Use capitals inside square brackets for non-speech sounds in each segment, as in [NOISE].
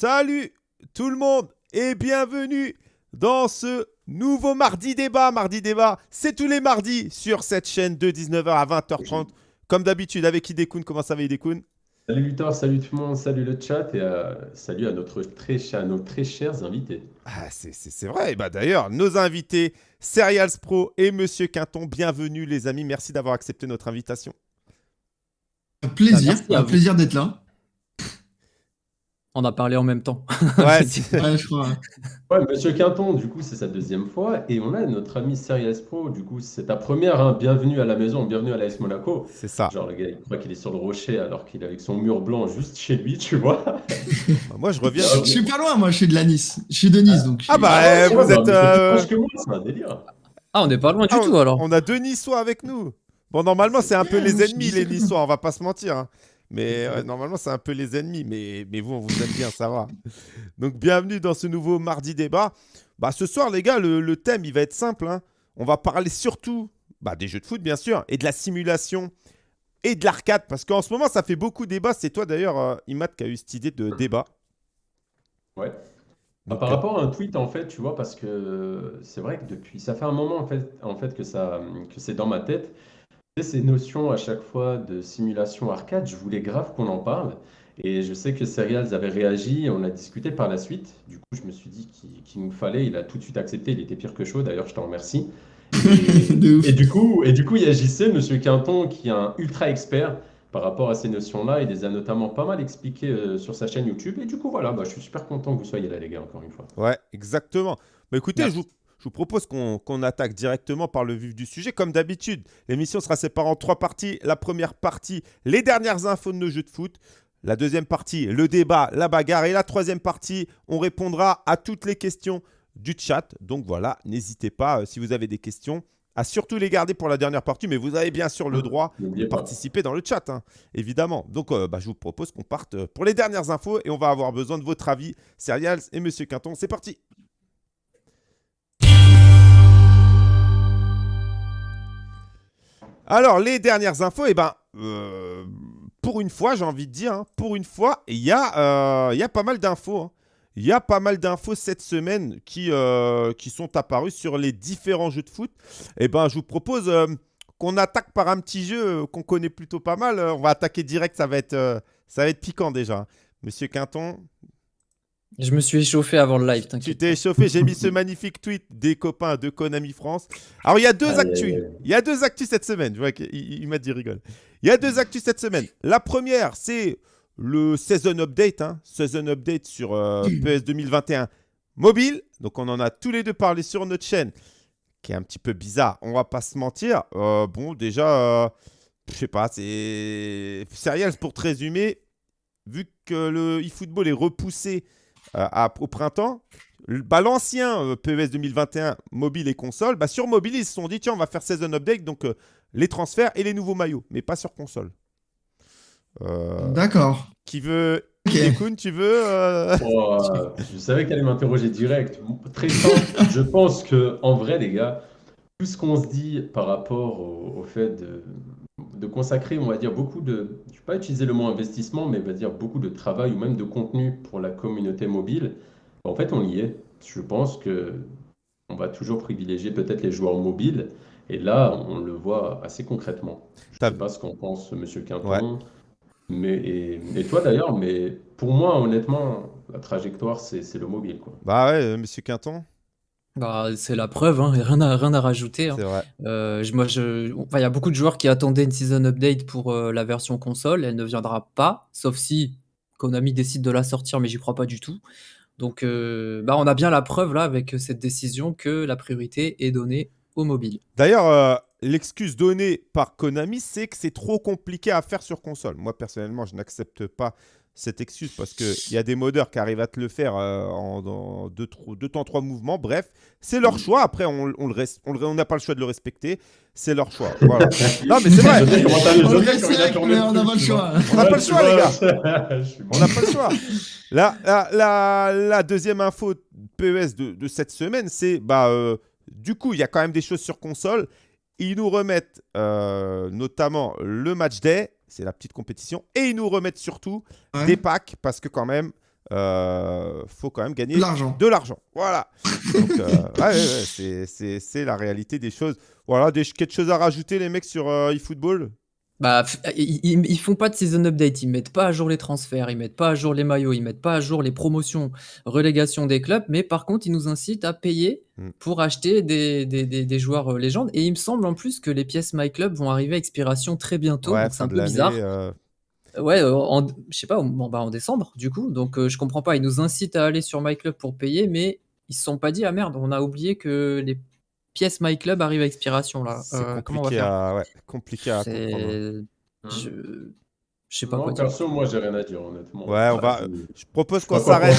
Salut tout le monde et bienvenue dans ce nouveau Mardi Débat. Mardi Débat, c'est tous les mardis sur cette chaîne de 19h à 20h30. Comme d'habitude, avec Idekun. Comment ça va Idekun Salut Luthor, salut tout le monde, salut le chat et euh, salut à, notre très cher, nos très chers invités. Ah, c'est vrai. bah, D'ailleurs, nos invités, Serials Pro et Monsieur Quinton, bienvenue les amis. Merci d'avoir accepté notre invitation. Un plaisir, un plaisir d'être là. On a parlé en même temps. [LAUGHS] [LAUGHS] Ouais, je crois. Ouais, Monsieur Quinton, du coup, c'est sa deuxième fois. Et on a notre ami Serious Pro, du coup, c'est ta première. hein. Bienvenue à la maison, bienvenue à l'AS Monaco. c'est ça. Genre, le gars, il croit qu'il est sur le rocher alors qu'il est avec son mur blanc juste chez lui, tu vois. Bah, [LAUGHS] Moi, je reviens. Je suis pas loin, moi, je suis de la Nice. Je suis de Nice, donc. je Ah suis- bah, Ouais, vous ouais, êtes. bah, mais c'est plus euh, proche que moi, c'est un délire. Ah, on n'est pas loin du Ah, tout alors. On a deux Niçois avec nous. Bon, normalement, c'est un peu les ennemis, les. Niçois, on va pas se mentir. hein. Mais euh, normalement, c'est un peu les ennemis. Mais, mais vous, on vous aime bien, ça va. [LAUGHS] Donc, bienvenue dans ce nouveau Mardi Débat. Bah, ce soir, les gars, le, le thème, il va être simple. hein. On va parler surtout bah, des jeux de foot, bien sûr, et de la simulation et de l'arcade. Parce qu'en ce moment, ça fait beaucoup débat. C'est toi, d'ailleurs, euh, Imad, qui a eu cette idée de débat. Ouais. Donc, Par euh, rapport à un tweet, en fait, tu vois, parce que c'est vrai que depuis, ça fait un moment, en fait, en fait que ça, que c'est dans ma tête. Ces notions à chaque fois de simulation arcade, je voulais grave qu'on en parle. Et je sais que Serials avait réagi, on a discuté par la suite. Du coup, je me suis dit qu'il qu'il nous fallait. Il a tout de suite accepté, il était pire que chaud, d'ailleurs, je t'en remercie. [LAUGHS] Et, du coup, et du coup, il y a JC, Monsieur Quinton, qui est un ultra expert par rapport à ces notions-là. Il les a notamment pas mal expliquées euh, sur sa chaîne YouTube. Et du coup, voilà, bah, je suis super content que vous soyez là, les gars, encore une fois. Ouais, exactement. Bah, écoutez, je vous, je vous propose qu'on attaque directement par le vif du sujet. Comme d'habitude, l'émission sera séparée en trois parties. La première partie, les dernières infos de nos jeux de foot. La deuxième partie, le débat, la bagarre. Et la troisième partie, on répondra à toutes les questions du chat. Donc voilà, n'hésitez pas, euh, si vous avez des questions, à surtout les garder pour la dernière partie. Mais vous avez bien sûr le droit de participer dans le chat, hein, évidemment. Donc, euh, bah, je vous propose qu'on parte euh, pour les dernières infos et on va avoir besoin de votre avis, Serials et Monsieur Quinton. C'est parti. Alors, les dernières infos, eh ben, euh, pour une fois, j'ai envie de dire, hein, pour une fois, il y, a, euh, pas mal d'infos. hein. Il y a pas mal d'infos cette semaine qui, euh, qui sont apparues sur les différents jeux de foot. Eh ben, je vous propose qu'on attaque par un petit jeu qu'on connaît plutôt pas mal. On va attaquer direct, ça va ça va être piquant déjà. Monsieur Quinton, Je me suis échauffé avant le live, tu t'inquiète. t'es échauffé. J'ai mis ce magnifique tweet des copains de Konami France. Alors, il y a deux Aïe, actus. Il y a deux actus cette semaine. Je vois qu'il il- il m'a dit rigole. Il y a deux actus cette semaine. La première, c'est le Season Update. hein. Season Update sur euh, [CLEARS THROAT] PS 2021 mobile. Donc, on en a tous les deux parlé sur notre chaîne, qui est un petit peu bizarre. On va pas se mentir. Euh, bon, déjà, euh, je sais pas, c'est. Serials, pour te résumer, vu que le eFootball est repoussé à- au printemps, bah, l'ancien euh, PES 2021 mobile et console, bah, sur mobile, ils se sont dit tiens, on va faire Season Update, donc euh, les transferts et les nouveaux maillots, mais pas sur console. Euh, D'accord. qui veut. Ok. Ekun, tu veux euh, Oh, euh, je savais qu'elle allait m'interroger direct. Très simple. je pense que, en vrai, les gars, tout ce qu'on se dit par rapport au, au fait de, de consacrer, on va dire, beaucoup de. Je ne vais pas utiliser le mot investissement, mais on va dire beaucoup de travail ou même de contenu pour la communauté mobile. En fait, on y est. Je pense que on va toujours privilégier peut-être les joueurs mobiles. Et là, on le voit assez concrètement. Je ne sais pas ce qu'en pense Monsieur Quinton. Ouais. Mais, et, et toi d'ailleurs, mais pour moi, honnêtement, la trajectoire, c'est c'est le mobile. Quoi. Bah ouais, euh, monsieur Quinton, Bah, c'est la preuve, hein, rien, à, rien à rajouter. hein. c'est vrai. Euh, je- moi, je, enfin, il y a beaucoup de joueurs qui attendaient une season update pour euh, la version console. Elle ne viendra pas, sauf si Konami décide de la sortir, mais j'y crois pas du tout. Donc, euh, bah, on a bien la preuve là avec cette décision que la priorité est donnée au mobile. D'ailleurs, l'excuse donnée par Konami, c'est que c'est trop compliqué à faire sur console. Moi, personnellement, je n'accepte pas cette excuse parce qu'il y a des modeurs qui arrivent à te le faire euh, en dans deux, tro- deux temps, trois mouvements. Bref, c'est leur choix. Après, on, on le res- on n'a pas le choix de le respecter. C'est leur choix. Voilà. [LAUGHS] non, mais c'est vrai. On n'a pas le choix. On n'a pas le choix, les gars. [LAUGHS] On n'a pas le choix. La, la, la, la deuxième info PES de, de cette semaine, c'est bah, euh, du coup, il y a quand même des choses sur console. Ils nous remettent euh, notamment le match day, c'est la petite compétition, et ils nous remettent surtout Ouais. des packs parce que quand même, euh, faut quand même gagner De l'argent. de l'argent. Voilà. [LAUGHS] Donc, euh, ouais, ouais, ouais, c'est- c'est c'est la réalité des choses. Voilà, des, quelque chose à rajouter, les mecs, sur euh, eFootball? Bah, ils, ils- ils font pas de season update, ils mettent pas à jour les transferts, ils mettent pas à jour les maillots, ils mettent pas à jour les promotions, relégation des clubs, mais par contre, ils nous incitent à payer Mm. pour acheter des, des, des- des joueurs euh, légendes. Et il me semble en plus que les pièces My Club vont arriver à expiration très bientôt, Ouais, donc c'est un peu bizarre. euh, Ouais, euh, en, je sais pas, en, bah, en décembre, du coup. Donc, euh, je comprends pas. Ils nous incitent à aller sur MyClub pour payer, mais ils se sont pas dit, ah merde, on a oublié que les pièces MyClub arrivent à expiration, là. c'est Euh, comment on va compliqué, faire à, ouais, compliqué à comprendre. C'est. Hein. Je... je sais pas Moi, quoi dire. perso, moi, j'ai rien à dire, honnêtement. Ouais, on va- je- propose qu'on s'arrête.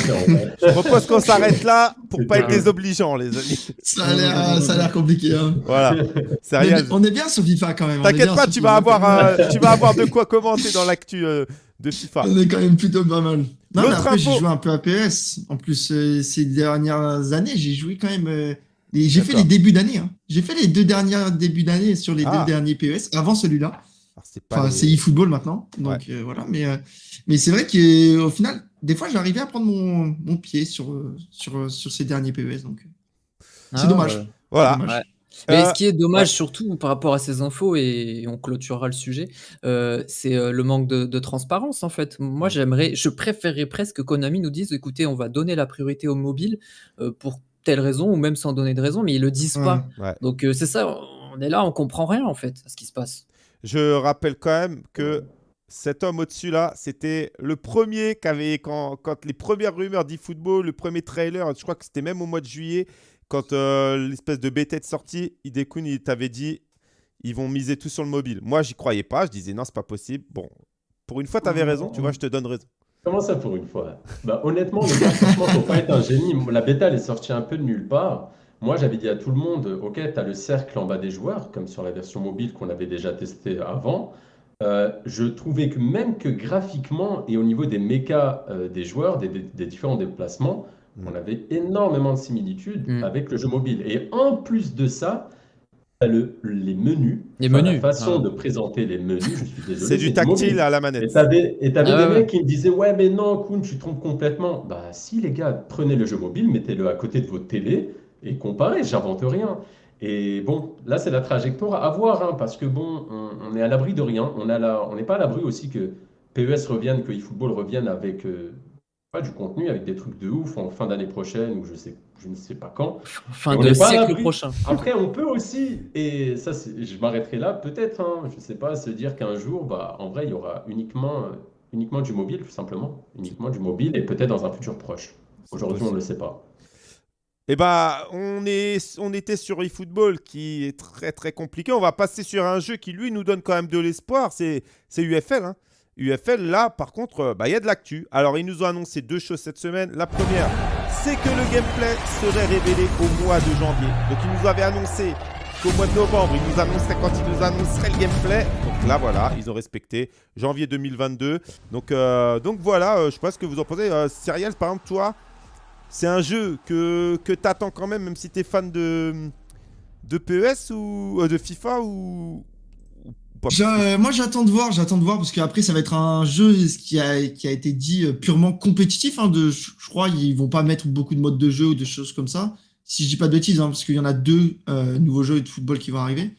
Je propose qu'on s'arrête là pour pas être désobligeant, les amis. Ça a l'air, ça a l'air compliqué. Hein. Voilà. Sérieux. on est bien sur FIFA quand même. T'inquiète pas, tu vas avoir, euh, tu vas avoir de quoi commenter dans l'actu euh, de FIFA. On est quand même plutôt pas mal. Non, mais après, j'ai joué un peu à PS. En plus, euh, ces dernières années, j'ai joué quand même. J'ai fait les débuts d'année. hein. J'ai fait les deux derniers débuts d'année sur les Ah. deux derniers PES avant celui-là. C'est Enfin, les- c'est eFootball maintenant. Donc euh, voilà. Mais, euh, mais c'est vrai qu'au final, des fois, j'arrivais à prendre mon, mon pied sur, sur, sur ces derniers PES. Donc, euh, c'est Ah, dommage. Voilà. dommage. Ouais. Mais Euh, ce qui est dommage surtout par rapport à ces infos, et on clôturera le sujet, euh, c'est le manque de, de transparence en fait. Moi j'aimerais, je préférerais presque que Konami nous dise, écoutez, on va donner la priorité au mobile euh, pour telle raison, ou même sans donner de raison, mais ils le disent pas. Ouais. Donc euh, c'est ça, on est là, on comprend rien en fait à ce qui se passe. Je rappelle quand même que cet homme au-dessus là, c'était le premier qui avait, quand, quand les premières rumeurs d'eFootball, le premier trailer, je crois que c'était même au mois de juillet, quand euh, l'espèce de bêta est sortie, Hidekun, il t'avait dit ils vont miser tout sur le mobile. Moi, j'y croyais pas, je disais non, c'est pas possible. Bon, pour une fois, tu avais raison, tu vois, je te donne raison. Comment ça pour une fois? Bah honnêtement, les gars, franchement, faut pas être un génie. La bêta, elle est sortie un peu de nulle part. Moi, j'avais dit à tout le monde, ok, tu as le cercle en bas des joueurs, comme sur la version mobile qu'on avait déjà testé avant. Euh, je trouvais que même que graphiquement et au niveau des mécas euh, des joueurs, des, des- des différents déplacements, Mm. on avait énormément de similitudes Mm. avec le jeu mobile. Et en plus de ça, t'as le, les menus, Les enfin, menus, la façon ah. de présenter les menus, je suis désolé. C'est du tactile à la Et manette. t'avais, et t'avais Ah des ouais, mecs qui me disaient Ouais, mais non, Kuhn, tu te trompes complètement. Bah, si, les gars, prenez le jeu mobile, mettez-le à côté de votre télé et comparez, j'invente rien. Et bon, là, c'est la trajectoire à voir, hein, parce que bon, on, on est à l'abri de rien. On a la- on n'est pas à l'abri aussi que PES revienne, que eFootball revienne avec euh, pas du contenu, avec des trucs de ouf en fin d'année prochaine ou je, sais, je ne sais pas quand. Fin de siècle prochain. Après, on peut aussi, et ça, je m'arrêterai là, peut-être, hein, je ne sais pas, se dire qu'un jour, bah, en vrai, il y aura uniquement, uniquement du mobile, tout simplement. Uniquement du mobile, et peut-être dans un futur proche. Aujourd'hui, on ne le sait pas. Eh bah, on, est, on était sur eFootball qui est très très compliqué. On va passer sur un jeu qui lui nous donne quand même de l'espoir. C'est c'est UFL. hein. UFL, là, par contre, euh, bah, il y a de l'actu. Alors, ils nous ont annoncé deux choses cette semaine. La première, c'est que le gameplay serait révélé au mois de janvier. Donc, ils nous avaient annoncé qu'au mois de novembre, ils nous annonceraient quand ils nous annonceraient le gameplay. Donc là, voilà, ils ont respecté janvier 2022. Donc, euh, donc voilà, euh, je sais pas ce que vous en pensez. Euh, Cyriel, par exemple, toi, c'est un jeu que, que tu attends quand même, même si tu es fan de, de PES ou de FIFA ou pas moi, j'attends de voir, j'attends de voir, parce qu'après, ça va être un jeu qui a, qui a été dit euh, purement compétitif. hein, de, je je crois ils vont pas mettre beaucoup de modes de jeu ou de choses comme ça. Si je dis pas de bêtises, hein, parce qu'il y en a deux euh, nouveaux jeux de football qui vont arriver.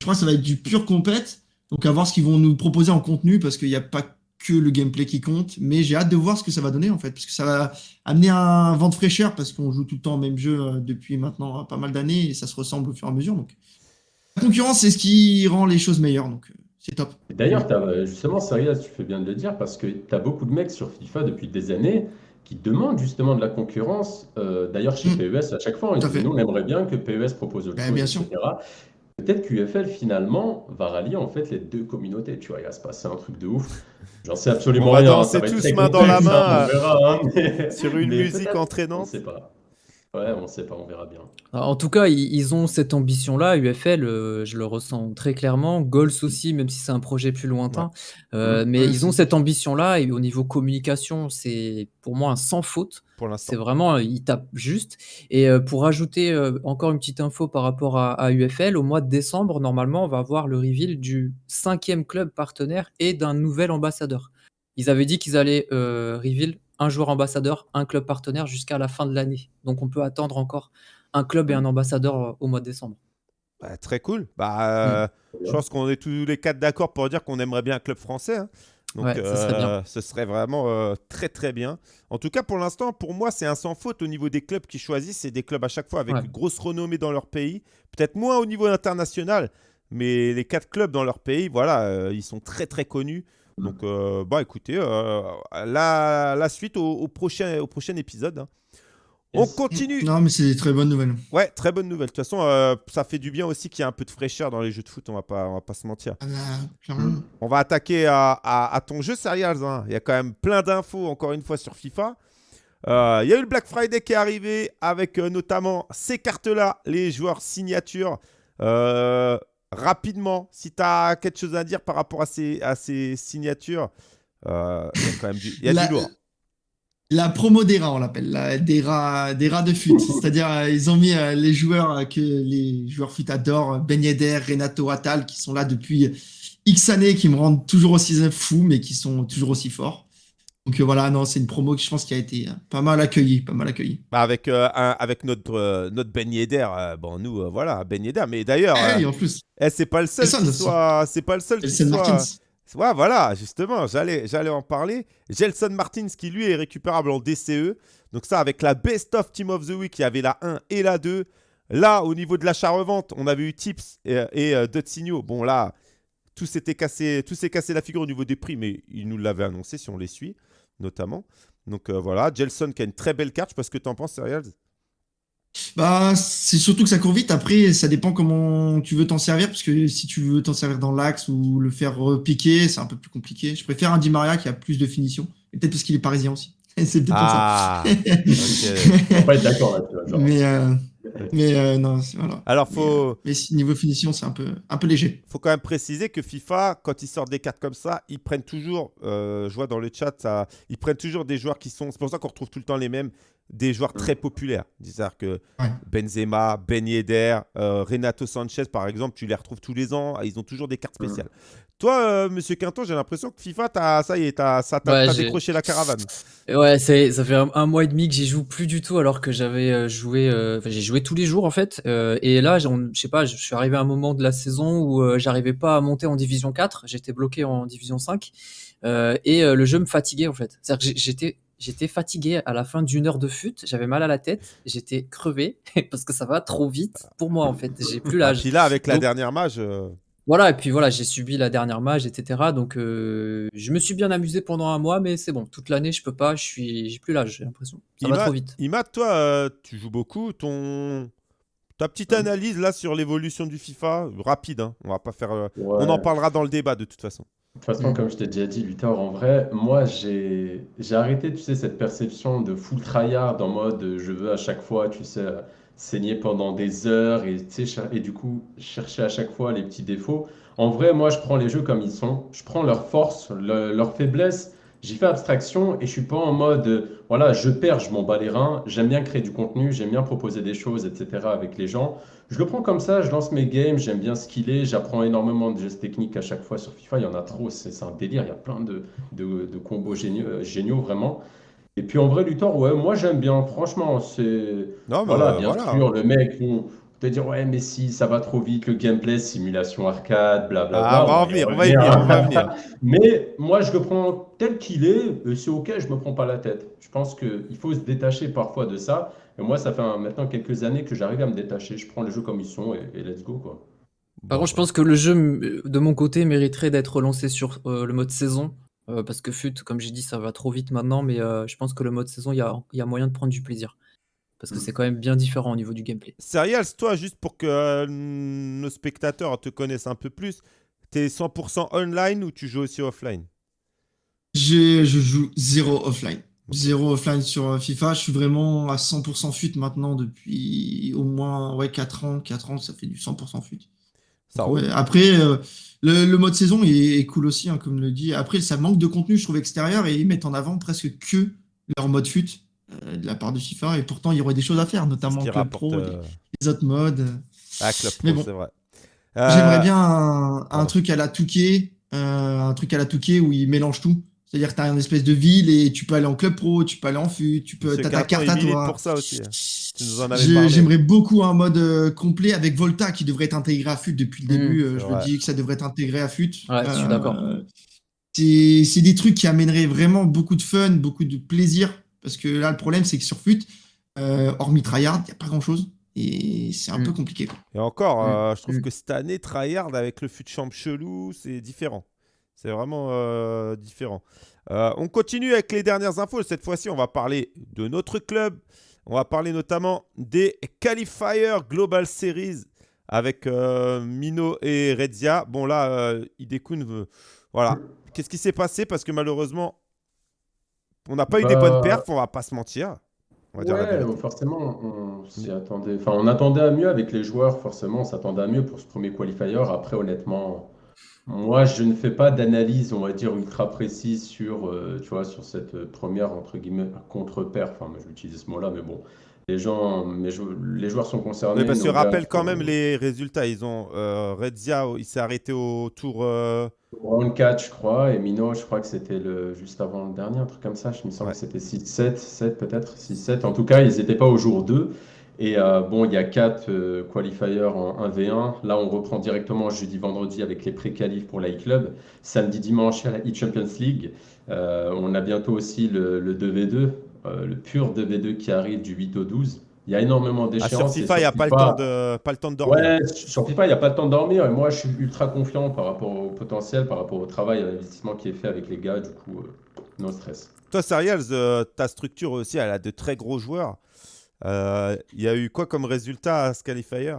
Je crois que ça va être du pur compète. Donc, à voir ce qu'ils vont nous proposer en contenu, parce qu'il n'y a pas que le gameplay qui compte. Mais j'ai hâte de voir ce que ça va donner, en fait, parce que ça va amener un vent de fraîcheur, parce qu'on joue tout le temps au même jeu euh, depuis maintenant pas mal d'années, et ça se ressemble au fur et à mesure. Donc, la concurrence, c'est ce qui rend les choses meilleures. Donc, euh, c'est top. D'ailleurs, t'as- euh, justement, Serias, tu fais bien de le dire, parce que tu as beaucoup de mecs sur FIFA depuis des années qui demandent justement de la concurrence. Euh, D'ailleurs, chez Mm. PES, à chaque fois, à disent, fait. nous, on aimerait bien que PES propose autre Ben, chose, bien sûr. etc. Peut-être qu'UFL, finalement, va rallier en fait les deux communautés. Tu vois, il va se passer un truc de ouf. J'en sais absolument On va rien. hein, danser ça va être tous main dans la complexe, main, hein, on verra, hein, mais- sur une mais musique On entraînante. ne sait pas. Ouais, on ne sait pas, on verra bien. Alors, En tout cas, ils, ils ont cette ambition-là. UFL, euh, je le ressens très clairement. Goals aussi, même si c'est un projet plus lointain. Euh, mais ils ont cette ambition-là. Et au niveau communication, c'est pour moi un sans faute. Pour C'est l'instant. vraiment, euh, ils tapent juste. Et pour ajouter encore une petite info par rapport à, à UFL, au mois de décembre, normalement, on va avoir le reveal du cinquième club partenaire et d'un nouvel ambassadeur. Ils avaient dit qu'ils allaient euh, reveal un joueur ambassadeur, un club partenaire jusqu'à la fin de l'année. Donc on peut attendre encore un club et un ambassadeur euh, au mois de décembre. Bah, très cool. Bah, euh, Je pense qu'on est tous les quatre d'accord pour dire qu'on aimerait bien un club français. hein. Donc, Ouais, ce serait bien. euh, ce serait vraiment euh, très très bien. En tout cas, pour l'instant, pour moi, c'est un sans faute au niveau des clubs qui choisissent. C'est des clubs à chaque fois avec Ouais. une grosse renommée dans leur pays. Peut-être moins au niveau international, mais les quatre clubs dans leur pays, voilà, euh, ils sont très très connus. Donc, euh, bah écoutez, euh, la, la suite au, au prochain, au prochain épisode. hein. On continue. Non, mais c'est des très bonnes nouvelles. Ouais, très bonne nouvelle. De toute façon, euh, ça fait du bien aussi qu'il y ait un peu de fraîcheur dans les jeux de foot. On va pas, on va pas se mentir. Ah, bah. On va attaquer à, à- à ton jeu, Serials. hein. Il y a quand même plein d'infos, encore une fois, sur FIFA. Euh, Il y a eu le Black Friday qui est arrivé avec euh, notamment ces cartes-là, les joueurs signatures. Rapidement, si tu as quelque chose à dire par rapport à ces, à ces signatures, euh, il y a quand même du, il y a La- du lourd. La promo des rats, on l'appelle, la- des rats, des rats de fut. [LAUGHS] C'est-à-dire, euh, ils ont mis euh, les joueurs que les joueurs fut adorent, Ben Yedder, Renato Attal, qui sont là depuis X années, qui me rendent toujours aussi fou, mais qui sont toujours aussi forts. Donc euh, voilà, non, c'est une promo qui, je pense, qui a été euh, pas mal accueillie, pas mal accueillie. Bah, avec, euh, un- avec notre, euh, notre Ben Yedder, euh, bon, nous, voilà, Ben Yedder. Mais d'ailleurs, Eh en plus, eh, c'est pas le seul C'est soit. Pas le seul soit. Martins. Ouais, voilà, justement, j'allais, j'allais en parler. Gelson Martins, qui lui est récupérable en DCE. Donc, ça, avec la Best of Team of the Week, il y avait la 1 et la 2. Là, au niveau de l'achat-revente, on avait eu Tips et, et Dotsigno. Bon, là, tout s'était cassé, tout s'est cassé la figure au niveau des prix, mais il nous l'avait annoncé si on les suit, notamment. Donc, euh, voilà, Gelson qui a une très belle carte. Je sais pas ce que tu en penses, Serials. Bah, c'est surtout que ça court vite. Après, ça dépend comment tu veux t'en servir, parce que si tu veux t'en servir dans l'axe ou le faire repiquer, c'est un peu plus compliqué. Je préfère un Di Maria qui a plus de finition. Et peut-être parce qu'il est parisien aussi. [LAUGHS] c'est peut-être pour ça. Ah, ok. [LAUGHS] On va pas être d'accord là-dessus. Mais, euh, mais euh, non, c'est- voilà. Alors, faut. Mais si- niveau finition, c'est un peu, un peu léger. faut quand même préciser que FIFA, quand ils sortent des cartes comme ça, ils prennent toujours, euh, je vois dans le chat, ça, ils prennent toujours des joueurs qui sont, c'est pour ça qu'on retrouve tout le temps les mêmes, des joueurs très populaires. C'est-à-dire que Ouais. Benzema, Ben Yedder, euh, Renato Sanchez, par exemple, tu les retrouves tous les ans, ils ont toujours des cartes spéciales. Toi, euh, Monsieur Quinton, j'ai l'impression que FIFA, t'as- ça y est, t'as Ouais, décroché la caravane. Ouais, c'est, ça fait un, un mois et demi que j'y joue plus du tout alors que j'avais euh, joué, euh, j'ai joué tous les jours en fait. Euh, et là, je sais pas, je suis arrivé à un moment de la saison où euh, j'arrivais pas à monter en division 4, j'étais bloqué en division 5 euh, et euh, le jeu me fatiguait en fait. C'est-à-dire que j'étais, j'étais fatigué à la fin d'une heure de fut, j'avais mal à la tête, j'étais crevé [LAUGHS] parce que ça va trop vite pour moi en fait. J'ai plus Ah, l'âge. puis là, avec la Donc- dernière mage, euh, Voilà, et puis voilà, j'ai subi la dernière mage, etc. Donc euh, je me suis bien amusé pendant un mois, mais c'est bon, toute l'année je peux pas, je suis, j'ai plus l'âge, j'ai l'impression. Ça va Imad- trop vite. Imad, toi, euh, tu joues beaucoup. Ton... Ta petite analyse là sur l'évolution du FIFA, rapide, hein, on va pas faire. euh, Ouais. On en parlera dans le débat de toute façon. De toute façon, comme je t'ai déjà dit, Luthor, en vrai, moi, j'ai j'ai arrêté, tu sais, cette perception de full tryhard en mode euh, je veux à chaque fois, tu sais, euh, saigner pendant des heures et, tu sais, cher- et du coup, chercher à chaque fois les petits défauts. En vrai, moi, je prends les jeux comme ils sont. Je prends leurs forces, le- leurs faiblesses. J'y fais abstraction et je suis pas en mode, euh, voilà, je perds, je m'en bats les reins. J'aime bien créer du contenu, j'aime bien proposer des choses, etc. avec les gens. Je le prends comme ça, je lance mes games, j'aime bien skiller, j'apprends énormément de gestes techniques à chaque fois sur FIFA, il y en a trop, c'est un délire, il y a plein de, de, de combos géniaux, euh, géniaux, vraiment. Et puis en vrai, Luthor, ouais, moi j'aime bien, franchement, c'est... Non, mais Voilà, euh, bien voilà. sûr, le mec, bon, te dire, ouais, mais si, ça va trop vite, le gameplay, simulation arcade, blablabla. Ah, on va en venir, on va y venir, on va y venir. Mais moi, je le prends tel qu'il est, et c'est ok, je me prends pas la tête. Je pense qu'il faut se détacher parfois de ça. Et moi, ça fait maintenant quelques années que j'arrive à me détacher. Je prends les jeux comme ils sont et, et let's go, quoi. Par contre, je pense que le jeu, de mon côté, mériterait d'être relancé sur euh, le mode saison. euh, parce que FUT, comme j'ai dit, ça va trop vite maintenant, mais euh, je pense que le mode saison, il y a, il y a moyen de prendre du plaisir. Parce que c'est quand même bien différent au niveau du gameplay. Serials, toi, juste pour que euh, nos spectateurs te connaissent un peu plus, t'es 100% online ou tu joues aussi offline? Je, je joue zéro offline. Zéro offline sur euh, FIFA. Je suis vraiment à 100% fut maintenant depuis au moins ouais, 4 ans. 4 ans, ça fait du 100% fut. Ça Ouais, Après, euh, le, le mode saison est, est cool aussi, hein, comme le dit. Après, ça manque de contenu, je trouve, extérieur, et ils mettent en avant presque que leur mode fut euh, de la part de FIFA. Et pourtant, il y aurait des choses à faire, notamment Club rapporte Pro, euh, les, les autres modes. à Club Pro, Mais bon. c'est vrai. J'aimerais bien un, truc à la Touquet, euh, un truc à la Touquet où ils mélangent tout. C'est-à-dire que tu as une espèce de ville et tu peux aller en club pro, tu peux aller en fut, tu peux, as ta carte à toi. pour ça aussi. hein. J'aimerais beaucoup un mode euh, complet avec Volta qui devrait être intégré à FUT depuis le Mm, début. euh, je me dis que ça devrait être intégré à FUT. Ouais, je suis d'accord. C'est c'est des trucs qui amèneraient vraiment beaucoup de fun, beaucoup de plaisir. Parce que là, le problème, c'est que sur FUT, euh, hormis Tryhard, il n'y a pas grand-chose. Et c'est un Mm. peu compliqué. quoi. Et encore, Mm, euh, je trouve mm. que cette année, Tryhard avec le fut champ chelou, c'est différent. C'est vraiment euh, différent. Euh, on continue avec les dernières infos. Cette fois-ci, on va parler de notre club. On va parler notamment des Qualifier Global Series avec euh, Mino et Redzia. Bon, là, euh, Hidekun veut- Voilà. Qu'est-ce qui s'est passé? Parce que malheureusement, on n'a pas eu des Bah, bonnes perfs, on va pas se mentir. On va dire la Ouais, forcément, on s'y attendait. Enfin, on attendait à mieux avec les joueurs, forcément, on s'attendait à mieux pour ce premier qualifier. Après, honnêtement, moi, je ne fais pas d'analyse, on va dire, ultra précise sur, euh, tu vois, sur cette euh, première, entre guillemets, contre-perf. Enfin, moi, je vais utiliser ce mot-là, mais bon, les gens, joueurs sont concernés. Oui, parce que rappelle quand même les résultats. Ils ont euh, Redzia, il s'est arrêté au tour. euh, Round 4, je crois, et Mino, je crois que c'était le juste avant le dernier, un truc comme ça. Je me semble que c'était 6-7, 7 peut-être, 6-7. En tout cas, ils n'étaient pas au jour 2. Et euh, bon, il y a 4 euh, qualifiers en 1v1. Là, on reprend directement jeudi, vendredi avec les pré-qualifs pour la e-club. Samedi, dimanche, à la e-Champions League. Euh, on a bientôt aussi le, le 2v2, euh, le pur 2v2 qui arrive du 8 au 12. Il y a énormément Ah, d'échéances. sur et FIFA, il n'y a pas le, temps de, pas le temps de dormir. Ouais, sur FIFA, il n'y a pas le temps de dormir. Et moi, je suis ultra confiant par rapport au potentiel, par rapport au travail, à l'investissement qui est fait avec les gars. Du coup, euh, no stress. Toi, Serials, euh, ta structure aussi, elle a de très gros joueurs. Euh, Il y a eu quoi comme résultat à ce qualifier?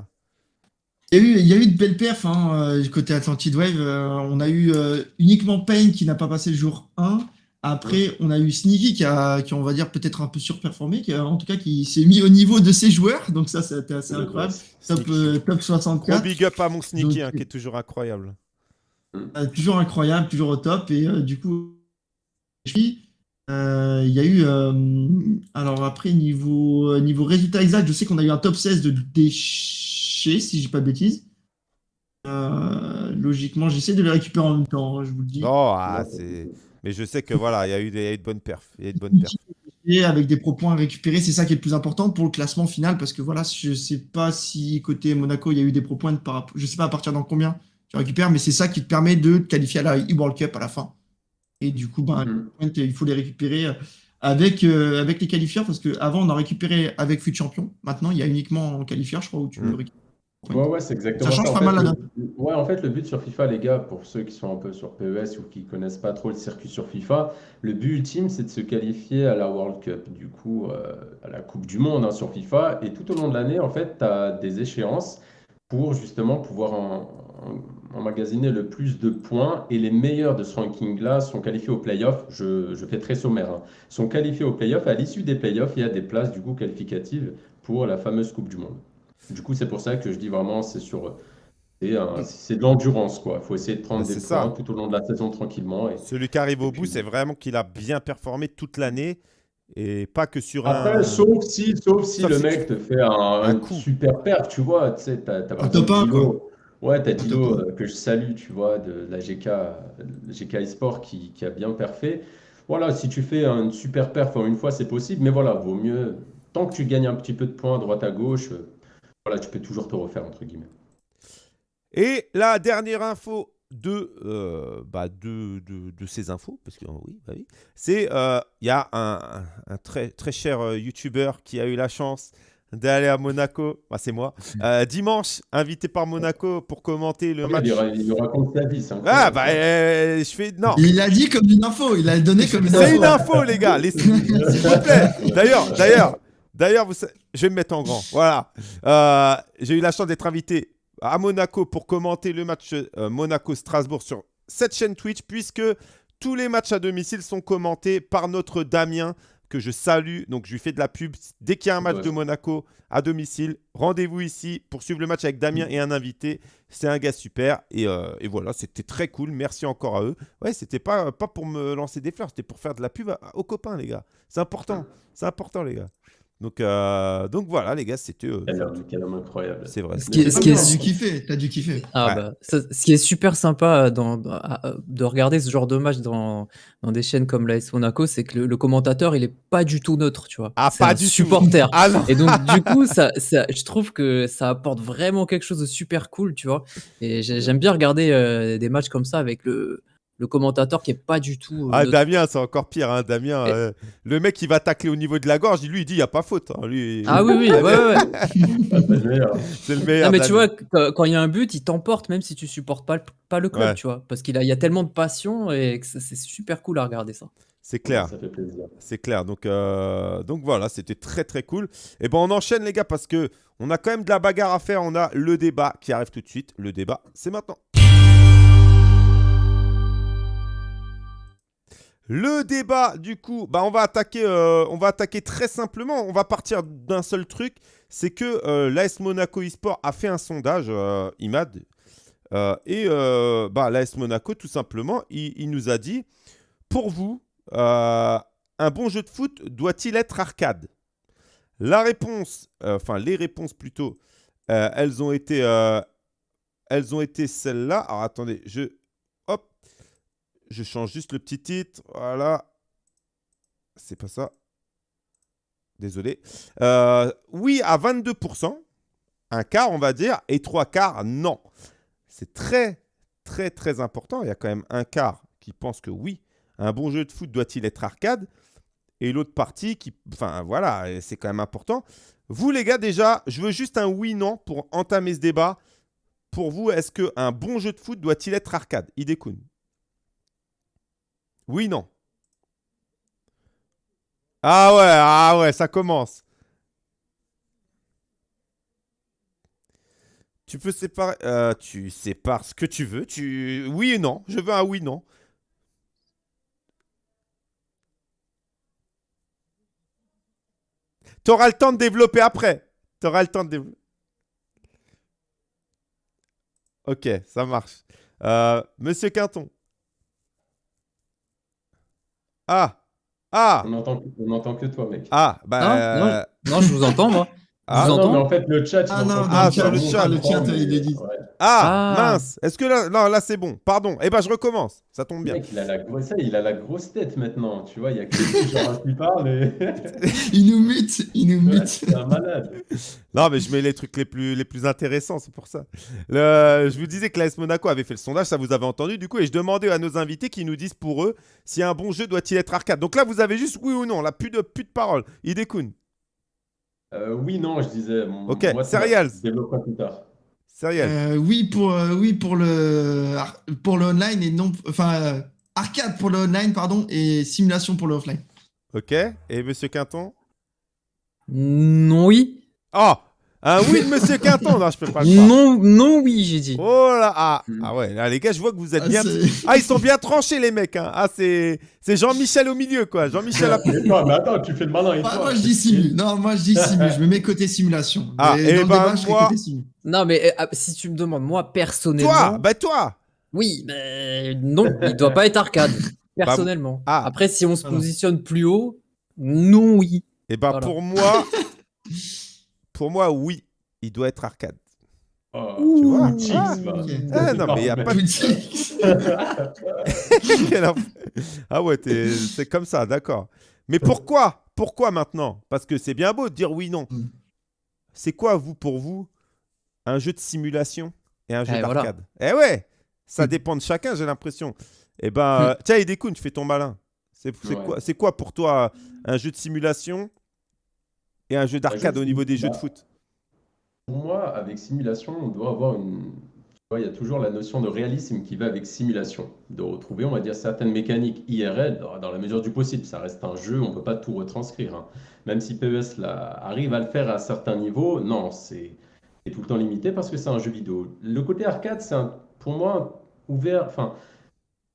Il y, a eu, il y a eu de belles perfs hein, euh, du côté Atlantid Wave. Euh, on a eu euh, uniquement Payne qui n'a pas passé le jour 1. Après, on a eu Sneaky qui a, qui on va dire, peut-être un peu surperformé, qui a- en tout cas qui s'est mis au niveau de ses joueurs. Donc ça, c'était assez incroyable. Top, euh, top Gros 64. big up à mon Sneaky, Donc, hein, qui est toujours incroyable. Euh, toujours incroyable, toujours au top. Et euh, du coup, euh, il y a eu. euh, alors après, niveau, niveau résultat exact, je sais qu'on a eu un top 16 de déchets, si je dis pas de bêtises. Euh, logiquement, j'essaie de les récupérer en même temps, hein, je vous le dis. Non, ah, c'est. Mais je sais que voilà, il y a eu des, il y a eu de bonnes perfs. Il y a eu de bonnes perfs. Et avec des pro points récupérés, c'est ça qui est le plus important pour le classement final, parce que voilà, je sais pas si côté Monaco, il y a eu des pro points par rapport, je sais pas à partir d'en combien tu récupères, mais c'est ça qui te permet de te qualifier à la e-World Cup à la fin. Et du coup, ben, Mm. points, il faut les récupérer euh, avec, euh, avec les qualifieurs, parce qu'avant, on en récupérait avec FUT Champion. Maintenant, il y a uniquement en qualifieur, je crois, où tu Mm. le récupères. Ouais, ouais, c'est exactement Ça change En pas fait, mal, le- Ouais, en fait, le but sur FIFA, les gars, pour ceux qui sont un peu sur PES ou qui connaissent pas trop le circuit sur FIFA, le but ultime, c'est de se qualifier à la World Cup, du coup, euh, à la Coupe du Monde hein, sur FIFA. Et tout au long de l'année, en fait, tu as des échéances pour justement pouvoir en- en- emmagasiner le plus de points. Et les meilleurs de ce ranking-là sont qualifiés au playoff. Je, je fais très sommaire. hein, sont qualifiés au playoff. À l'issue des playoffs, il y a des places, du coup, qualificatives pour la fameuse Coupe du Monde. Du coup, c'est pour ça que je dis vraiment, c'est sur. C'est un- c'est de l'endurance, quoi. Il faut essayer de prendre des c'est points ça. tout au long de la saison tranquillement. Et... Celui qui arrive au bout, puis- c'est vraiment qu'il a bien performé toute l'année et pas que sur Après, un. sauf si, sauf si Sauf le si mec te fait un, Un un coup. super perf, tu vois. Tu sais, t'as, t'as par Un top Dilo. Ouais, t'as Un Dilo euh, que je salue, tu vois, de la GK, GK eSport qui, qui a bien perfé. Voilà, si tu fais un super perf en une fois, c'est possible, mais voilà, vaut mieux, tant que tu gagnes un petit peu de points à droite à gauche, euh, voilà, tu peux toujours te refaire, entre guillemets. Et la dernière info de, euh, bah de, de, de ces infos, parce que oui, bah oui, c'est euh, il y a un, très, très cher euh, YouTuber qui a eu la chance d'aller à Monaco, bah, c'est moi, [LAUGHS] euh, dimanche, invité par Monaco pour commenter le match. Il, ra- il nous raconte sa vie, c'est Ah bah euh, je fais non. Il l'a dit comme une info, il l'a donné comme une info. C'est une info, les gars. laissez- [LAUGHS] S'il vous plaît. D'ailleurs, d'ailleurs, d'ailleurs, vous je vais me mettre en grand. Voilà. Euh, J'ai eu la chance d'être invité à Monaco pour commenter le match euh, Monaco-Strasbourg sur cette chaîne Twitch, puisque tous les matchs à domicile sont commentés par notre Damien que je salue. Donc, je lui fais de la pub. Dès qu'il y a un match Ouais. de Monaco à domicile, rendez-vous ici pour suivre le match avec Damien et un invité. C'est un gars super. Et, euh, et voilà, c'était très cool. Merci encore à eux. Ouais, c'était pas, pas pour me lancer des fleurs, c'était pour faire de la pub à- aux copains, les gars. C'est important. C'est important, les gars. Donc, euh, donc voilà, les gars, c'était. euh, Quel homme, incroyable. c'est vrai. Ce qui est- ce qui est T'as su- dû kiffer, t'as dû kiffer. Ah Ouais. bah, ça- ce qui est super sympa dans, dans- à- à- de regarder ce genre de match dans, dans des chaînes comme l'AS Monaco, c'est que le, le commentateur, il est pas du tout neutre, tu vois. Ah, pas un du tout. supporter. Ah non Et donc, du coup, [LAUGHS] ça, ça- je trouve que ça apporte vraiment quelque chose de super cool, tu vois. Et j'ai- j'aime bien regarder euh, des matchs comme ça avec le, le commentateur qui est pas du tout. euh, Ah. Damien, c'est encore pire. Hein, Damien, Et- euh, le mec, il va tacler au niveau de la gorge. Lui, il dit il n'y a pas faute. hein, lui, Ah oui, oui, ouais, ouais. Ah, [LAUGHS] c'est le meilleur. Non, mais tu vois, qu- quand il y a un but, il t'emporte même si tu supportes pas le, pas le club, Ouais. tu vois. Parce qu'il a, il y a tellement de passion et que c'est super cool à regarder ça. c'est clair. Ça fait plaisir. C'est clair. Donc, euh, donc voilà, c'était très très cool. Et ben on enchaîne les gars parce que on a quand même de la bagarre à faire. On a le débat qui arrive tout de suite. Le débat, c'est maintenant. Le débat, du coup, bah on va attaquer, euh, on va attaquer très simplement. On va partir d'un seul truc, c'est que euh, l'AS Monaco eSport a fait un sondage, euh, Imad, et bah, l'AS Monaco, tout simplement, il, nous a dit, pour vous, un bon jeu de foot doit-il être arcade? La réponse, enfin les réponses plutôt, elles ont été, elles ont été celles-là. Alors attendez, je, je change juste le petit titre, voilà. C'est pas ça. Désolé. Euh, oui à 22%, un quart on va dire, et trois quarts non. C'est très très très important. Il y a quand même un quart qui pense que oui, un bon jeu de foot doit-il être arcade Et l'autre partie qui. Enfin, voilà, c'est quand même important. Vous, les gars, déjà, je veux juste un oui-non pour entamer ce débat. Pour vous, est-ce qu'un bon jeu de foot doit-il être arcade? Idekun Oui, non. Ah ouais, ah ouais, ça commence. Tu peux séparer. euh, tu sépares ce que tu veux. Oui et non. Je veux un oui, non. Tu auras le temps de développer après. Tu auras le temps de développer. Ok, ça marche. Euh, Monsieur Quinton. Ah. Ah. On n'entend que toi, mec. Ah. Bah. Non, non, euh, Non, je vous entends, moi. [LAUGHS] Ah, vous non, mais en fait, le chat, Ah non, entend dans le chat, le On chat, comprend, le chat, mais- il est dit. ouais. Ah, Ah. mince. Est-ce que là, non, là c'est bon. Pardon. Eh ben, je recommence. Ça tombe bien. Mec, il a la grosse, ça, il a la grosse tête maintenant. Tu vois, il y a que genre, qui [LAUGHS] parle et [LAUGHS] Il nous mute, il nous Ouais, mute. c'est un malade. Non, mais je mets les trucs les plus, les plus intéressants, c'est pour ça. Le- je vous disais que l'AS Monaco avait fait le sondage, ça vous avez entendu du coup, et je demandais à nos invités qui nous disent pour eux si un bon jeu doit-il être arcade. Donc là, vous avez juste oui ou non, là, plus de, plus de paroles. Idekun, Euh, oui, non, je disais. Ok, moi, Serials. développerai plus tard. sérieux. Euh, oui pour euh, oui pour le pour le online et non enfin euh, arcade pour le online pardon et simulation pour le offline. Ok, et Monsieur Quinton? Non, oui. Oh Un oui de Monsieur Quinton Non, je peux pas le croire. Non, non, oui, j'ai dit. Oh là ah, ah ouais, là, les gars, je vois que vous êtes Ah, bien. [LAUGHS] Ah, ils sont bien tranchés, les mecs. hein. Ah, c'est c'est Jean-Michel au milieu, quoi. Jean-Michel à... Et toi, mais attends, tu fais le malin et Moi, toi. moi, je dis simu. Non, moi je dis simu. Je me mets côté simulation. Ah, Mais eh dans le ben, débat, je côté. Non, mais euh, ah, si tu me demandes, moi, personnellement. Toi Bah toi Oui, mais non, il doit pas être arcade. [LAUGHS] Personnellement. ah. Après, si on se positionne plus haut, non, oui. Eh ben, Voilà. pour moi... [LAUGHS] pour moi, oui, il doit être arcade. Oh, Tu vois Chicks, Ah. Ah, non, mais a pas de- [LAUGHS] ah ouais, c'est comme ça, d'accord. Mais pourquoi Pourquoi maintenant? Parce que c'est bien beau de dire oui, non. Mm. C'est quoi, vous, pour vous, un jeu de simulation et un jeu Eh, voilà. d'arcade? Eh ouais, ça Mm. dépend de chacun, j'ai l'impression. Eh ben, euh, tiens, Idekun, tu fais ton malin. C'est c'est Ouais. quoi, c'est quoi pour toi un jeu de simulation et un jeu d'arcade jeu au niveau des jeux de bah, foot Pour moi, avec simulation, on doit avoir une. Tu vois, il y a toujours la notion de réalisme qui va avec simulation. De retrouver, on va dire, certaines mécaniques IRL dans, la mesure du possible. Ça reste un jeu, on ne peut pas tout retranscrire. hein. Même si PES là, arrive à le faire à certains niveaux, non, c'est tout le temps limité parce que c'est un jeu vidéo. Le côté arcade, c'est pour moi ouvert. Enfin,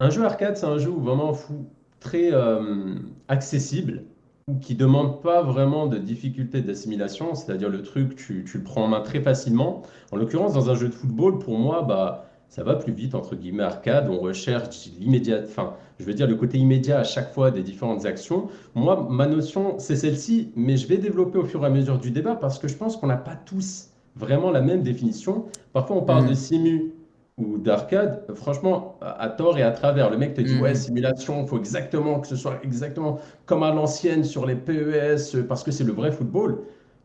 un jeu arcade, c'est un jeu où vraiment fou, très euh, accessible qui demande pas vraiment de difficulté d'assimilation, c'est-à-dire le truc, tu, tu le prends en main très facilement. En l'occurrence, dans un jeu de football, pour moi, bah, ça va plus vite, entre guillemets, arcade. On recherche l'immédiat, enfin, je veux dire, le côté immédiat à chaque fois des différentes actions. Moi, ma notion, c'est celle-ci, mais je vais développer au fur et à mesure du débat parce que je pense qu'on n'a pas tous vraiment la même définition. Parfois, on parle Mhm. de simu ou d'arcade. Franchement, à à tort et à travers, le mec te dit, Mhm. ouais, simulation, il faut exactement que ce soit exactement comme à l'ancienne sur les PES parce que c'est le vrai football.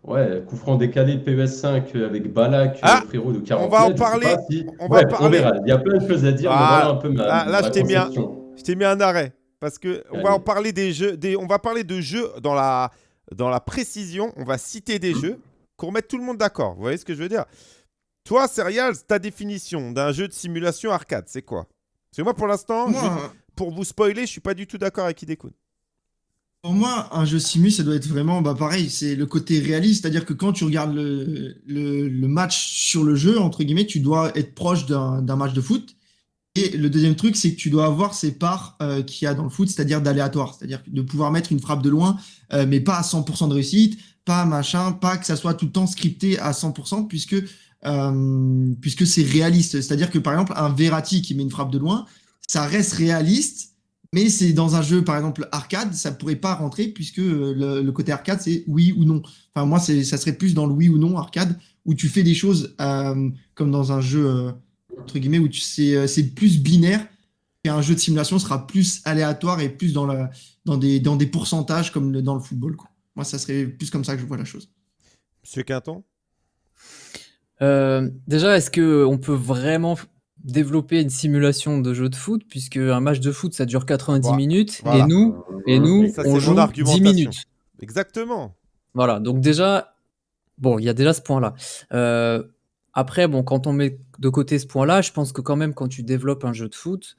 Ouais, coup franc décalé de PES 5 avec Balak, Ah, frérot de 40 va en parler, si- on va parler. verra. Il y a plein de choses à dire, mais voilà un peu ma, là- là, ma je t'ai mis un- mis arrêt parce que on va en parler des jeux, des, on va parler de jeux dans la dans la précision. On va citer des [CLEARS THROAT] jeux pour mettre tout le monde d'accord. Vous voyez ce que je veux dire? Toi, Serial, ta définition d'un jeu de simulation arcade, c'est quoi? Parce que moi, pour l'instant, pour vous spoiler, je suis pas du tout d'accord avec Hidekun. Pour moi, un jeu simu, ça doit être vraiment bah, pareil, c'est le côté réaliste, c'est-à-dire que quand tu regardes le, le, le match sur le jeu, entre guillemets, tu dois être proche d'un d'un match de foot. Et le deuxième truc, c'est que tu dois avoir ces parts euh, qu'il y a dans le foot, c'est-à-dire d'aléatoire, c'est-à-dire de pouvoir mettre une frappe de loin, euh, mais pas à 100% de réussite, pas machin, pas que ça soit tout le temps scripté à 100%, puisque, euh, puisque c'est réaliste. C'est-à-dire que par exemple, un Verratti qui met une frappe de loin, ça reste réaliste, mais c'est dans un jeu, par exemple, arcade, ça pourrait pas rentrer puisque euh, le, côté arcade, c'est oui ou non. Enfin, moi, ça serait plus dans le oui ou non arcade où tu fais des choses euh, comme dans un jeu, entre guillemets, où c'est, plus binaire et un jeu de simulation sera plus aléatoire et plus dans, la, dans, des, dans des pourcentages comme dans le football. Quoi. Moi, ça serait plus comme ça que je vois la chose. Monsieur Quinton? Euh, déjà, est-ce que on peut vraiment f- développer une simulation de jeu de foot puisque un match de foot ça dure 90 Voilà. minutes Voilà. et nous et nous Ça, on joue mon 10 argumentation. minutes. Exactement. Voilà, donc déjà, bon, il y a déjà ce point-là. Euh, après, bon, quand on met de côté ce point-là, je pense que quand même, quand tu développes un jeu de foot,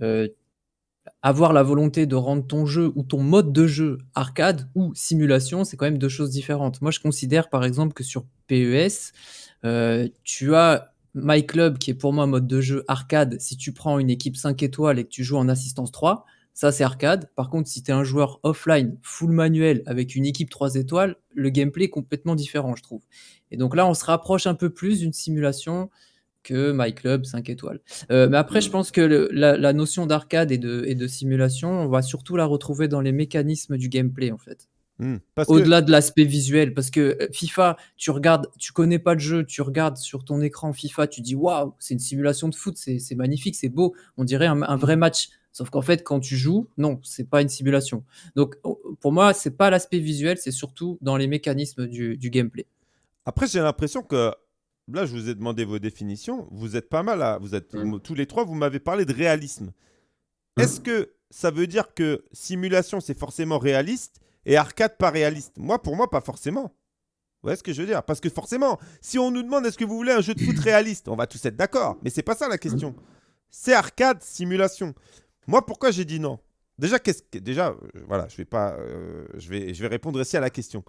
euh, avoir la volonté de rendre ton jeu ou ton mode de jeu arcade ou simulation, c'est quand même deux choses différentes. Moi, je considère par exemple que sur PES, euh, tu as My Club qui est pour moi un mode de jeu arcade. Si tu prends une équipe 5 étoiles et que tu joues en assistance 3, ça c'est arcade. Par contre, si tu es un joueur offline, full manuel, avec une équipe 3 étoiles, le gameplay est complètement différent, je trouve. Et donc là, on se rapproche un peu plus d'une simulation que My Club 5 étoiles. Euh, mais après, je pense que la notion d'arcade et de, et de simulation, on va surtout la retrouver dans les mécanismes du gameplay, en fait. Hmm. Que Au-delà de l'aspect visuel, parce que euh, FIFA, tu regardes, tu connais pas le jeu, tu regardes sur ton écran FIFA, tu dis waouh, c'est une simulation de foot, c'est magnifique, c'est beau, on dirait un, un vrai match. Sauf qu'en fait, quand tu joues, non, c'est pas une simulation. Donc, o- pour moi, c'est pas l'aspect visuel, c'est surtout dans les mécanismes du, du gameplay. Après, j'ai l'impression que là, je vous ai demandé vos définitions. Vous êtes pas mal à. Vous êtes Mm. tous les trois. Vous m'avez parlé de réalisme. Mm. Est-ce que ça veut dire que simulation c'est forcément réaliste? Et arcade pas réaliste Moi, pour moi, pas forcément. Vous voyez ce que je veux dire? Parce que forcément, si on nous demande est-ce que vous voulez un jeu de foot [CLEARS THROAT] réaliste, on va tous être d'accord. Mais c'est pas ça la question. C'est arcade, simulation. Moi, pourquoi j'ai dit non? Déjà, qu'est-ce que déjà, euh, voilà, je vais pas, euh, je vais, je vais répondre aussi à la question.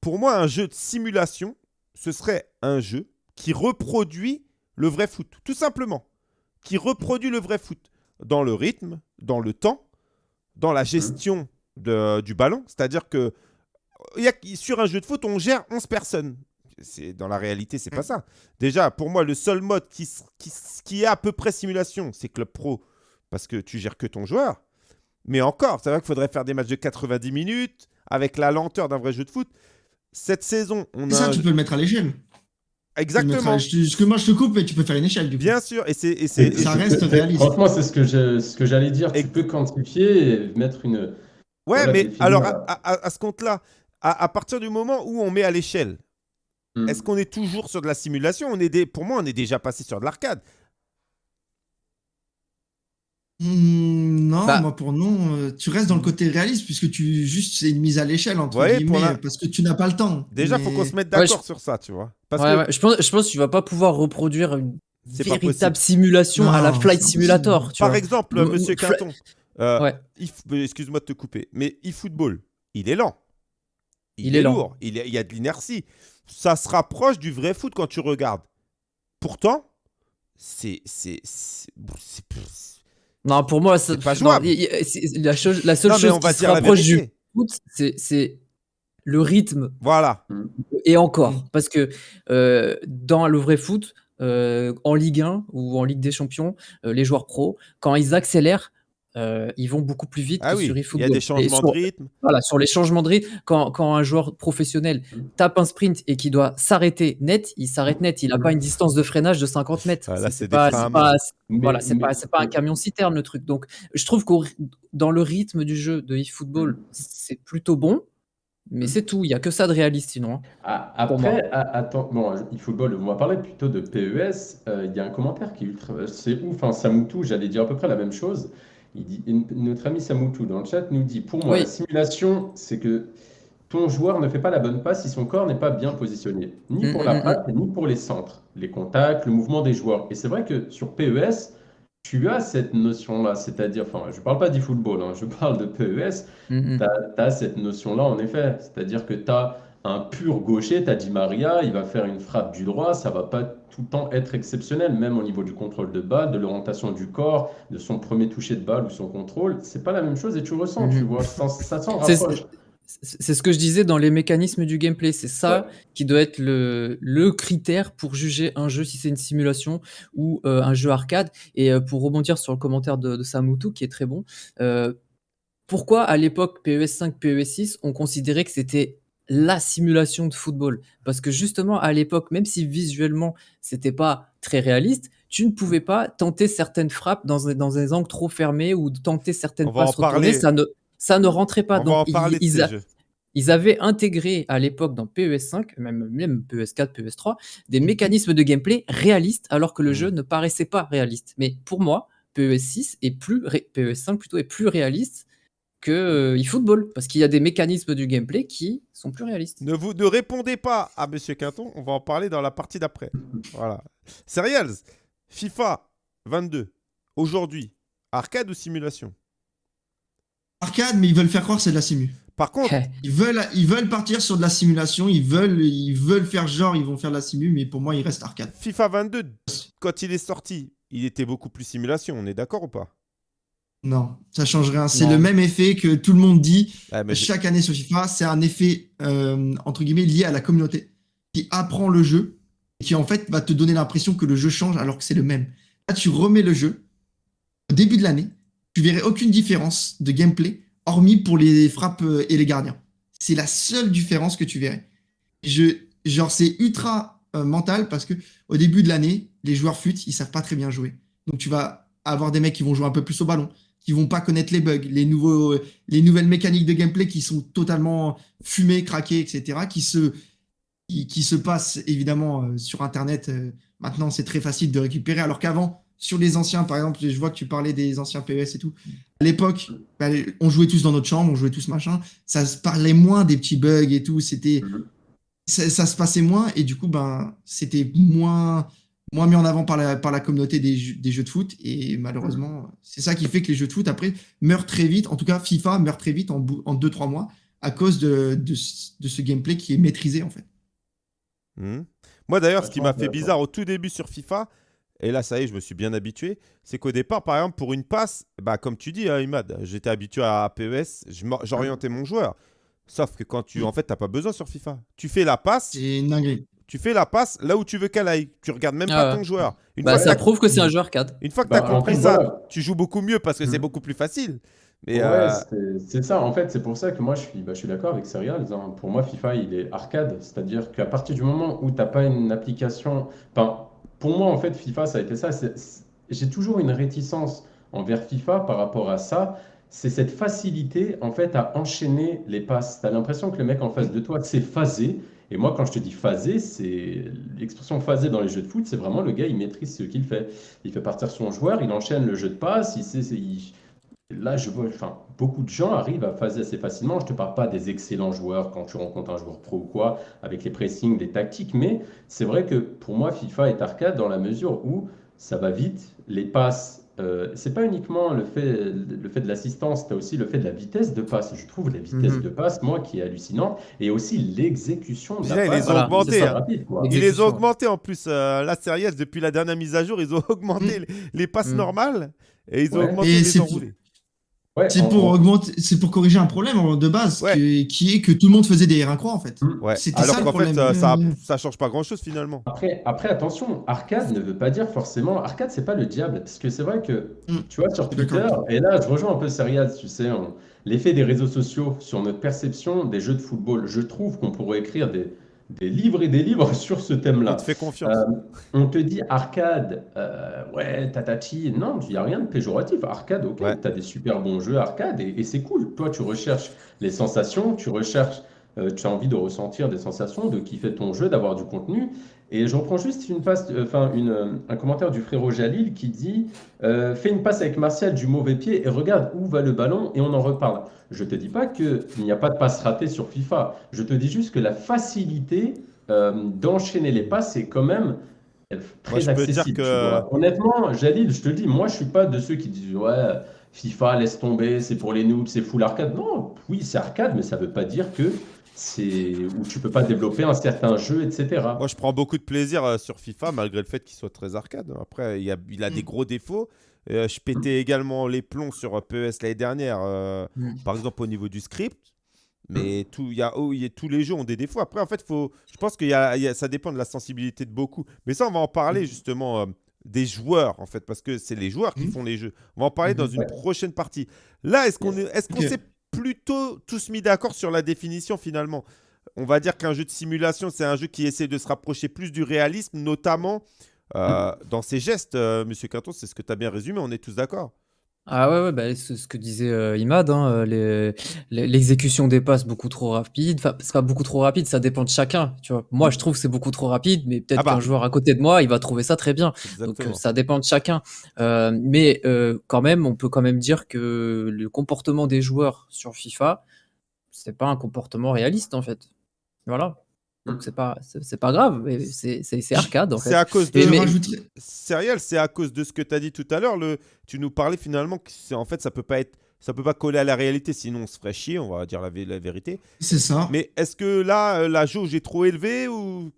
Pour moi, un jeu de simulation, ce serait un jeu qui reproduit le vrai foot, tout simplement, qui reproduit le vrai foot dans le rythme, dans le temps, dans la gestion de- du ballon. C'est-à-dire que il y a, sur un jeu de foot, on gère 11 personnes. C'est, dans la réalité, c'est pas ça. Déjà, pour moi, le seul mode qui, qui, est à peu près simulation, c'est Club Pro, parce que tu gères que ton joueur. Mais encore, c'est vrai qu'il faudrait faire des matchs de 90 minutes, avec la lenteur d'un vrai jeu de foot. Cette saison, on Et a. ça, tu peux le mettre à l'échelle. Exactement. Parce que moi, je te coupe, mais tu peux faire une échelle du coup. Bien sûr. Et c'est. et c'est- Et et ça reste réaliste. Franchement, c'est ce que je- ce que j'allais dire. Et- Tu peux quantifier et mettre une. Ouais, Voilà, mais alors, là. à, à- à ce compte-là, à, à partir du moment où on met à l'échelle, Hmm. est-ce qu'on est toujours sur de la simulation? On est des, Pour moi, on est déjà passé sur de l'arcade. Hmm, non, Bah. moi pour non, euh, tu restes dans le côté réaliste puisque tu juste c'est une mise à l'échelle entre Ouais, guillemets la- parce que tu n'as pas le temps. Déjà, il faut Mais- qu'on se mette Ouais, d'accord je- sur ça, tu vois. Parce Ouais, que ouais, je, pense, je pense que tu vas pas pouvoir reproduire une véritable simulation à la Flight Simulator. Tu Par vois. exemple, monsieur Quinton, euh, Ouais. excuse-moi de te couper, mais eFootball, il est lent. Il est lourd. Il, y a de l'inertie. Ça se rapproche du vrai foot quand tu regardes. Pourtant, c'est. Non, pour moi, ça- C'est pas non, jouable. y- y- c'est- la, chose, la seule Non, chose on va qui se dire rapproche du foot, c'est- c'est le rythme Voilà. et encore. Parce que euh, dans le vrai foot, euh, en Ligue 1 ou en Ligue des Champions, euh, les joueurs pros, quand ils accélèrent, euh, ils vont beaucoup plus vite Ah que oui, sur il y eFootball. a des changements sur- de rythme. Voilà, sur les changements de rythme, quand, quand un joueur professionnel tape un sprint et qui doit s'arrêter net, il s'arrête net. Il n'a pas une distance de freinage de 50 mètres. Ah, là, C'est- pas, pas- Mais- voilà, c'est mais- pas, c'est pas un camion citerne le truc. Donc, je trouve que dans le rythme du jeu de eFootball, c'est plutôt bon, mais c'est tout. Il y a que ça de réaliste sinon. hein. Ah. Après, a- attends, bon, eFootball, on va parler plutôt de PES. Euh, Il y a un commentaire qui est ultra. C'est ouf, hein, Samoutou, j'allais dire à peu près la même chose. Il dit, notre ami Samoutou dans le chat nous dit Pour moi, Oui. la simulation, c'est que ton joueur ne fait pas la bonne passe si son corps n'est pas bien positionné, ni Mm, pour mm, la mm, patte, ni pour les centres, les contacts, le mouvement des joueurs. Et c'est vrai que sur PES, tu as cette notion-là, c'est-à-dire, enfin, je ne parle pas d'eFootball, hein, je parle de PES. Mm, mm. Tu as, cette notion-là, en effet. C'est-à-dire que tu as un pur gaucher, tu as Di Maria, il va faire une frappe du droit, ça va pas tout le temps être exceptionnel, même au niveau du contrôle de balle, de l'orientation du corps, de son premier toucher de balle ou son contrôle. C'est pas la même chose et tu ressens, tu Mhm. vois, ça, ça s'en C'est- rapproche. C'est c'est ce que je disais dans les mécanismes du gameplay. C'est ça Ouais. qui doit être le, le critère pour juger un jeu, si c'est une simulation ou euh, un jeu arcade. Et euh, pour rebondir sur le commentaire de, de Samoutou, qui est très bon, euh, pourquoi à l'époque PES 5, PES 6, on considérait que c'était la simulation de football Parce que justement, à l'époque, même si visuellement, c'était pas très réaliste, tu ne pouvais pas tenter certaines frappes dans, un- dans des angles trop fermés ou tenter certaines passes retournées. Ça ne, ça ne rentrait pas. On va en Donc, ils- parler de ils ces a- jeux. ils avaient intégré à l'époque dans PES 5, même, même PES 4, PES 3, des mécanismes de gameplay réalistes alors que le jeu ne paraissait pas réaliste. Mais pour moi, PES 6 est plus ré- PES 5 plutôt est plus réaliste que euh, eFootball parce qu'il y a des mécanismes du gameplay qui sont plus réalistes. Ne vous ne répondez pas à Monsieur Quinton, on va en parler dans la partie d'après. Voilà. Serials, FIFA 22, aujourd'hui, arcade ou simulation? Arcade, mais ils veulent faire croire que c'est de la simu. Par contre, Ils veulent, ils veulent partir sur de la simulation, ils veulent, ils veulent faire genre, ils vont faire de la simu, mais pour moi, il reste arcade. FIFA 22, quand il est sorti, il était beaucoup plus simulation, on est d'accord ou pas? Non, ça change rien. C'est le même effet que tout le monde dit Ah, mais chaque année sur FIFA. C'est un effet, euh, entre guillemets, lié à la communauté qui apprend le jeu et qui, en fait, va te donner l'impression que le jeu change alors que c'est le même. Là, tu remets le jeu au début de l'année, tu verrais aucune différence de gameplay, hormis pour les frappes euh, et les gardiens. C'est la seule différence que tu verrais. Je, genre, c'est ultra euh, mental parce que au début de l'année, les joueurs fut, ils savent pas très bien jouer. Donc, tu vas avoir des mecs qui vont jouer un peu plus au ballon, qui vont pas connaître les bugs, les, nouveaux, les nouvelles mécaniques de gameplay qui sont totalement fumées, craquées, etc., qui se, qui, qui se passent évidemment euh, sur Internet. euh, maintenant, c'est très facile de récupérer, alors qu'avant, sur les anciens, par exemple, je vois que tu parlais des anciens PES et tout. À l'époque, bah, on jouait tous dans notre chambre, on jouait tous machin. Ça se parlait moins des petits bugs et tout. C'était, Mhm. ça, ça se passait moins et du coup, ben, c'était moins, moins mis en avant par la, par la communauté des, jeux- des jeux de foot. Et malheureusement, c'est ça qui fait que les jeux de foot, après, meurent très vite. En tout cas, FIFA meurt très vite en 2-3 mois à cause de, de, ce- de ce gameplay qui est maîtrisé, en fait. Hmm. Moi d'ailleurs, ce qui m'a fait bizarre au tout début sur FIFA, et là ça y est, je me suis bien habitué, c'est qu'au départ, par exemple, pour une passe, bah, comme tu dis, hein, Imad, j'étais habitué à PES, j'orientais mon joueur. Sauf que quand tu, en fait, t'as pas besoin sur FIFA. Tu fais la passe, C'est une dinguerie. Tu fais la passe là où tu veux qu'elle aille. Tu regardes même Ah pas ouais. ton joueur. Une Bah, fois ça prouve que c'est un jeu arcade. une fois que Bah, tu as compris ça, voilà. tu joues beaucoup mieux parce que c'est Mhm. beaucoup plus facile. Mais Ouais, euh, c'est- ça. En fait, c'est pour ça que moi, je suis, bah, je suis d'accord avec Serials. hein. Pour moi, FIFA, il est arcade. C'est-à-dire qu'à partir du moment où tu n'as pas une application. Enfin, pour moi, en fait, FIFA, ça a été ça. J'ai toujours une réticence envers FIFA par rapport à ça. C'est cette facilité, en fait, à enchaîner les passes. Tu as l'impression que le mec en face de toi, c'est phasé. Et moi, quand je te dis phasé, c'est l'expression phasé dans les jeux de foot, c'est vraiment le gars, il maîtrise ce qu'il fait. Il fait partir son joueur, il enchaîne le jeu de passe, il sait, Là, je vois, enfin, beaucoup de gens arrivent à phaser assez facilement. Je ne te parle pas des excellents joueurs quand tu rencontres un joueur pro ou quoi, avec les pressings, les tactiques, mais c'est vrai que pour moi, FIFA est arcade dans la mesure où ça va vite, les passes. Euh, c'est pas uniquement le fait, le fait de l'assistance, tu as aussi le fait de la vitesse de passe. Je trouve la vitesse Mhm. de passe, moi, qui est hallucinante, et aussi l'exécution de la ils passe. les ont Voilà, augmentés. Hein. rapide. Ils les ont augmentés en plus. euh, la série depuis la dernière mise à jour, ils ont [LAUGHS] augmenté les, les passes Mm. normales et ils ont Ouais. augmenté Et les enroulés. Ouais, C'est pour en- augmenter, c'est pour corriger un problème de base Ouais. que- qui est que tout le monde faisait des R1 croix en fait. Ouais. C'était Alors ça, le qu'en fait, problème. euh, ça, Ouais. ça change pas grand-chose finalement. Après, après, attention, arcade ne veut pas dire forcément. Arcade, c'est pas le diable. Parce que c'est vrai que, Mm. tu vois, sur Twitter, et là, je rejoins un peu Serial, tu sais, on- l'effet des réseaux sociaux sur notre perception des jeux de football. Je trouve qu'on pourrait écrire des, des livres et des livres [LAUGHS] sur ce On thème-là. te fait confiance. Euh, on te dit arcade, euh, ouais, tatati. Non, il n'y a rien de péjoratif. Arcade, ok, Ouais. tu as des super bons jeux arcade et, et c'est cool. Toi, tu recherches les sensations, tu recherches, euh, tu as envie de ressentir des sensations, de kiffer ton jeu, d'avoir du contenu. Et je reprends juste une passe, enfin, une, euh, un commentaire du frérot Jalil qui dit euh, Fais une passe avec Martial du mauvais pied et regarde où va le ballon et on en reparle. Je te dis pas qu'il n'y a pas de passe ratée sur FIFA. Je te dis juste que la facilité euh, d'enchaîner les passes est quand même très Moi, accessible. que-. Honnêtement, Jalil, je te le dis, moi, je suis pas de ceux qui disent Ouais, FIFA, laisse tomber, c'est pour les noobs, c'est full arcade. Non, oui, c'est arcade, mais ça veut pas dire que c'est où tu peux pas développer un certain jeu, etc. Moi, je prends beaucoup de plaisir euh, sur FIFA, malgré le fait qu'il soit très arcade. Après, il, a, il a des Mm. gros défauts. Euh, je pétais également les plombs sur euh, PES l'année dernière, euh, Mm. par exemple au niveau du script. Mais tout, il y a, oh, y a- tous les jeux ont des défauts. Après, en fait, faut, je pense que ça dépend de la sensibilité de beaucoup. Mais ça, on va en parler justement euh, des joueurs, en fait, parce que c'est les joueurs qui Mm. font les jeux. On va en parler Mhm. dans une Ouais. prochaine partie. Là, est-ce qu'on est, Ok. s'est plutôt tous mis d'accord sur la définition finalement on va dire qu'un jeu de simulation, c'est un jeu qui essaie de se rapprocher plus du réalisme, notamment euh, dans ses gestes. euh, Monsieur Quinton, c'est ce que tu as bien résumé, on est tous d'accord. Ah ouais, ouais, bah, c'est ce que disait euh, Imad, hein, euh, les- l'exécution des passes beaucoup trop rapide. Enfin, c'est pas beaucoup trop rapide, ça dépend de chacun. Tu vois. Moi, je trouve que c'est beaucoup trop rapide, mais peut-être Ah bah. qu'un joueur à côté de moi, il va trouver ça très bien. Donc Exactement. euh, ça dépend de chacun. Euh, mais euh, quand même, on peut quand même dire que le comportement des joueurs sur FIFA, c'est pas un comportement réaliste en fait. Voilà. Donc c'est pas c'est c'est pas grave, mais c'est c'est- c'est arcade en c'est fait. à cause de. Mais- Serial, c'est à cause de ce que tu as dit tout à l'heure. Le... Tu nous parlais finalement que c'est- en fait, ça peut pas être. Ça peut pas coller à la réalité, sinon on se ferait chier, on va dire la, vé- la vérité. C'est ça. Mais est-ce que là, euh, la jauge est trop élevée ou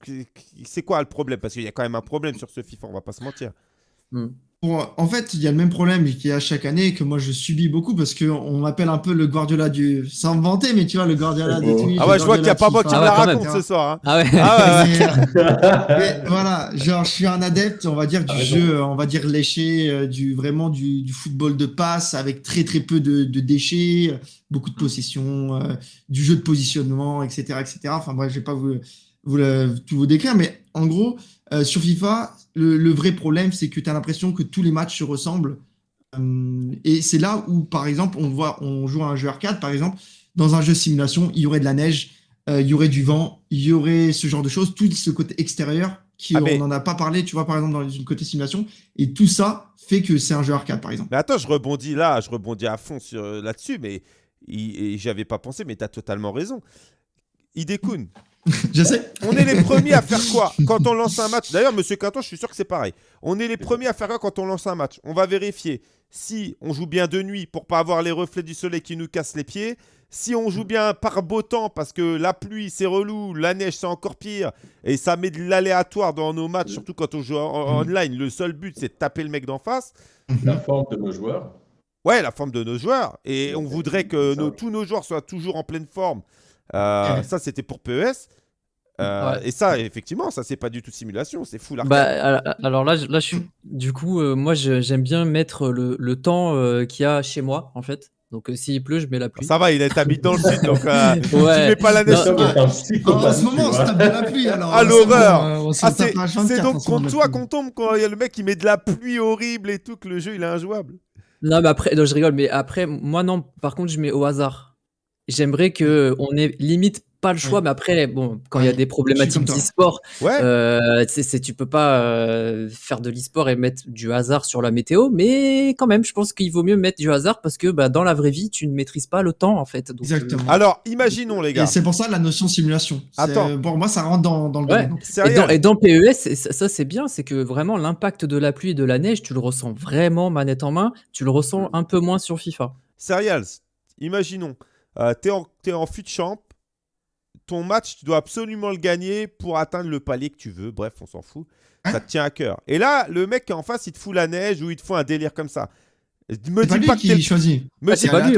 c'est quoi le problème? Parce qu'il y a quand même un problème sur ce FIFA, on va pas se mentir. Hmm. Pour- en fait, il y a le même problème qu'il y a chaque année et que moi je subis beaucoup parce qu'on m'appelle un peu le Guardiola du. Sans me vanter, mais tu vois, le Guardiola de. Twitch. Ah le ouais, je vois qu'il n'y a pas moi de qui Ah me ouais, la raconte ce soir. hein. Ah ouais. Ah ouais. Mais, mais voilà, genre je suis un adepte, on va dire du Ah, jeu, euh, on va dire léché, euh, du vraiment du, du football de passe avec très très peu de, de déchets, euh, beaucoup de possession, euh, du jeu de positionnement, etc., etc. Enfin bref, je vais pas vous, vous tout vous décrire, mais en gros, euh, sur FIFA, le, le vrai problème, c'est que tu as l'impression que tous les matchs se ressemblent. Euh, et c'est là où, par exemple, on voit, on joue à un jeu arcade, par exemple, dans un jeu simulation, il y aurait de la neige, euh, il y aurait du vent, il y aurait ce genre de choses, tout ce côté extérieur qui Ah, on n'en a pas parlé, tu vois, par exemple, dans une côté simulation, et tout ça fait que c'est un jeu arcade, par exemple. Mais attends, je rebondis là, je rebondis à fond sur, là-dessus, mais j'avais pas pensé, mais tu as totalement raison. Idekun, [LAUGHS] Je sais. on est les premiers à faire quoi quand on lance un match? D'ailleurs, monsieur Quinton, je suis sûr que c'est pareil. On est les premiers à faire quoi quand on lance un match? On va vérifier si on joue bien de nuit pour pas avoir les reflets du soleil qui nous cassent les pieds. Si on joue bien par beau temps parce que la pluie c'est relou, la neige c'est encore pire et ça met de l'aléatoire dans nos matchs, surtout quand on joue en- en online. Le seul but c'est de taper le mec d'en face. La forme de nos joueurs. Ouais, la forme de nos joueurs. Et on voudrait que nos- tous nos joueurs soient toujours en pleine forme. Euh. Ça, c'était pour PES. Euh, Ouais. Et ça, effectivement, ça, c'est pas du tout simulation, c'est full arcade. Bah, al- alors là, je- là, je suis, du coup, euh, moi, j'aime bien mettre le, le temps euh, qu'il y a chez moi, en fait. Donc, euh, s'il pleut, je mets la pluie. ça va, il est habité dans le sud, donc euh, [LAUGHS] tu mets pas la neige Non, En, ce moment, on se tape de la pluie, [LAUGHS] alors. Ah, l'horreur. Ah, c'est H24 c'est en donc contre toi qu'on tombe quand il y a le mec qui met de la pluie horrible et tout, que le jeu il est injouable. Non, mais après, non, je rigole, mais après, moi, non, par contre, je mets au hasard. J'aimerais que on ait limite pas le choix, Ouais. mais après, bon, quand il y a Ouais, des problématiques d'e-sport, Ouais, euh, tu sais, c'est- tu peux pas euh, faire de l'e-sport et mettre du hasard sur la météo, mais quand même, je pense qu'il vaut mieux mettre du hasard parce que bah, dans la vraie vie, tu ne maîtrises pas le temps, en fait. Donc, euh, Exactement. alors imaginons les Et gars. c'est pour ça la notion simulation. Attends. Pour moi, ça rentre dans, dans le Ouais. domaine. Et Sérieux dans, et dans PES, c'est- ça, ça, c'est bien, c'est que vraiment l'impact de la pluie et de la neige, tu le ressens vraiment manette en main, tu le ressens un peu moins sur FIFA. Serials, imaginons, euh, t'es en, t'es en fut champ, ton match, tu dois absolument le gagner pour atteindre le palier que tu veux. Bref, on s'en fout. Ça te tient à cœur. Et là, le mec qui est en face, il te fout la neige ou il te fout un délire comme ça. Me pas dis lui pas t'es qui choisit. me Ah, dis- c'est pas lui.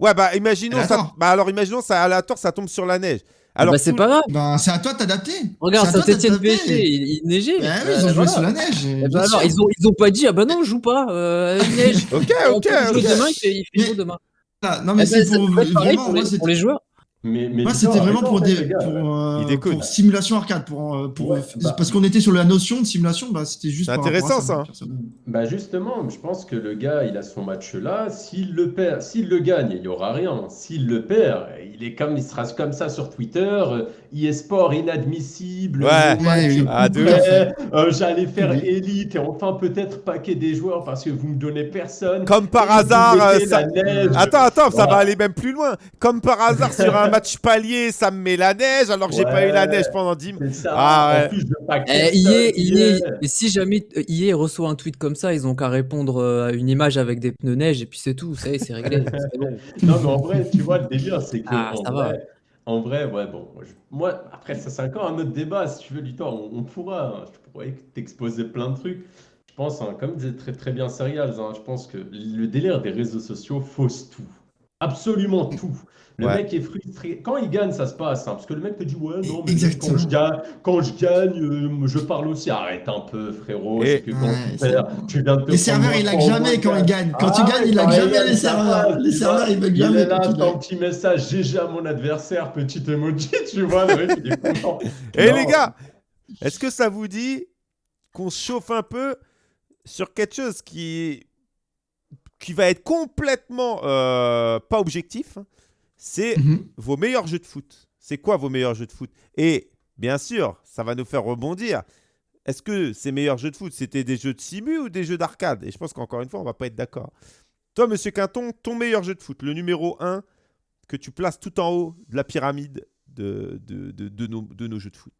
Ouais, bah imaginons ça. Aléatoire. Bah alors imaginons ça aléatoire, ça tombe sur la neige. Alors, Alors bah, c'est pas grave. Ben, c'est à toi de t'adapter. Regarde, à Saint-Etienne. PSG, il, il neigeait. Bah oui, Euh, ils ont joué voilà. sous la neige. Eh alors, sûr. ils ont, ils ont pas dit, ah bah non, on joue pas, euh, il neige. Ok, On ok, ok. demain, il fait, il fait Mais- beau demain. Ah, non, mais Eh c'est pour vraiment. Moi, les, c'était- pour les joueurs. Mais, mais Moi, c'était vraiment pour, des, gars. pour, euh, pour simulation arcade. Pour, euh, pour, Ouais, bah- parce qu'on était sur la notion de simulation, bah, c'était juste. Intéressant, ça. Bah justement, je pense que le gars, il a son match là. S'il le perd, s'il le gagne, il y aura rien. S'il le perd, il est comme, il sera comme ça sur Twitter. eSport inadmissible. Ouais. match Ouais, Ah, euh, J'allais faire élite et enfin peut-être paquet des joueurs parce que vous me donnez personne. Comme par hasard, euh, ça- la neige. Attends, attends, ça va aller même plus loin. Comme par hasard, sur un match [LAUGHS] palier, ça me met la neige alors que j'ai pas eu la Ouais. neige pendant 10 minutes. C'est ça. Ah ouais. Eh, si jamais euh, EA reçoit un tweet comme ça, ils ont qu'à répondre à une image avec des pneus neige et puis c'est tout, c'est réglé. bon. [LAUGHS] Non, mais en vrai, tu vois, le délire, c'est que. Ah, ça va. En vrai, ouais, bon. moi, après, ça, c'est encore un autre débat. Si tu veux, Luthor, on, on pourra. hein, je pourrais t'exposer plein de trucs. Je pense, hein, comme disait très, très bien Serials, hein, je pense que le délire des réseaux sociaux fausse tout. Absolument tout. Le Ouais. mec est frustré. Quand il gagne, ça se passe. hein, parce que le mec te dit Ouais, non, mais Exactement. quand je gagne, quand je, gagne euh, je parle aussi. Arrête un peu, frérot. Et- que quand Ouais, tu perds, tu viens de te Les serveurs, ils un point jamais quand ils gagnent. Quand Ah, ils gagnent, ils laguent quand jamais les serveurs. Les tu serveurs, ils Il jamais est là, gagnent. petit message GG à mon adversaire, petit emoji, [LAUGHS] tu vois, le mec, il est content. Et Non. les gars, est-ce que ça vous dit qu'on se chauffe un peu sur quelque chose qui, qui va être complètement euh, pas objectif hein C'est Mhm. vos meilleurs jeux de foot. C'est quoi vos meilleurs jeux de foot? Et bien sûr, ça va nous faire rebondir. Est-ce que ces meilleurs jeux de foot, c'était des jeux de simu ou des jeux d'arcade? Et je pense qu'encore une fois, on va pas être d'accord. Toi, monsieur Quinton, ton meilleur jeu de foot, le numéro 1 que tu places tout en haut de la pyramide de, de, de- de nos, de nos jeux de foot?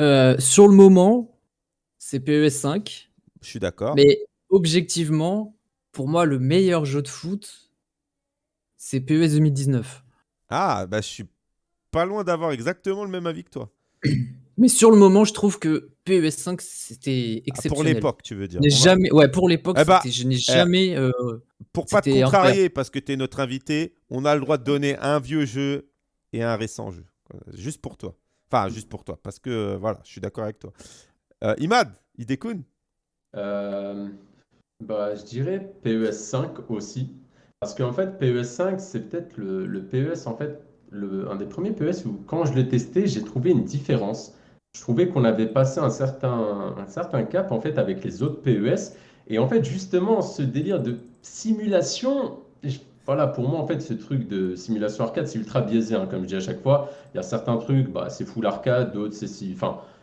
Euh, sur le moment, c'est PES 5, Je suis d'accord. mais objectivement, pour moi, le meilleur jeu de foot, c'est PES 2019. Ah, bah je suis pas loin d'avoir exactement le même avis que toi. [COUGHS] Mais sur le moment, je trouve que PES 5, c'était Ah, exceptionnel. pour l'époque, tu veux dire. Je n'ai On va- jamais, ouais, pour l'époque, Eh bah, je n'ai jamais. euh, Pour pas te contrarier, parce que tu es notre invité, on a le droit de donner un vieux jeu et un récent jeu. Juste pour toi. Enfin, juste pour toi, parce que euh, voilà, je suis d'accord avec toi. Euh, Imad, Idekun Euh, bah, je dirais PES 5 aussi. Parce qu'en fait, PES 5, c'est peut-être le, le PES, en fait, un des premiers PES où, quand je l'ai testé, j'ai trouvé une différence. Je trouvais qu'on avait passé un certain, un certain cap, en fait, avec les autres PES. Et en fait, justement, ce délire de simulation, voilà, pour moi, en fait, ce truc de simulation arcade, c'est ultra biaisé, hein, comme je dis à chaque fois. Il y a certains trucs, bah, c'est full arcade, d'autres, c'est si.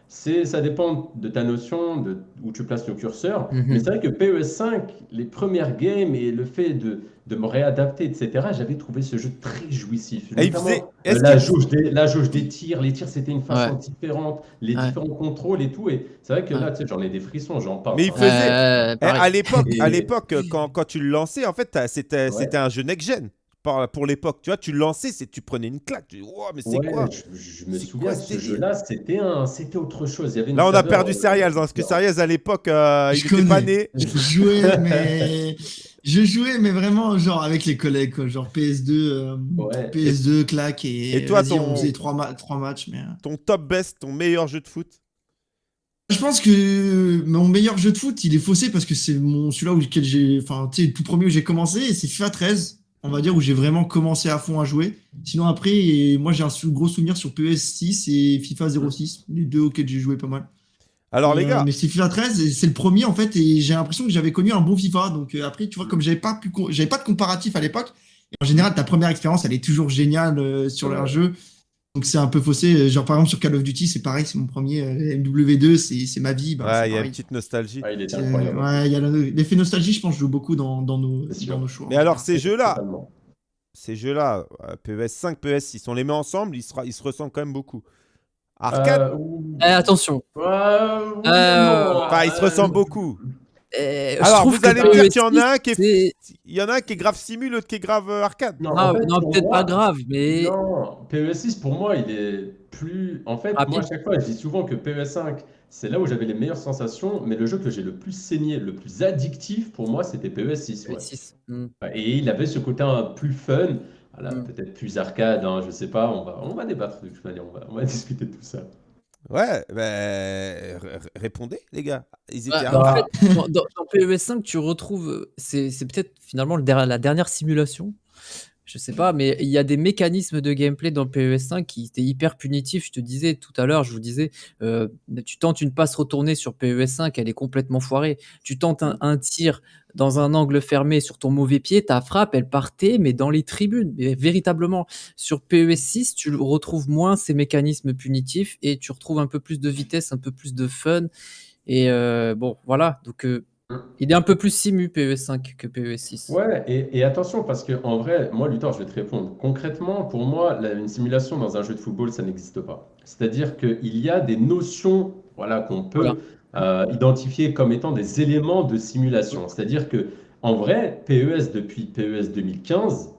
C'est, ça dépend de ta notion, de où tu places le curseur. Mhm. Mais c'est vrai que PES5, les premières games et le fait de, de me réadapter, etc., j'avais trouvé ce jeu très jouissif. Et il Notamment, faisait- euh, la, jauge des, la jauge des tirs, les tirs c'était une façon Ouais. différente, les Ouais. différents contrôles et tout. Et c'est vrai que là, tu sais, j'en ai des frissons, j'en parle. Mais il faisait- euh, Eh, à l'époque, à Et- l'époque, quand, quand tu le lançais, en fait, c'était Ouais. un jeu next-gen pour l'époque. Tu vois, tu le lançais, c'est- tu prenais une claque. Tu dis, Wow, mais c'est Ouais, quoi je, je me C'est souviens quoi que ce jeu-là, c'était un, c'était autre chose. Il y avait une Là, on a perdu euh, Serials, hein, parce que Serials, à l'époque, euh, il Je était pas connais. né. Je jouais, mais. [LAUGHS] Je jouais, mais vraiment, genre avec les collègues, quoi. Genre PS2, euh, Ouais. PS2, claque, et, Et toi, ton- on faisait trois, ma- trois matchs. Mais... euh. Ton top best, ton meilleur jeu de foot? Je pense que mon meilleur jeu de foot, il est faussé parce que c'est mon celui-là où lequel j'ai, enfin, tu sais, le tout premier où j'ai commencé, c'est FIFA 13, on va dire, où j'ai vraiment commencé à fond à jouer. Sinon, après, et moi, j'ai un gros souvenir sur PES 6 et FIFA 06, les deux auxquels j'ai joué pas mal. Alors, les Euh, gars, mais c'est FIFA 13, et c'est le premier en fait, et j'ai l'impression que j'avais connu un bon FIFA. Donc euh, après, tu vois, comme j'avais pas pu, co- j'avais pas de comparatif à l'époque. et En général, ta première expérience, elle est toujours géniale euh, sur Ouais. leur jeu. Donc c'est un peu faussé. Genre par exemple sur Call of Duty, c'est pareil, c'est mon premier euh, MW2, c'est c'est ma vie. bah, ouais, il y a une petite nostalgie. Ah, il C'est- incroyable. ouais, il y a l'effet nostalgie, je pense, joue beaucoup dans, dans nos, dans choix. Mais alors, ces jeux-là, ces jeux-là, euh, PES 5, PES 6, on les met ensemble, ils, sera- ils se ressemblent quand même beaucoup. Arcade, Euh, ouh. Eh, attention. Ouais, Euh, enfin, ils se euh, ressemblent beaucoup. Je Alors, vous que allez me dire qu'il y en a un qui est, il y en a un qui est grave simu, l'autre qui est grave euh, arcade. Non, Ah, en fait, non, pour peut-être pas grave, mais Non, PES6 pour moi, il est plus. En fait, Rapide. moi, à chaque fois, je dis souvent que PES 5, c'est là où j'avais les meilleures sensations, mais le jeu que j'ai le plus saigné, le plus addictif pour moi, c'était PES 6. ouais. six. Hmm. Ouais, Et il avait ce côté un plus fun, voilà, Mm. peut-être plus arcade, hein, je sais pas, on va, on va débattre de toute manière, on va, on va [LAUGHS] discuter de tout ça. Ouais, ben, répondez, les gars. À- bah, en Ah. fait, dans, dans- dans PES 5, tu retrouves. euh, C'est peut-être finalement le la dernière simulation. Je sais pas, mais il y a des mécanismes de gameplay dans PES 5 qui étaient hyper punitifs. Je te disais tout à l'heure, je vous disais, euh, tu tentes une passe retournée sur PES 5, elle est complètement foirée. Tu tentes un, un tir dans un angle fermé sur ton mauvais pied, ta frappe, elle partait, mais dans les tribunes, mais véritablement. Sur PES 6, tu retrouves moins ces mécanismes punitifs et tu retrouves un peu plus de vitesse, un peu plus de fun. Et euh, bon, voilà. Donc, euh, il est un peu plus simu PES 5 que PES 6. Ouais, et, et attention, parce que en vrai, moi, Luthor, je vais te répondre. Concrètement, pour moi, la- une simulation dans un jeu de football, ça n'existe pas. C'est-à-dire qu'il y a des notions voilà, qu'on peut euh, identifier comme étant des éléments de simulation. C'est-à-dire que, en vrai, PES depuis PES 2015,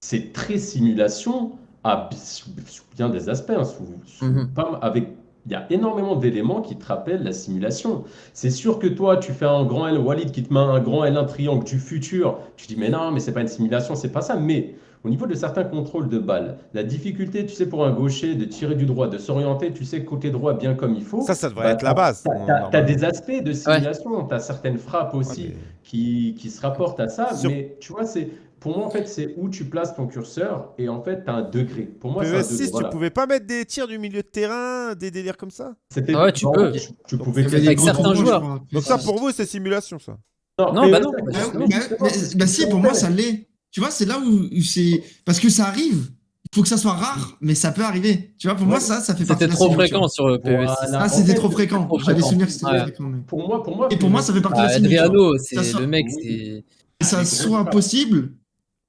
c'est très simulation à, sous, bien des aspects, hein, sous- sous Mhm. pas avec il y a énormément d'éléments qui te rappellent la simulation. C'est sûr que toi, tu fais un grand L, Walid qui te met un grand L1 triangle du futur. Tu dis, mais non, mais c'est pas une simulation, c'est pas ça. Mais au niveau de certains contrôles de balles, la difficulté, tu sais, pour un gaucher de tirer du droit, de s'orienter, tu sais, côté droit bien comme il faut. Ça, ça devrait bah, être la base. T'as- t'as normalement. des aspects de simulation, tu as certaines frappes Ouais, aussi mais- qui, qui se rapportent à ça. Sur- Mais tu vois, c'est, pour moi, en fait, c'est où tu places ton curseur et en fait, tu as un degré. Pour moi, c'est un PES 6, degré. voilà. tu pouvais pas mettre des tirs du milieu de terrain, des délires comme ça? C'était, Ah ouais, tu non, peux. Tu, tu pouvais Avec gros certains joueurs. crois. Donc ça, pour vous, c'est simulation, ça Non, bah non, bah Bah, justement. bah, bah, bah, si, pour moi, ça l'est. Tu vois, c'est là où, c'est. Parce que ça arrive. Il faut que ça soit rare, mais ça peut arriver. Tu vois, pour moi, ça, ça fait partie C'était de la trop simulation. fréquent sur euh, PES 6. Voilà. Ah, En c'était trop fréquent. trop J'avais souvenir que c'était Ouais. trop fréquent. mais- Pour moi, pour moi, Et pour moi, ça fait partie de la Ah, simulation. Adriano, c'est le mec, c'est. Que ça Ah, soit possible,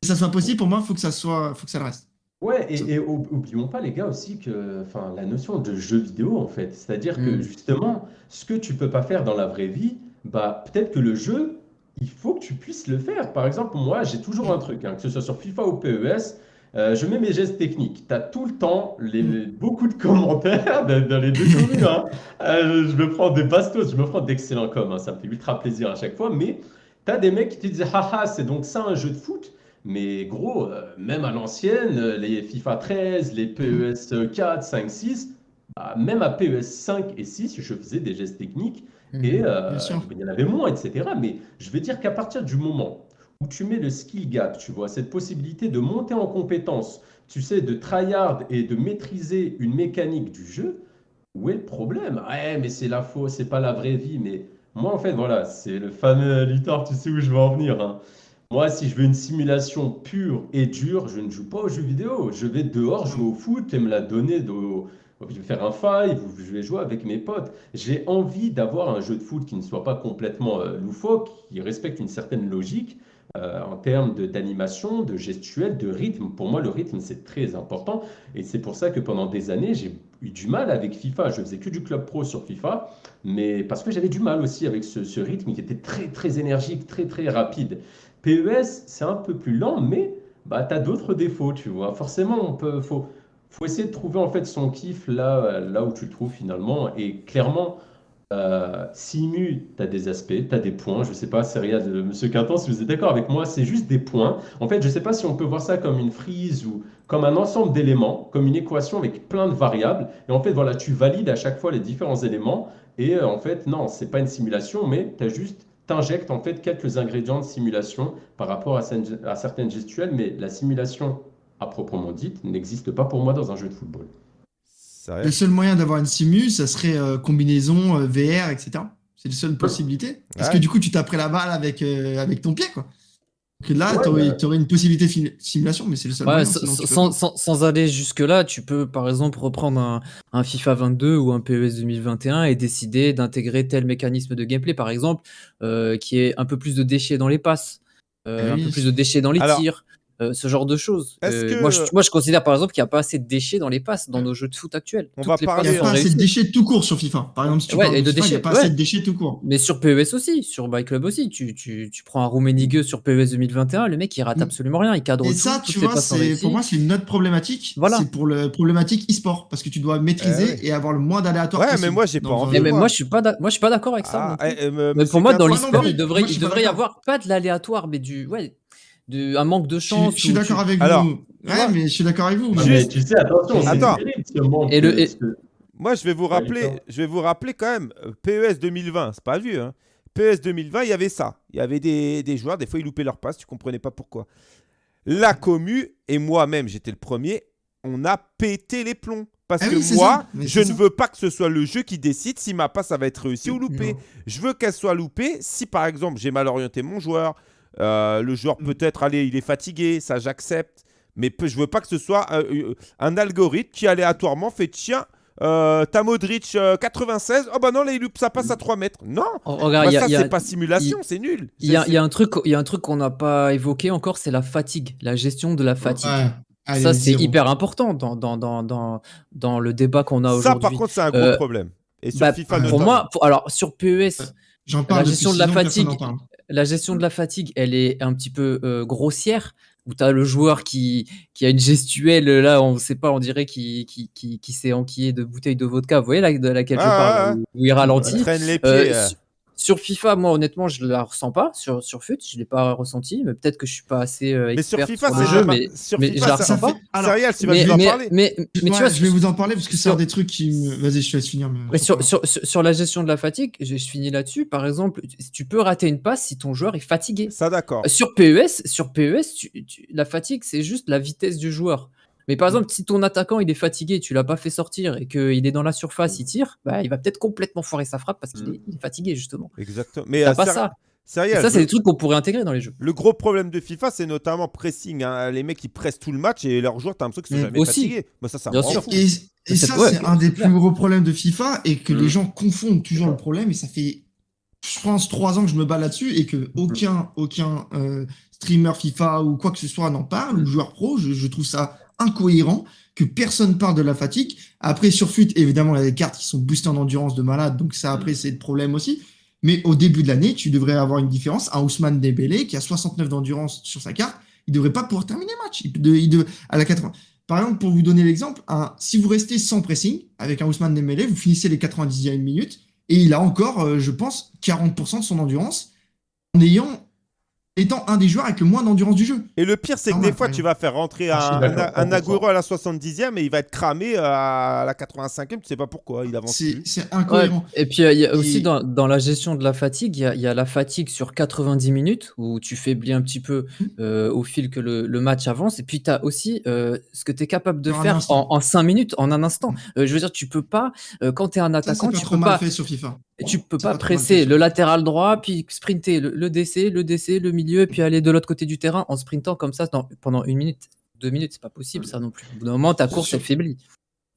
que ça soit possible, pour moi, il faut que ça soit, faut que ça le reste. Ouais, et, et ou- oublions pas les gars aussi que, enfin, la notion de jeu vidéo en fait, c'est-à-dire que Mm. justement, ce que tu peux pas faire dans la vraie vie, bah peut-être que le jeu, il faut que tu puisses le faire. Par exemple, moi, j'ai toujours un truc, hein, que ce soit sur FIFA ou PES, euh, je mets mes gestes techniques. Tu as tout le temps les, les- beaucoup de commentaires dans, les deux [LAUGHS] communes. hein. Euh, je me prends des bastos, je me prends d'excellents coms, hein, ça me fait ultra plaisir à chaque fois, mais tu as des mecs qui te disent, haha, c'est donc ça un jeu de foot? Mais gros, euh, même à l'ancienne, les FIFA 13, les PES 4, 5, 6, bah, même à PES 5 et 6, je faisais des gestes techniques et euh, Bien sûr. il y en avait moins, etc. Mais je veux dire qu'à partir du moment où tu mets le skill gap, tu vois, cette possibilité de monter en compétence, tu sais, de tryhard et de maîtriser une mécanique du jeu, où est le problème? Ouais, mais c'est la faux, c'est pas la vraie vie. Mais moi, en fait, voilà, c'est le fameux Luthor, tu sais où je veux en venir. hein. Moi, si je veux une simulation pure et dure, je ne joue pas aux jeux vidéo. Je vais dehors jouer au foot et me la donner. De... Je vais faire un five je vais jouer avec mes potes. J'ai envie d'avoir un jeu de foot qui ne soit pas complètement euh, loufoque, qui respecte une certaine logique euh, en termes d'animation, de gestuelle, de rythme. Pour moi, le rythme, c'est très important. Et c'est pour ça que pendant des années, j'ai eu du mal avec FIFA. Je faisais que du club pro sur FIFA, mais parce que j'avais du mal aussi avec ce, ce rythme qui était très, très énergique, très, très rapide. PES, c'est un peu plus lent, mais bah, tu as d'autres défauts, tu vois. Forcément, on peut, faut, faut essayer de trouver en fait son kiff là, euh, là où tu le trouves finalement. Et clairement, euh, Simu, tu as des aspects, tu as des points. Je sais pas, Seria Monsieur Quintan, si vous êtes d'accord avec moi, c'est juste des points. En fait, je sais pas si on peut voir ça comme une frise ou comme un ensemble d'éléments, comme une équation avec plein de variables. Et en fait, voilà, tu valides à chaque fois les différents éléments. Et euh, en fait, non, c'est pas une simulation, mais tu as juste en fait quelques ingrédients de simulation par rapport à, à certaines gestuelles, mais la simulation à proprement dite n'existe pas pour moi dans un jeu de football. Le seul moyen d'avoir une simu, ça serait euh, combinaison euh, VR, etc. C'est la seule possibilité. Parce Ouais. que du coup, tu taperais la balle avec, euh, avec ton pied, quoi. Donc là, Ouais, t'aurais, bah- t'aurais une possibilité de simulation, mais c'est le seul Ouais, moyen. sans, sinon tu peux sans- pas. sans- sans aller jusque-là, tu peux par exemple reprendre un, un FIFA 22 ou un PES 2021 et décider d'intégrer tel mécanisme de gameplay, par exemple, euh, qui est un peu plus de déchets dans les passes, euh, Ah un peu plus de déchets dans les Alors, tirs. Euh, ce genre de choses. Est-ce Euh, que- moi, je, moi, je considère par exemple qu'il n'y a pas assez de déchets dans les passes dans nos jeux de foot actuels. On Toutes va les parler- Il n'y a pas assez de déchets tout court sur FIFA. Par exemple, si tu Ouais, parles et de de FIFA, il n'y a pas ouais. assez de déchets tout court. Mais sur PES aussi, sur My Club aussi. Tu, tu, tu prends un Rummenigge sur PES 2021, le mec il rate Mm. absolument rien, il cadre Et tout, ça, tu vois, pour moi, c'est une autre problématique. Voilà. C'est pour le problématique e-sport. Parce que tu dois maîtriser Eh et avoir le moins d'aléatoire Ouais, mais moi, j'ai pas envie. Eh, mais moi je suis pas d'ac- moi je suis pas d'accord avec ça. Ah, eh, me- Mais pour moi, dans l'e-sport, il devrait, y avoir pas de l'aléatoire, mais du, ouais, de, un manque de Je, chance. je suis tu- d'accord avec Alors, vous. Ouais, mais je suis d'accord avec vous. Juste- mais tu sais, attention, Attends. terrible. Et le- et- Moi, je vais vous rappeler, je vais vous rappeler quand même, euh, PES 2020, c'est pas vieux. Hein. PES 2020, il y avait ça. Il y avait des, des joueurs, des fois, ils loupaient leur passe, tu comprenais pas pourquoi. La commu, et moi-même, j'étais le premier, on a pété les plombs. Parce Ah que oui, moi, je ne ça. veux pas que ce soit le jeu qui décide si ma passe ça va être réussie ou loupée. Non. Je veux qu'elle soit loupée si, par exemple, j'ai mal orienté mon joueur. Euh, le joueur peut-être, allez, il est fatigué, ça j'accepte. Mais je veux pas que ce soit euh, euh, un algorithme qui aléatoirement fait tiens, euh, t'as Modric euh, 96, oh bah non, là sa passe à 3 mètres. Non, Oh, regarde, bah, il y a- ça c'est pas simulation, c'est nul. il y a- y un truc, il y a un truc qu'on n'a pas évoqué encore, c'est la fatigue, la gestion de la fatigue. Ouais. Allez, ça, c'est hyper important dans, dans, dans, dans, dans le débat qu'on a Ça aujourd'hui. par contre c'est un gros Euh, problème. Et sur Bah, FIFA pour moi, pour- alors sur PES, J'en parle la gestion de la fatigue. La gestion de la fatigue, elle est un petit peu euh, grossière? Où tu as le joueur qui, qui a une gestuelle, là, on sait pas, on dirait qui, qui, qui, qui s'est enquillé de bouteilles de vodka. Vous voyez là, de laquelle je Ah, parle, ouais, où, où il ralentit. traîne les pieds. Euh, su- sur FIFA, moi honnêtement, je la ressens pas. Sur, sur FUT, je l'ai pas ressenti, mais peut-être que je suis pas assez euh, Mais sur expert FIFA, sur c'est le jeu, pas- mais, sur mais FIFA, je la ressens pas. fait- alors, tu vas Mais, nous en mais, parler. mais, mais tu Ouais, vois, je vais vous en parler parce que c'est un des trucs qui me. Vas-y, je te laisse finir. mais- mais sur, sur, sur, la gestion de la fatigue, je, je finis là-dessus. Par exemple, tu- tu peux rater une passe si ton joueur est fatigué. Ça d'accord. Sur PES, sur PES tu- tu- la fatigue, c'est juste la vitesse du joueur. Mais Mm. par exemple, si ton attaquant il est fatigué, tu l'as pas fait sortir et qu'il est dans la surface, il tire, bah, il va peut-être complètement foirer sa frappe parce qu'il Mm. est, est fatigué justement. Exactement. Mais pas ça. Céréales, ça, c'est des trucs qu'on pourrait intégrer dans les jeux. Le gros problème de FIFA, c'est notamment pressing. hein. Les mecs, ils pressent tout le match et leurs joueurs, t'as l'impression qu'ils sont Mm, jamais aussi. fatigués. Moi, ça, ça Bien sûr. fou. Et, et C'est- ça, ouais, c'est un des c'est plus gros problèmes de FIFA et que Mm. les gens confondent toujours le problème. Et ça fait, je pense, trois ans que je me bats là-dessus et que aucun, aucun euh, streamer FIFA ou quoi que ce soit n'en parle, ou joueur pro. Je, je trouve ça incohérent que personne parle de la fatigue. Après, sur FUT, évidemment, il y a des cartes qui sont boostées en endurance de malade. Donc, ça, après, c'est le problème aussi. Mais au début de l'année, tu devrais avoir une différence. Un Ousmane Dembélé qui a 69 d'endurance sur sa carte, il devrait pas pouvoir terminer le match. Il de- il de- à la 80. Par exemple, pour vous donner l'exemple, si vous restez sans pressing avec un Ousmane Dembélé, vous finissez les 90e minutes et il a encore, euh, je pense, 40% de son endurance en ayant étant un des joueurs avec le moins d'endurance du jeu. Et le pire, c'est que Ah des ouais, fois, ouais. tu vas faire rentrer Ah, un, un, un 100%. Agüero à la 70e et il va être cramé à la 85e. Tu sais pas pourquoi. Il avance C'est incohérent. Et puis euh, il y a aussi Et- dans, dans la gestion de la fatigue, il y a, il y a la fatigue sur 90 minutes où tu faiblis un petit peu Mm. euh, au fil que le, le match avance. Et puis tu as aussi euh, ce que tu es capable de En faire en, en 5 minutes, en un instant. Euh, je veux dire, tu peux pas, euh, quand tu es un Ça, attaquant, c'est pas tu trop peux mal pas, fait sur FIFA. Tu peux pas presser le latéral droit, puis sprinter le, le DC, le DC, le milieu, et puis aller de l'autre côté du terrain en sprintant comme ça dans- pendant une minute, deux minutes. C'est pas possible ça non plus. Au bout d'un moment, ta course elle faiblit.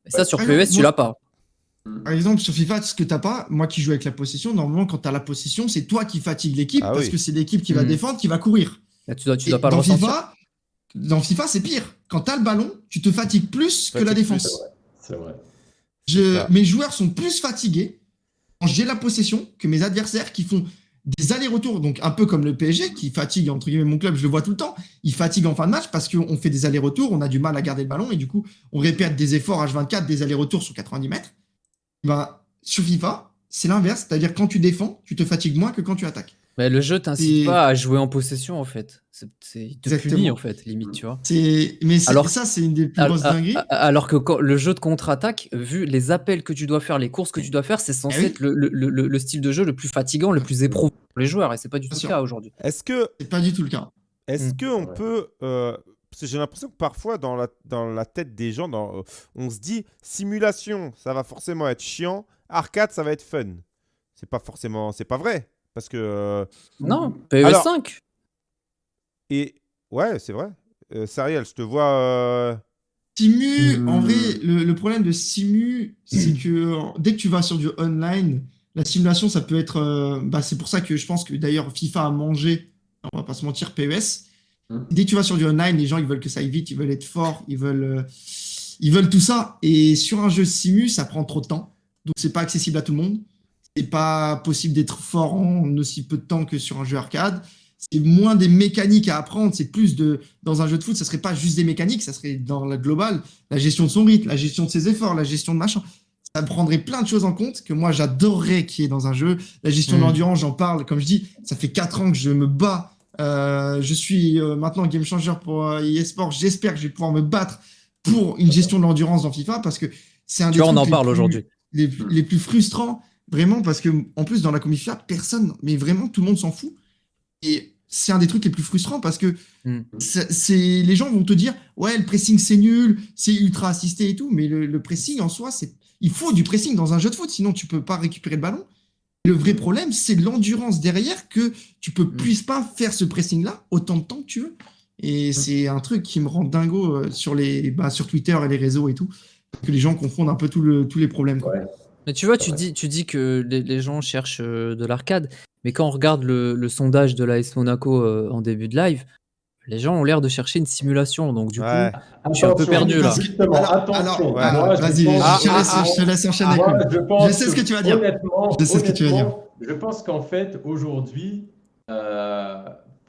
Et ça, sur PES, tu l'as pas. Par exemple, sur FIFA, ce que t'as pas, moi qui joue avec la possession, normalement, quand t'as la possession, c'est toi qui fatigue l'équipe Ah parce oui. que c'est l'équipe qui va Mm. défendre, qui va courir. Là, tu dois, tu Et dois pas dans. FIFA, dans FIFA, c'est pire. Quand t'as le ballon, tu te fatigues plus que la plus, défense. C'est vrai. Je- mes joueurs sont plus fatigués j'ai la possession que mes adversaires qui font des allers-retours, donc un peu comme le PSG qui fatigue, entre guillemets, mon club, je le vois tout le temps, il fatigue en fin de match parce qu'on fait des allers-retours, on a du mal à garder le ballon et du coup, on répète des efforts H24, des allers-retours sur 90 mètres. Ben, sur FIFA, c'est l'inverse, c'est-à-dire quand tu défends, tu te fatigues moins que quand tu attaques. Mais le jeu t'incite Et- pas à jouer en possession en fait. C'est, c'est- il te Exactement. punit en fait, limite, tu vois. C'est, mais c'est- Alors- ça, c'est une des plus Al- grosses a- dingueries. a- Alors que quand- le jeu de contre-attaque, vu les appels que tu dois faire, les courses que tu dois faire, c'est censé Eh oui. être le, le- le- le style de jeu le plus fatigant, le plus éprouvant pour les joueurs, et c'est pas du tout le sûr. cas aujourd'hui. Est-ce que C'est pas du tout le cas. Est-ce Mm. Ouais. peut. euh, parce que j'ai l'impression que parfois, dans la, dans la tête des gens, dans, euh, on se dit simulation, ça va forcément être chiant. Arcade, ça va être fun. C'est pas forcément. C'est pas vrai. Parce que. euh, Non, PES Alors- 5. et. Ouais, c'est vrai. Euh, Sariel, je te vois. euh, Simu, Hmm. en vrai, le, le problème de Simu, c'est que dès que tu vas sur du online, la simulation, ça peut être. euh, bah, c'est pour ça que je pense que d'ailleurs FIFA a mangé, on va pas se mentir, PES. Mm. Dès que tu vas sur du online, les gens ils veulent que ça aille vite, ils veulent être forts, ils veulent, euh, ils veulent tout ça. Et sur un jeu simu, ça prend trop de temps. Donc c'est pas accessible à tout le monde. C'est pas possible d'être fort en aussi peu de temps que sur un jeu arcade. C'est moins des mécaniques à apprendre, c'est plus de. Dans un jeu de foot, ça serait pas juste des mécaniques, ça serait dans la globale, la gestion de son rythme, la gestion de ses efforts, la gestion de machin. Ça prendrait plein de choses en compte que moi j'adorerais qu'il y ait dans un jeu. La gestion de Mm. l'endurance, j'en parle. Comme je dis, ça fait 4 ans que je me bats. Euh, je suis euh, maintenant game changer pour euh, eSport. J'espère que je vais pouvoir me battre pour une gestion de l'endurance dans FIFA parce que c'est un Tu des vois, on trucs en parle aujourd'hui. les, les plus frustrants, vraiment, parce que en plus, dans la FIFA, personne, mais vraiment, tout le monde s'en fout. Et c'est un des trucs les plus frustrants parce que Mm. c'est les gens vont te dire Ouais, le pressing c'est nul, c'est ultra assisté et tout, mais le, le pressing en soi, c'est il faut du pressing dans un jeu de foot, sinon tu peux pas récupérer le ballon. Le vrai problème, c'est l'endurance derrière que tu peux, puisses pas faire ce pressing-là autant de temps que tu veux. Et c'est un truc qui me rend dingo euh, sur, les, bah, sur Twitter et les réseaux et tout, que les gens confondent un peu tout le- tous les problèmes. quoi. Ouais. Mais tu vois, tu dis, tu dis que les, les gens cherchent euh, de l'arcade, mais quand on regarde le, le sondage de l'AS Monaco euh, en début de live, les gens ont l'air de chercher une simulation. Donc du Ouais. Je suis un peu perdu, là. Alors, attention. vas-y, je, te Ah, laisse, ah, je te laisse enchaîner. Koul. je, pense Je sais ce que tu vas dire. Honnêtement, Je sais ce que tu vas dire. Je pense qu'en fait, aujourd'hui, euh,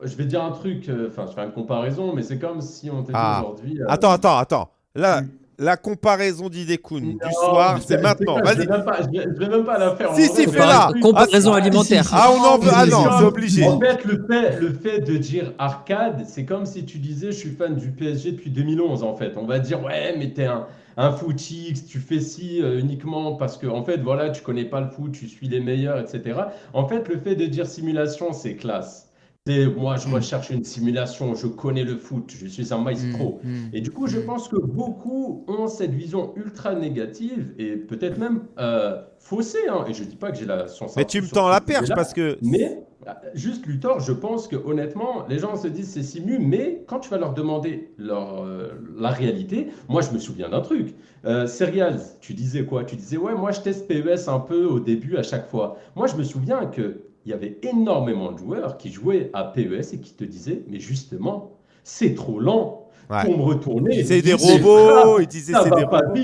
je vais dire un truc, euh, enfin, je fais une comparaison, mais c'est comme si on dit Ah. aujourd'hui. euh, Attends, attends, attends. Là. La comparaison d'Idekun du non, soir, c'est maintenant. Vas-y. je vais, je vais même pas la faire. en Si, si, fais-la. Comparaison Ah, alimentaire. si, si. Ah, on en veut. Ah non, c'est obligé. En fait, le fait, le fait de dire arcade, c'est comme si tu disais je suis fan du PSG depuis 2011 en fait. On va dire ouais, mais t'es un, un footix, tu fais ci euh, uniquement parce que en fait voilà, tu connais pas le foot, tu suis les meilleurs, etc. En fait, le fait de dire simulation, c'est classe. C'est moi, je recherche une simulation, je connais le foot, je suis un maestro. Mm, mm. Et du coup, je pense que beaucoup ont cette vision ultra négative et peut-être même euh, faussée. hein. Et je dis pas que j'ai la science. Mais tu me tends la perche parce que. Mais euh, juste Luthor, je pense que honnêtement, les gens se disent c'est simu, mais quand tu vas leur demander leur, euh, la réalité, moi je me souviens d'un truc. Euh, Serials, tu disais quoi? Tu disais ouais, moi je teste PES un peu au début à chaque fois. Moi je me souviens que il y avait énormément de joueurs qui jouaient à PES et qui te disaient mais justement c'est trop lent Ouais. pour me retourner. C'est des robots, ils disaient c'est des pas robots.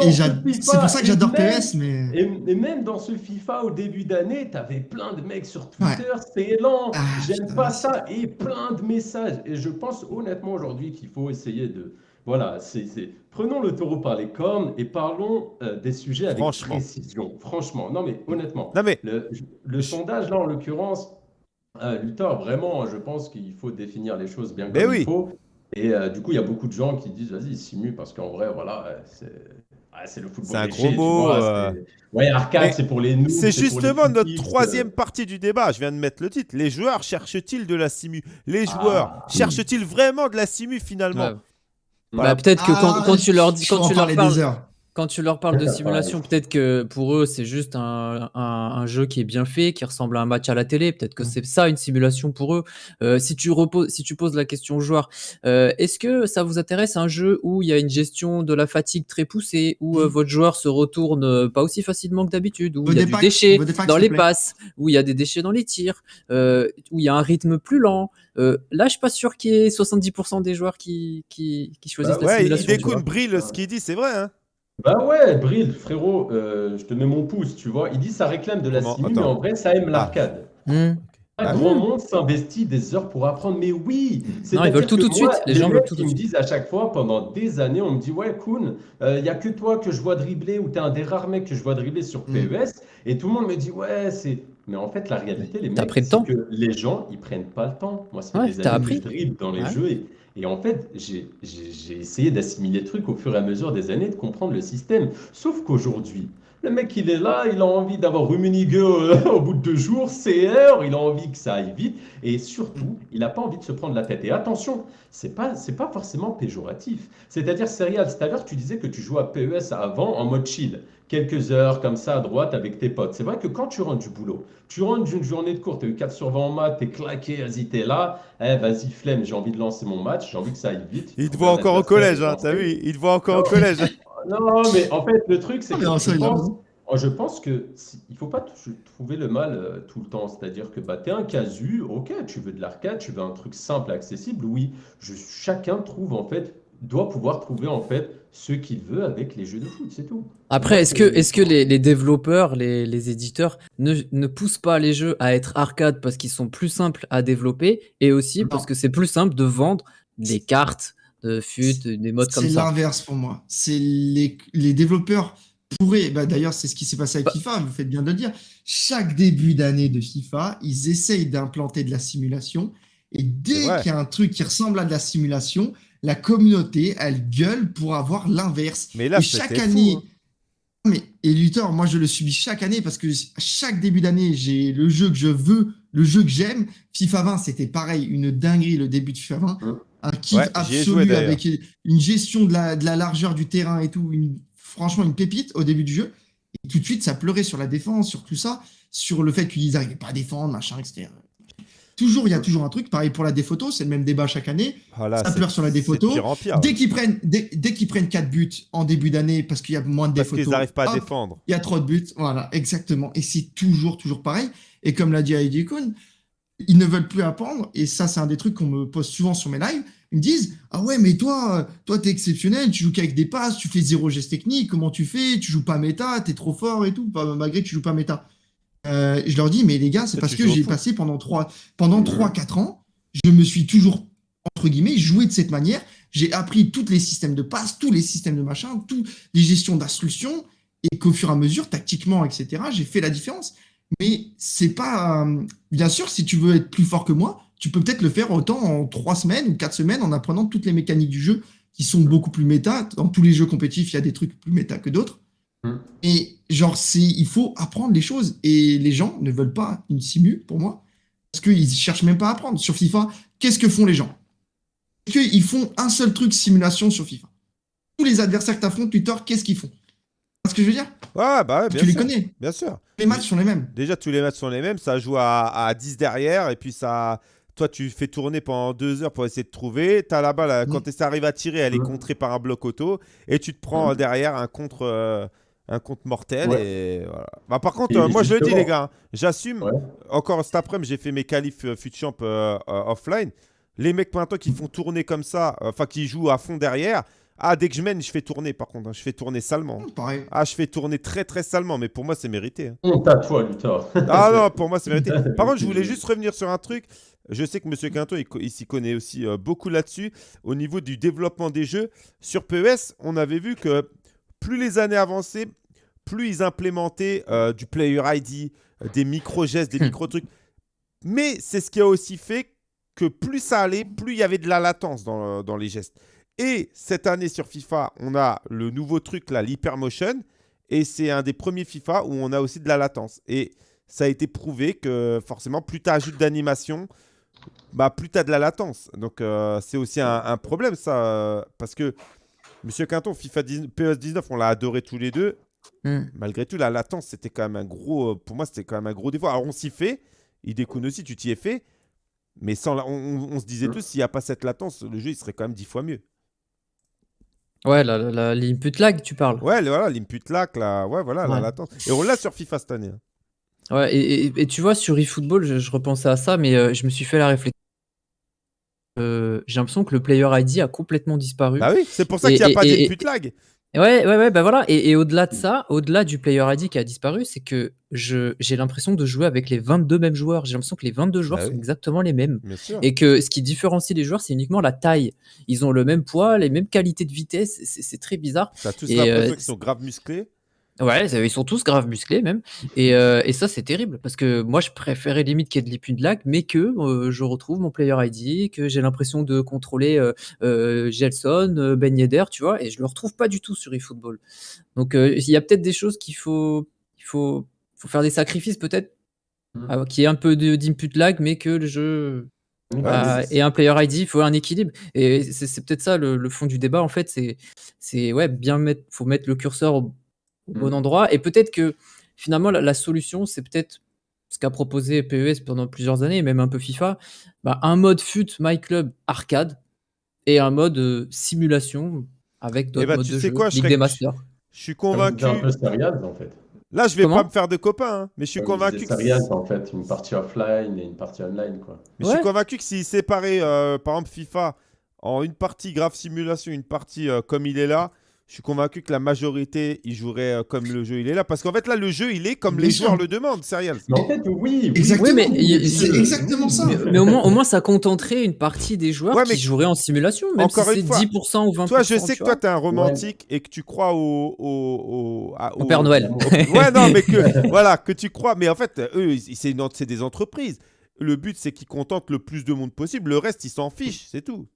Exactement. c'est pour ça que j'adore PS, mais. et, et même dans ce FIFA au début d'année, tu avais plein de mecs sur Twitter, c'est lent, Ah, j'aime pas ça, et plein de messages. Et je pense honnêtement aujourd'hui qu'il faut essayer de. Voilà, c'est, c'est- prenons le taureau par les cornes et parlons euh, des sujets avec Franchement. précision. Franchement, non mais honnêtement. Non, mais Le, le sondage, là, en l'occurrence, euh, Luthor, vraiment, je pense qu'il faut définir les choses bien Mais comme oui. il faut. Et euh, du coup, il y a beaucoup de gens qui disent, vas-y, simule, parce qu'en vrai, voilà, euh, c'est ah, le football. C'est un gros tu mot, vois, euh. Ouais, arcade, c'est pour les noobs. c'est justement notre troisième partie du débat. Je viens de mettre le titre. Les joueurs cherchent-ils de la simu Les joueurs Ah. cherchent-ils vraiment de la simu finalement? Ouais. Voilà. Bah, peut-être que quand, Ah, quand tu leur dis, quand tu leur parles. Quand tu leur parles de simulation, peut-être que pour eux c'est juste un, un- un jeu qui est bien fait, qui ressemble à un match à la télé. Peut-être que Mm. c'est ça une simulation pour eux. Euh, si tu reposes, si tu poses la question aux joueurs, euh, est-ce que ça vous intéresse un jeu où il y a une gestion de la fatigue très poussée, où euh, Mm. votre joueur se retourne pas aussi facilement que d'habitude, où il y a des du déchet dans les passes, où il y a des déchets dans les tirs, euh, où il y a un rythme plus lent? Euh, là, je suis pas sûr qu'il y ait 70% des joueurs qui, qui, qui choisissent Bah la Ouais, simulation. tu Idekun vois. brille ce qu'il dit, c'est vrai. Hein Bah ouais, Bril, frérot, euh, je te mets mon pouce, tu vois. Il dit ça réclame de la Comment simu, Attends. mais en vrai, ça aime l'arcade. Hmm. Un Ah grand oui. monde s'investit des heures pour apprendre, mais oui Non, ils veulent C'est-à-dire tout que tout de moi, suite. Les gens mecs veulent tout qui tout de me disent à chaque fois, pendant des années, on me dit Ouais, Kuhn, il n'y a que toi que je vois dribbler, ou t'es un des rares mecs que je vois dribbler sur Mm. PES, et tout le monde me dit Ouais, c'est. Mais en fait, la réalité, les T'as mecs, pris le c'est temps? que les gens, ils prennent pas le temps. Moi, ça fait Ouais, des t'as années appris? que je dribble dans les Ouais. jeux, et, et en fait, j'ai essayé d'assimiler le truc au fur et à mesure des années, de comprendre le système. Sauf qu'aujourd'hui, le mec, il est là, il a envie d'avoir Rummenigge euh, [LAUGHS] au bout de deux jours, CR, il a envie que ça aille vite, et surtout, il n'a pas envie de se prendre la tête. Et attention, c'est pas, c'est pas forcément péjoratif. C'est-à-dire, Serial, tout à l'heure, tu disais que tu jouais à PES avant en mode chill, quelques heures comme ça à droite avec tes potes. C'est vrai que quand tu rentres du boulot, tu rentres d'une journée de cours, tu as eu 4 sur 20 en maths, t'es claqué, vas-y, t'es là, eh, vas-y, flemme, j'ai envie de lancer mon match, j'ai envie que ça aille vite. Il te voit encore au collège, hein, t'as vu Il te voit encore au collège. [LAUGHS] Non, mais en fait, le truc, c'est que je pense, je pense que si- il faut pas trouver le mal euh, tout le temps. C'est-à-dire que bah, tu es un casu, ok, tu veux de l'arcade, tu veux un truc simple, accessible, oui. Je, chacun trouve en fait, doit pouvoir trouver en fait ce qu'il veut avec les jeux de foot, c'est tout. Après, est-ce que, c'est- les, les développeurs, les, les éditeurs ne, ne poussent pas les jeux à être arcade parce qu'ils sont plus simples à développer et aussi Non. parce que c'est plus simple de vendre des cartes de fut, des modes comme C'est ça? l'inverse pour moi. C'est les, les développeurs pourraient. Bah, D'ailleurs, c'est ce qui s'est passé avec Bah- FIFA, vous faites bien de le dire. Chaque début d'année de FIFA, ils essayent d'implanter de la simulation. Et C'est dès qu'il y a un truc qui ressemble à de la simulation, la communauté, elle gueule pour avoir l'inverse. Mais là, Et chaque fou, année. hein. Mais, et Luthor, moi je le subis chaque année parce que chaque début d'année, j'ai le jeu que je veux, le jeu que j'aime. FIFA 20, c'était pareil, une dinguerie le début de FIFA 20. Mmh. Un kiff Ouais, joué, absolu avec une gestion de la, de la largeur du terrain et tout. Une, franchement, une pépite au début du jeu. Et tout de suite, ça pleurait sur la défense, sur tout ça, sur le fait qu'ils n'arrivaient pas à défendre, machin, etc. Toujours, il y a toujours un truc. Pareil pour la déphoto, c'est le même débat chaque année. Ah, là, Ça pleure sur la déphoto. pire pire. Dès qu'ils prennent, dès, dès qu'ils prennent 4 buts en début d'année parce qu'il y a moins de Parce déphotos, qu'ils n'arrivent pas à défendre. il y a trop de buts, voilà, exactement. Et c'est toujours, toujours pareil. Et comme l'a dit Heidi Kun, ils ne veulent plus apprendre. Et ça, c'est un des trucs qu'on me pose souvent sur mes lives. Ils me disent Ah ouais, mais toi, toi, t'es exceptionnel, tu joues qu'avec des passes, tu fais zéro geste technique, comment tu fais? Tu joues pas méta, t'es trop fort et tout, malgré que tu joues pas méta. Euh, je leur dis Mais les gars, c'est parce que j'ai passé pendant 3, pendant 3-4 ans, je me suis toujours, entre guillemets, joué de cette manière. J'ai appris tous les systèmes de passe, tous les systèmes de machin, toutes les gestions d'instructions et qu'au fur et à mesure, tactiquement, etc., j'ai fait la différence. Mais c'est pas. euh, bien sûr, si tu veux être plus fort que moi, tu peux peut-être le faire autant en trois semaines ou quatre semaines en apprenant toutes les mécaniques du jeu qui sont beaucoup plus méta. Dans tous les jeux compétitifs, il y a des trucs plus méta que d'autres. Mm. Et genre, c'est, il faut apprendre les choses. Et les gens ne veulent pas une simu, pour moi, parce qu'ils cherchent même pas à apprendre. Sur FIFA, qu'est-ce que font les gens? Est-ce qu'ils font un seul truc simulation sur FIFA Tous les adversaires que tu affrontes, Twitter, qu'est-ce qu'ils font? Tu vois ce que je veux dire? Ouais, bah ouais, bien Tu les connais. Bien sûr. Les matchs sont les mêmes. Déjà, tous les matchs sont les mêmes. Ça joue à, à 10 derrière. Et puis, ça. Toi, tu fais tourner pendant deux heures pour essayer de trouver. Tu as la balle, euh, Mm. quand tu arrives à tirer, elle est Mm. contrée par un bloc auto. Et tu te prends Mm. derrière un contre, euh, un contre mortel. Ouais. Et voilà. Bah, par contre, Et euh, moi, je le dis, les gars, hein, j'assume. Ouais. Encore cet après-midi, j'ai fait mes qualifs euh, FUTChamp euh, euh, offline. Les mecs, maintenant, qui font tourner comme ça, euh, enfin, qui jouent à fond derrière. Ah, dès que je mène, je fais tourner, par contre. hein. Je fais tourner salement. Pareil. Ah, je fais tourner très, très salement. Mais pour moi, c'est mérité. hein. Honte à toi, Luthor. Ah non, pour moi, c'est mérité. [LAUGHS] Par contre, je voulais juste revenir sur un truc. Je sais que Monsieur Quinton, il, il s'y connaît aussi euh, beaucoup là-dessus. Au niveau du développement des jeux, sur PES, on avait vu que plus les années avançaient, plus ils implémentaient euh, du player ID, euh, des micro-gestes, des micro-trucs. Mais c'est ce qui a aussi fait que plus ça allait, plus il y avait de la latence dans, dans les gestes. Et cette année sur FIFA, on a le nouveau truc là, l'hypermotion. Et c'est un des premiers FIFA où on a aussi de la latence. Et ça a été prouvé que forcément, plus tu ajoutes d'animation, bah, plus tu as de la latence. Donc euh, c'est aussi un, un problème ça. euh, parce que Monsieur Quinton, FIFA 19, PS 19, on l'a adoré tous les deux. Hmm. Malgré tout, la latence, c'était quand même un gros. euh, Pour moi, c'était quand même un gros défaut. Alors on s'y fait. Il découle aussi, tu t'y es fait. Mais sans la- on, se disait tous, s'il n'y a pas cette latence, le jeu il serait quand même dix fois mieux. Ouais, la, la, la- l'input lag, tu parles. Ouais, le- voilà, l'input lag, là, ouais, voilà, la latence. Et on l'a sur FIFA cette année. hein. Ouais, et, et- et tu vois, sur eFootball, je, je repensais à ça, mais euh, je me suis fait la réflexion. Euh, j'ai l'impression que le player ID a complètement disparu. Bah oui, c'est pour ça qu'il n'y a et- pas d'input lag. Ouais, ouais, ouais, bah voilà. Et, et au-delà de ça, au-delà du player ID qui a disparu, c'est que j'ai l'impression de jouer avec les 22 mêmes joueurs. J'ai l'impression que les 22 joueurs Bah sont oui. exactement les mêmes. Et que ce qui différencie les joueurs, c'est uniquement la taille. Ils ont le même poids, les mêmes qualités de vitesse. C'est, très bizarre. T'as tous l'impression euh, qu'ils sont grave musclés. Ouais, ils sont tous grave musclés même. Et, euh, et ça, c'est terrible parce que moi, je préférais limite qu'il y ait de l'épine de lag, mais que euh, je retrouve mon player ID, que j'ai l'impression de contrôler euh, Gelson, Ben Yedder, tu vois, et je le retrouve pas du tout sur eFootball. Donc, il y a peut-être des choses qu'il faut, il faut, faut faire des sacrifices peut-être, Mm. euh, qu'il y ait un peu de- lag, mais que le jeu Ouais, ah, c'est- et un player ID, il faut un équilibre. Et c'est c'est peut-être ça le, le fond du débat, en fait. C'est, c'est ouais, bien mettre, faut mettre le curseur au, au bon Mm. endroit. Et peut-être que finalement, la, la solution, c'est peut-être ce qu'a proposé PES pendant plusieurs années, et même un peu FIFA, bah, un mode FUT My Club arcade et un mode euh, simulation avec d'autres bah, modes tu de sais jeu, quoi, Ligue Shrek, des Masters. Je suis convaincu. un peu en fait. Là, je vais Comment pas me faire de copains, hein, mais je suis convaincu. C'est que rien, en fait, une partie offline et une partie online, quoi. Mais je suis convaincu que s'il séparait, euh, par exemple, FIFA en une partie grave simulation, une partie euh, comme il est là, je suis convaincu que la majorité, il jouerait euh, comme le jeu il est là. Parce qu'en fait, là, le jeu, il est comme les joueurs le demandent, sérieux. Mais en fait, oui, oui. Exactement. Oui, mais c'est exactement ça. Mais, mais au, moins, au moins, ça contenterait une partie des joueurs Ouais, qui joueraient en simulation, même Encore si une c'est fois, 10% ou 20%. Toi, je sais que toi, t'es un romantique et que tu crois au. au, au, à- Au Père Noël. [LAUGHS] Ouais, non, mais que, [LAUGHS] voilà, que tu crois. Mais en fait, eux, ils- c'est une- c'est des entreprises. Le but, c'est qu'ils contentent le plus de monde possible. Le reste, ils s'en fichent, c'est tout.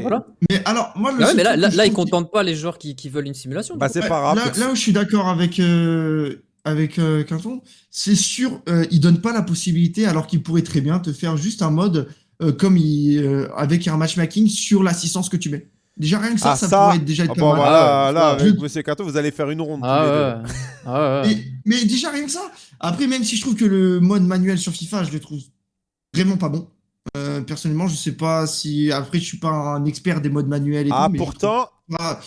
Voilà. Mais alors, moi, le Ah ouais, mais là, là, ils qui- contentent pas les joueurs qui, qui veulent une simulation. Bah, c'est pas grave. Là, là où je suis d'accord avec, euh, avec euh, Quinton, c'est sûr, euh, il donne pas la possibilité, alors qu'il pourrait très bien te faire juste un mode euh, comme il, euh, avec un matchmaking sur l'assistance que tu mets. Déjà, rien que ça, Ah, ça, ça, pourrait être déjà Ah être coup. pas bon, mal. voilà, Ah, là, je- avec Monsieur Cato, vous allez faire une ronde. tous les deux. Ah ouais. Ah ouais. Mais, mais déjà, rien que ça. Après, même si je trouve que le mode manuel sur FIFA, je le trouve vraiment pas bon. Euh, personnellement, je sais pas si. Après, je suis pas un expert des modes manuels et Ah, tout. mais je pourtant, Pas,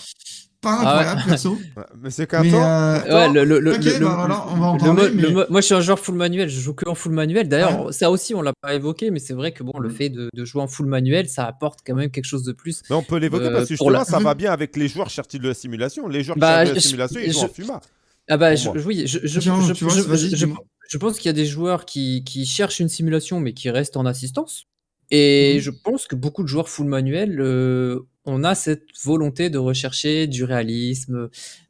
pas Ah ouais. incroyable, perso. [LAUGHS] Monsieur mais, Cato, euh, Ouais, le, le, le, Ok, le- bah voilà, on va en le parler, mode- le mais- mode- moi, je suis un joueur full manuel, je joue que en full manuel. D'ailleurs, Ouais. ça aussi, on l'a pas évoqué, mais c'est vrai que bon, le fait de, de jouer en full manuel, ça apporte quand même quelque chose de plus. mais on peut l'évoquer Euh, parce que pour justement, la- ça [LAUGHS] va bien avec les joueurs cherchés de la simulation. Les joueurs Bah, de la je- simulation, ils je- jouent en FUMA. Ah bah, je, oui, je, je, je- je- pense qu'il y a des joueurs qui, qui cherchent une simulation, mais qui restent en assistance. Et Mhm. je pense que beaucoup de joueurs full manuel, euh, on a cette volonté de rechercher du réalisme.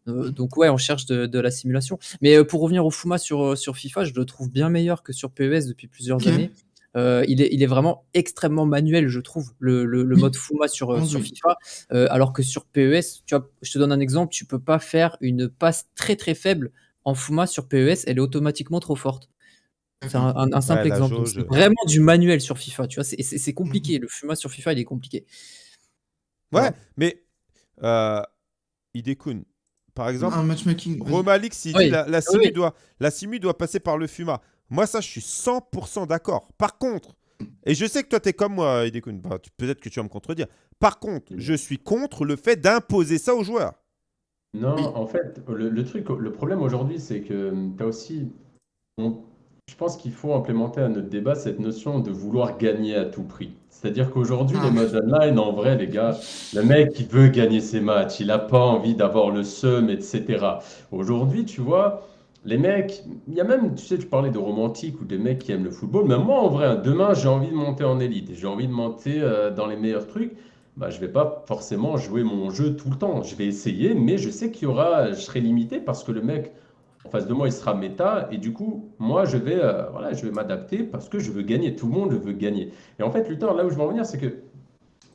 Euh, donc ouais, on cherche de, de la simulation. Mais euh, pour revenir au Fuma sur, sur FIFA, je le trouve bien meilleur que sur PES depuis plusieurs années. Euh, il, est, il est vraiment extrêmement manuel, je trouve, le, le- le Oui. mode Fuma sur. FIFA. Alors que sur PES, tu vois, je te donne un exemple, tu peux pas faire une passe très très faible en Fuma sur PES, elle est automatiquement trop forte. C'est un, un- un simple Ouais, exemple. Jauge. C'est vraiment du manuel sur FIFA, tu vois, c'est- c'est c'est compliqué. Le Fuma sur FIFA, il est compliqué. Ouais, Ouais. mais euh, Idekun, par exemple, un matchmaking. Romalix, il Oui. dit la, simu oui. doit, la simu doit passer par le FUMA. Moi, ça, je suis 100% d'accord. Par contre, et je sais que toi, tu es comme moi, Idekun, bah, peut-être que tu vas me contredire. Par contre, je suis contre le fait d'imposer ça aux joueurs. Non, en fait, le, le truc, le problème aujourd'hui, c'est que tu as aussi. on- je pense qu'il faut implémenter à notre débat cette notion de vouloir gagner à tout prix. C'est-à-dire qu'aujourd'hui, Ah. les modes online, en vrai, les gars, le mec, il veut gagner ses matchs, il n'a pas envie d'avoir le seum, etc. Aujourd'hui, tu vois, les mecs, il y a même, tu sais, tu parlais de romantiques ou des mecs qui aiment le football, mais moi, en vrai, hein, demain, j'ai envie de monter en élite j'ai envie de monter euh, dans les meilleurs trucs. Bah, je vais pas forcément jouer mon jeu tout le temps. Je vais essayer, mais je sais qu'il y aura, je serai limité parce que le mec en face de moi, il sera méta et du coup, moi, je vais, euh, voilà, je vais m'adapter parce que je veux gagner. Tout le monde veut gagner. Et en fait, Luthor, là où je veux en venir, c'est que,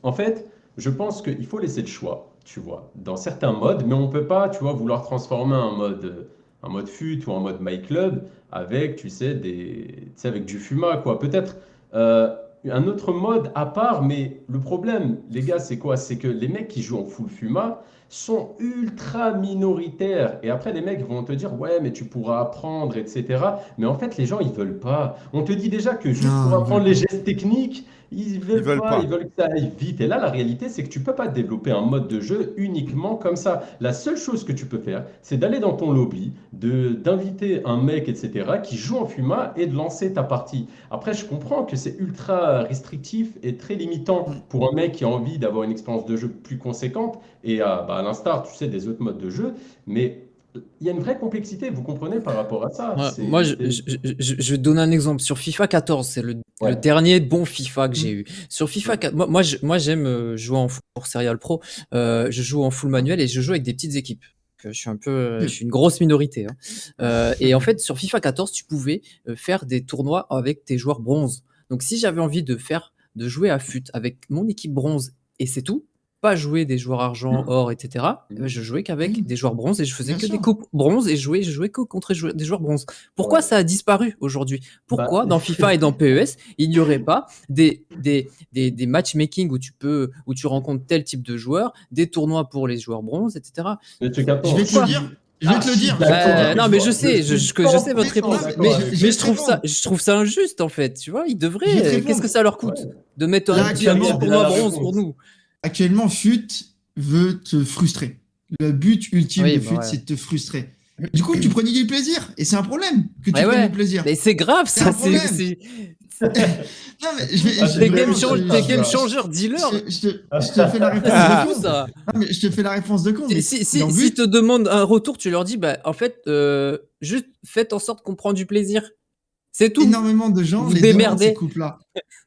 en fait, je pense qu'il faut laisser le choix, tu vois, dans certains modes, mais on peut pas, tu vois, vouloir transformer un mode, un mode fut ou un mode my club avec, tu sais, des, tu sais, avec du fuma, quoi. Peut-être. euh, un autre mode à part, mais le problème, les gars, c'est quoi? C'est que les mecs qui jouent en full Fuma sont ultra minoritaires. Et après, les mecs vont te dire, ouais, mais tu pourras apprendre, etc. Mais en fait, les gens, ils veulent pas. On te dit déjà que juste Non, pour apprendre les gestes techniques, ils veulent, veulent pas, pas. ils veulent que ça aille vite. Et là, la réalité, c'est que tu peux pas développer un mode de jeu uniquement comme ça. La seule chose que tu peux faire, c'est d'aller dans ton lobby, d'inviter un mec, etc., qui joue en Fuma et de lancer ta partie. Après, je comprends que c'est ultra restrictif et très limitant pour un mec qui a envie d'avoir une expérience de jeu plus conséquente et à, bah, à l'instar, tu sais, des autres modes de jeu. Mais il y a une vraie complexité, vous comprenez, par rapport à ça. Ouais, moi, je, je, je- je- je vais te donner un exemple. Sur FIFA 14, c'est le, Ouais. le dernier bon FIFA que j'ai eu. Sur FIFA 4, moi, moi, j'aime euh, jouer en full pour Serial Pro. Euh, je joue en full manuel et je joue avec des petites équipes. Que Je suis un peu, euh, je suis une grosse minorité. hein. Euh, et en fait, sur FIFA 14, tu pouvais euh, faire des tournois avec tes joueurs bronze. Donc, si j'avais envie de faire, de jouer à fut avec mon équipe bronze et c'est tout, pas jouer des joueurs argent, or, etc. euh, Je jouais qu'avec Mhm. des joueurs bronze et je faisais Bien que des coupes bronze et je jouais, je jouais que contre des joueurs- joueurs bronze. Pourquoi Ouais. ça a disparu aujourd'hui? Pourquoi Bah, dans FIFA et dans [LAUGHS] PES, il n'y aurait pas des, des, des, des matchmaking où tu peux où tu rencontres tel type de joueur, des tournois pour les joueurs bronze, etc. Je vais te dire. Je vais te le dire. Ah, te le dire. Euh, non, mais je sais, je, je, que je sais votre réponse, mais, je trouve ça, je trouve ça injuste en fait. Tu vois, ils devraient. Qu'est-ce que ça leur coûte Ouais. de mettre un diamant pour moi bronze pour nous? Actuellement, FUT veut te frustrer. Le but ultime Oui, de bah FUT, ouais. c'est de te frustrer. Du coup, tu prenais du plaisir. Et c'est un problème que tu prennes ouais. du plaisir. Mais c'est grave, C'est ça. un C'est [LAUGHS] Non, mais je vais- Ah, je- game, je- je- je- je- changer, dealer. je, je te, je te fais la réponse Ah. de Fou, con. ça. Non, mais je te fais la réponse de con. mais Si, si, leur si but- te demandent un retour, tu leur dis, bah, en fait, euh, juste faites en sorte qu'on prend du plaisir. C'est tout. énormément de gens Vous les demandent ces couples-là.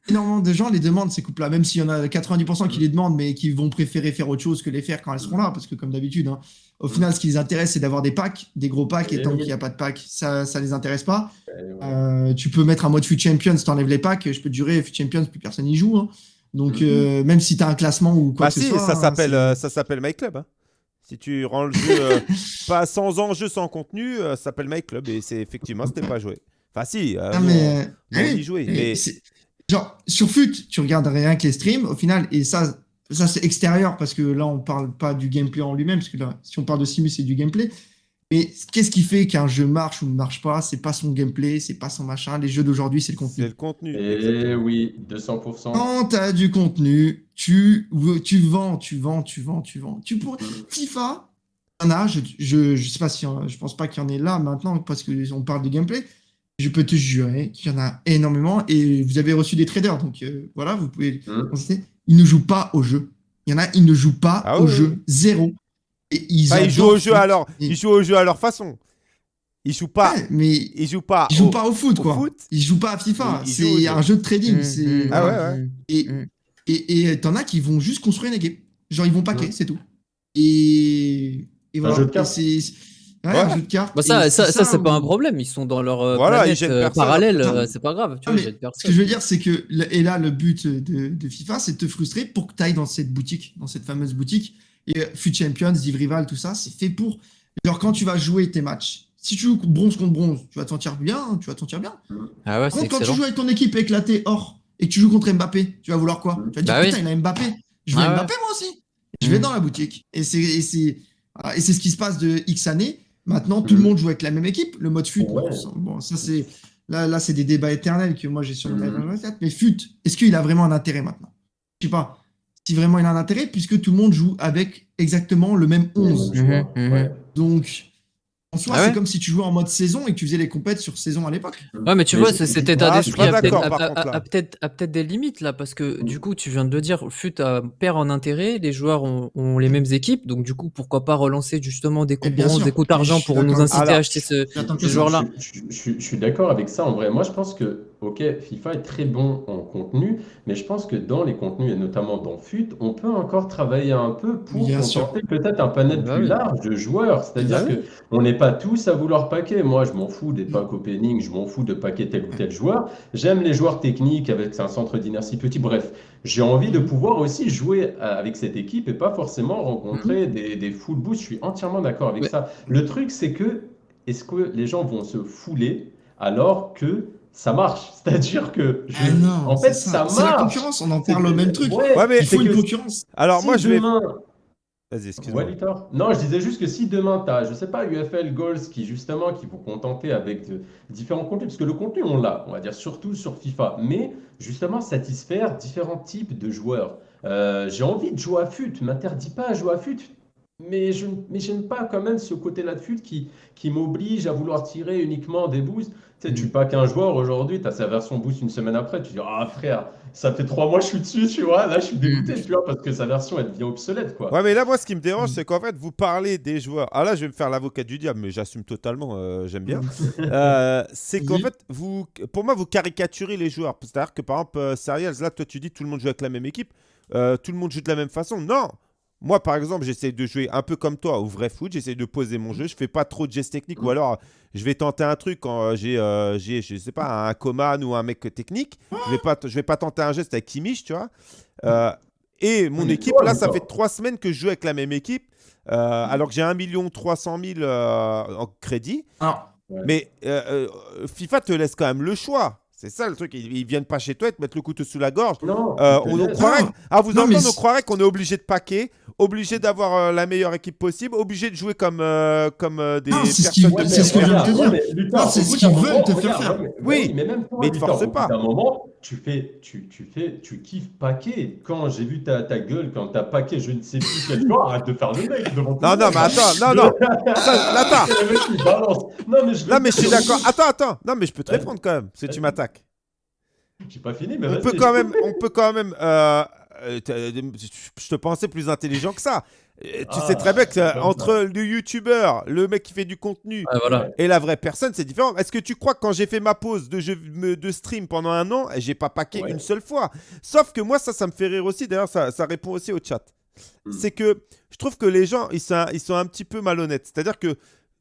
énormément de gens les demandent ces couples-là, même s'il y en a 90% qui les demandent, mais qui vont préférer faire autre chose que les faire quand elles seront là, parce que comme d'habitude, hein, au final, ce qui les intéresse, c'est d'avoir des packs, des gros packs, et tant qu'il n'y a pas de pack, ça, ça les intéresse pas. Ouais. Euh, tu peux mettre un mode Fut Champions, t'enlèves les packs, je peux te jurer, Fut Champions, plus personne n'y joue. hein. Donc, Mhm. euh, même si tu as un classement ou quoi Bah que si, ce soit. ça hein, s'appelle euh, ça s'appelle My Club. hein. Si tu rends le jeu euh, [LAUGHS] pas sans enjeu, sans contenu, euh, ça s'appelle My Club et c'est effectivement c'était pas joué. Enfin si, euh, Ah, mais, on, euh, nous, on oui, y jouait, oui, mais c'est- Genre, sur FUT, tu regardes rien que les streams, au final, et ça, ça c'est extérieur, parce que là, on parle pas du gameplay en lui-même, parce que là, si on parle de Simus, c'est du gameplay. Mais qu'est-ce qui fait qu'un jeu marche ou ne marche pas? C'est pas son gameplay, c'est pas son machin. Les jeux d'aujourd'hui, c'est le c'est contenu. le contenu. Et exactement. oui, 200%. Quand tu as du contenu, tu, tu vends, tu vends, tu vends, tu vends. Tu pour... FIFA, il y en a, je, je, je sais pas si, je pense pas qu'il y en ait là maintenant, parce qu'on parle de gameplay. Je peux te jurer qu'il y en a énormément et vous avez reçu des traders, donc euh, voilà, vous pouvez constater. Ils ne jouent pas au jeu. Il y en a, ils ne jouent pas Ah au oui, jeu, zéro. Et ils, jouent au jeu à leur, Et- ils jouent au jeu à leur façon. Ils jouent pas, Ouais, mais ils jouent pas. ils jouent au- pas au foot, au quoi. foot. Ils jouent pas à FIFA. Au C'est un jeu de trading. Mmh, mmh, Ah voilà. ouais, ouais. Et et et t'en as qui vont juste construire une équipe. Genre ils vont paquer, c'est tout. Et, et voilà. jeu de Et cartes. c'est ouais, Ouais. un jeu de cartes. Bah, ça, ça, c'est ça, c'est pas un où- problème. Ils sont dans leur euh, Voilà, planète euh, parallèle. Euh, c'est pas grave. Tu Ah, vois, Ce que je veux dire, c'est que et là le but de, de FIFA, c'est de te frustrer pour que tu ailles dans cette boutique, dans cette fameuse boutique. Et euh, Fut Champions, Div Rival, tout ça, c'est fait pour. Genre quand tu vas jouer tes matchs. Si tu joues bronze contre bronze, tu vas te sentir bien, tu vas te sentir bien. Ah ouais, contre, quand tu joues avec ton équipe éclatée or et que tu joues contre Mbappé, tu vas vouloir quoi? Tu vas te dire Bah oui. putain, il a Mbappé. Je veux Ah ouais. Mbappé moi aussi. Je vais Mm. dans la boutique. Et c'est et c'est voilà, et c'est ce qui se passe de X années. Maintenant, tout Mm. le monde joue avec la même équipe. Le mode fut, Ouais. bon, ça- c'est là, là c'est des débats éternels que moi j'ai sur Mm. iPhone 24. Mais fut, est-ce qu'il a vraiment un intérêt maintenant? Je sais pas. Si vraiment il a un intérêt, puisque tout le monde joue avec exactement le même 11. Tu vois, Mhm, mhm. ouais. Donc, soi, Ah ouais c'est comme si tu jouais en mode saison et que tu faisais les compètes sur saison à l'époque. Ouais, mais tu Mais vois, cet état d'esprit a peut-être des limites là, parce que du coup, tu viens de le dire, FUT a- perd en intérêt, les joueurs ont, ont les mêmes équipes, donc du coup, pourquoi pas relancer justement des bronze, sûr. des coupes Je d'argent pour nous inciter Alors, à acheter ce, J'attends que ce joueur-là. Je, je- je- je suis d'accord avec ça en vrai. Moi, je pense que, ok, FIFA est très bon en contenu, mais je pense que dans les contenus, et notamment dans FUT, on peut encore travailler un peu pour Bien sûr. contenter peut-être un panel Bah plus oui. large de joueurs. C'est-à-dire Bah que on n'est pas tous à vouloir paquer. Moi, je m'en fous des packs opening, je m'en fous de paquer tel ou tel joueur. J'aime les joueurs techniques avec un centre d'inertie petit. Bref, j'ai envie de pouvoir aussi jouer euh, avec cette équipe et pas forcément rencontrer des, des full boosts. Je suis entièrement d'accord avec ça. Le truc, c'est que est-ce que les gens vont se fouler alors que ça marche [LAUGHS] C'est-à-dire que je- Ah non, en fait, c'est ça, C'est la marche. concurrence, on en parle au même truc. Ouais, Ouais, mais- Il faut une que concurrence. Alors si moi je vais. demain- Vas-y, excuse-moi. Ouais. Non, je disais juste que si demain tu as, je sais pas, UFL Goals qui justement qui vont contenter avec de- différents contenus, parce que le contenu on l'a, on va dire surtout sur FIFA, mais justement satisfaire différents types de joueurs. Euh, j'ai envie de jouer à FUT, m'interdis pas à jouer à FUT, mais je mais j'aime pas quand même ce côté-là de FUT qui, qui m'oblige à vouloir tirer uniquement des boosts. Tu sais, tu Mm. pas qu'un joueur aujourd'hui, tu as sa version boost une semaine après, tu dis ah frère, ça fait trois mois que je suis dessus, tu vois, là je suis dégoûté, tu vois, parce que sa version elle devient obsolète quoi. Ouais, mais là, moi, ce qui me Mm. dérange, c'est qu'en fait, vous parlez des joueurs. Ah là, je vais me faire l'avocat du diable, mais j'assume totalement, euh, j'aime bien. [LAUGHS] Euh, c'est qu'en fait, vous, pour moi, vous caricaturez les joueurs. C'est-à-dire que par exemple, euh, Serials, là, toi, tu dis tout le monde joue avec la même équipe, euh, tout le monde joue de la même façon. Non! Moi, par exemple, j'essaie de jouer un peu comme toi au vrai foot. J'essaie de poser mon jeu. Je fais pas trop de gestes techniques ou alors je vais tenter un truc quand euh, j'ai, euh, j'ai, je sais pas, un Coman ou un mec technique. Je vais pas, je vais pas tenter un geste avec Kimmich, tu vois. Euh, et mon équipe, là, ça fait trois semaines que je joue avec la même équipe. euh, alors que j'ai 1 300 000 euh, en crédit. Alors, Mais FIFA te laisse quand même le choix. C'est ça le truc. Ils, ils viennent pas chez toi et te mettre le couteau sous la gorge. Non, Euh, on, croirait, Non. à vous Non, entendre, on croirait qu'on est obligé de paquer, obligé d'avoir euh, la meilleure équipe possible, obligé de jouer comme, euh, comme euh, des Non, c'est ce personnes. qui- Ouais, mais c'est ce que je viens de te dire. ouais, c'est ce qu'ils veulent te faire faire. ouais, Oui, mais même toi, mais ils te bout pas. d'un moment, tu fais, tu, tu fais, tu kiffes paquet. Quand j'ai vu ta, ta gueule, quand t'as paquet, je ne sais plus quel jour, arrête de faire le mec devant tout Non, non, mais attends, non, non. Attends. [LAUGHS] Non, mais je suis d'accord. Attends, attends. Non, mais je peux te répondre quand même, si tu m'attaques. J'ai pas fini, mais On peut quand même, on peut quand même. euh, euh, je te pensais plus intelligent que ça. Tu sais Ah, très bien que comme entre le youtubeur, le mec qui fait du contenu voilà. et la vraie personne, c'est différent. Est-ce que tu crois que quand j'ai fait ma pause de, jeu, me- de stream pendant un an, j'ai pas paqué Ouais. une seule fois? Sauf que moi, ça, ça me fait rire aussi. D'ailleurs, ça, ça répond aussi au chat. Hmm. C'est que je trouve que les gens, ils sont, ils sont un petit peu malhonnêtes. C'est-à-dire que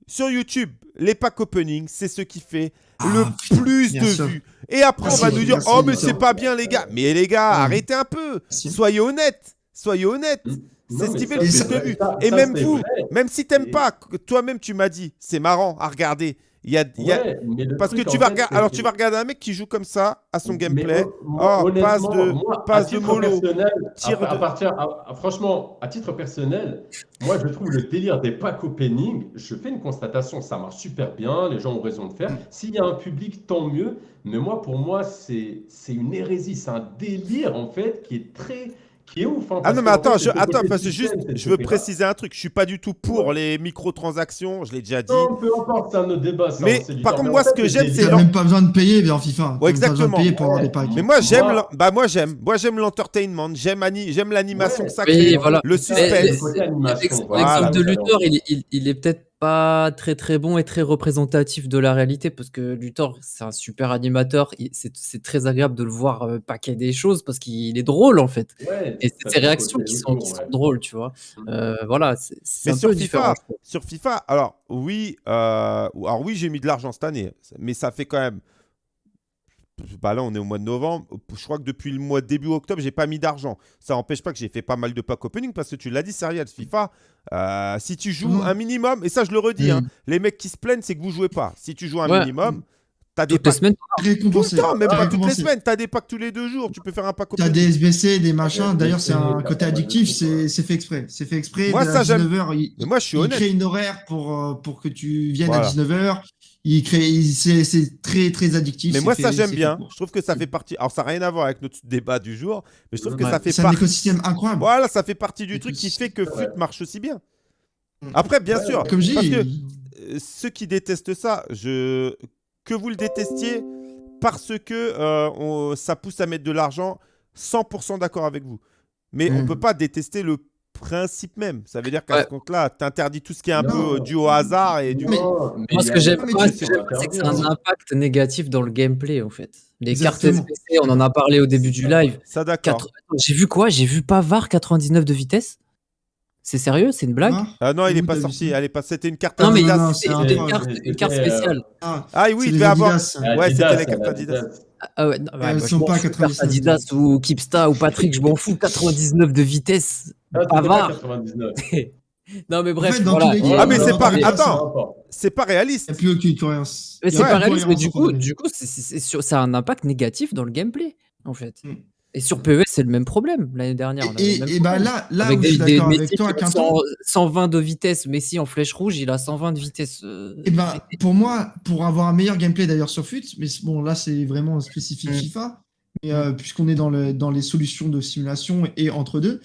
sur YouTube, les packs opening, c'est ce qui fait Ah, le putain, plus de sûr. vues. Et après, on va nous dire merci, Oh, mais c'est pas bien, les gars. Mais les gars, Ouais. arrêtez un peu. Merci. Soyez honnêtes. Soyez honnêtes. Hmm. C'est ce qui fait le plus de vues. Et ça, même vous, vrai. même si t'aimes Et- pas, toi-même tu m'as dit, c'est marrant à regarder. Il y a, il y a- Ouais, mais le Parce que tu vas fait, Alors tu vas regarder un mec qui joue comme ça à son gameplay. moi, Oh, passe de- moi, passe de mollo, personnel, tir à, à de- partir, à- à- franchement, à titre personnel, moi je trouve le délire des packs opening, je fais une constatation, ça marche super bien, les gens ont raison de faire. S'il y a un public, tant mieux. Mais moi, pour moi, c'est c'est une hérésie, c'est un délire en fait qui est très, qui est ouf. hein, Ah non, mais attends, je, attends parce que juste, je veux préciser un truc. Je suis pas du tout pour Ouais. les microtransactions, je l'ai déjà dit. Non, peu importe, c'est un autre débat. ça, Mais par contre, moi, en ce que j'aime, c'est même pas besoin de payer vers FIFA. Ouais, T'as même pas besoin de exactement. payer pour avoir des Ouais. packs. Mais moi j'aime, bah moi j'aime, moi j'aime l'entertainment, j'aime ani- j'aime l'animation Ouais. sacrée, Oui, voilà. le C'est ça, suspense. L'exemple de. Luthor, il, est- il, il est peut-être pas très très bon et très représentatif de la réalité parce que Luthor, c'est un super animateur. C'est très agréable de le voir euh, paquer des choses parce qu'il est drôle en fait. Ouais, Et c'est ses réactions qui sont, drôles, tu vois. Mm. Euh, voilà, c'est un sur peu FIFA, différent. sur FIFA, alors oui, euh, alors oui, j'ai mis de l'argent cette année, mais ça fait quand même. Bah là, on est au mois de novembre. Je crois que depuis le mois de début octobre, j'ai pas mis d'argent. Ça n'empêche pas que j'ai fait pas mal de pack opening parce que tu l'as dit, Serial FIFA. euh, si tu joues Mhm. un minimum, et ça je le redis, hein, Mhm. les mecs qui se plaignent, c'est que vous jouez pas. Si tu joues un Ouais. minimum, t'as des packs semaines, tout le Récompensé. temps, même pas toutes les semaines. T'as des packs tous les deux jours. Tu peux faire un pack T'as opening. des SBC, des machins. D'ailleurs, c'est un côté t'as addictif. C'est fait exprès. C'est fait exprès. Moi, ça, à j'aime. 19h, il, Mais moi, je suis il honnête. crée une horaire pour, euh, pour que tu viennes Voilà. à 19h. Il crée, c'est très très addictif. Mais moi, fait- ça, j'aime bien. Je trouve que ça fait partie. Alors, ça n'a rien à voir avec notre débat du jour, mais je trouve que Ouais. ça fait C'est un partie. écosystème incroyable. Voilà, ça fait partie du truc qui fait que ouais. FUT marche aussi bien. Mm. Après, bien sûr. Comme parce que euh, ceux qui détestent ça, je... que vous le détestiez parce que euh, on- ça pousse à mettre de l'argent, 100% d'accord avec vous. Mais on Mm. peut pas détester le principe même. Ça veut dire qu'à Ouais. ce compte-là, tu interdis tout ce qui est un Non. peu euh, dû au hasard et du. Mais- mais Moi, ce que j'aime pas, que c'est que c'est un impact négatif dans le gameplay, en fait. Les cartes. SPC, on en a parlé au début du live. Ça, d'accord. J'ai vu quoi? J'ai vu Pavard 99 de vitesse C'est sérieux? C'est une blague? Hein? Ah non, il est pas sorti. Elle est pas... C'était une carte Non, mais Adidas. non, c'était c'est un c'était une carte, une carte euh, spéciale. Ah, Ah oui, il devait avoir. Ah, Ouais, c'était la carte ah, Adidas. Ah ouais, non, ouais, je sont pas fous, 99. carte Adidas ou Kipsta ou Patrick, je m'en fous. 99 de vitesse. Ah, c'était pas Pavard. 99. [LAUGHS] non, mais bref, fait, voilà. les Ah, mais c'est pas- mais- attends. C'est pas Il n'y réaliste. a plus aucune cohérence. Mais c'est pas réaliste, mais du coup, du coup c'est- ça a un impact négatif dans le gameplay, en fait. Mm. Et sur PES, c'est le même problème. L'année dernière, on avait Et, le même et bah là, là avec où je des, suis des d'accord avec Messi toi, Quinton, 100 120 de vitesse. Messi en flèche rouge, il a 120 de vitesse. euh, Et ben, pour moi, pour avoir un meilleur gameplay d'ailleurs sur FUT, mais bon, là, c'est vraiment spécifique Mm. FIFA, mais euh, puisqu'on est dans, le, dans les solutions de simulation et entre deux,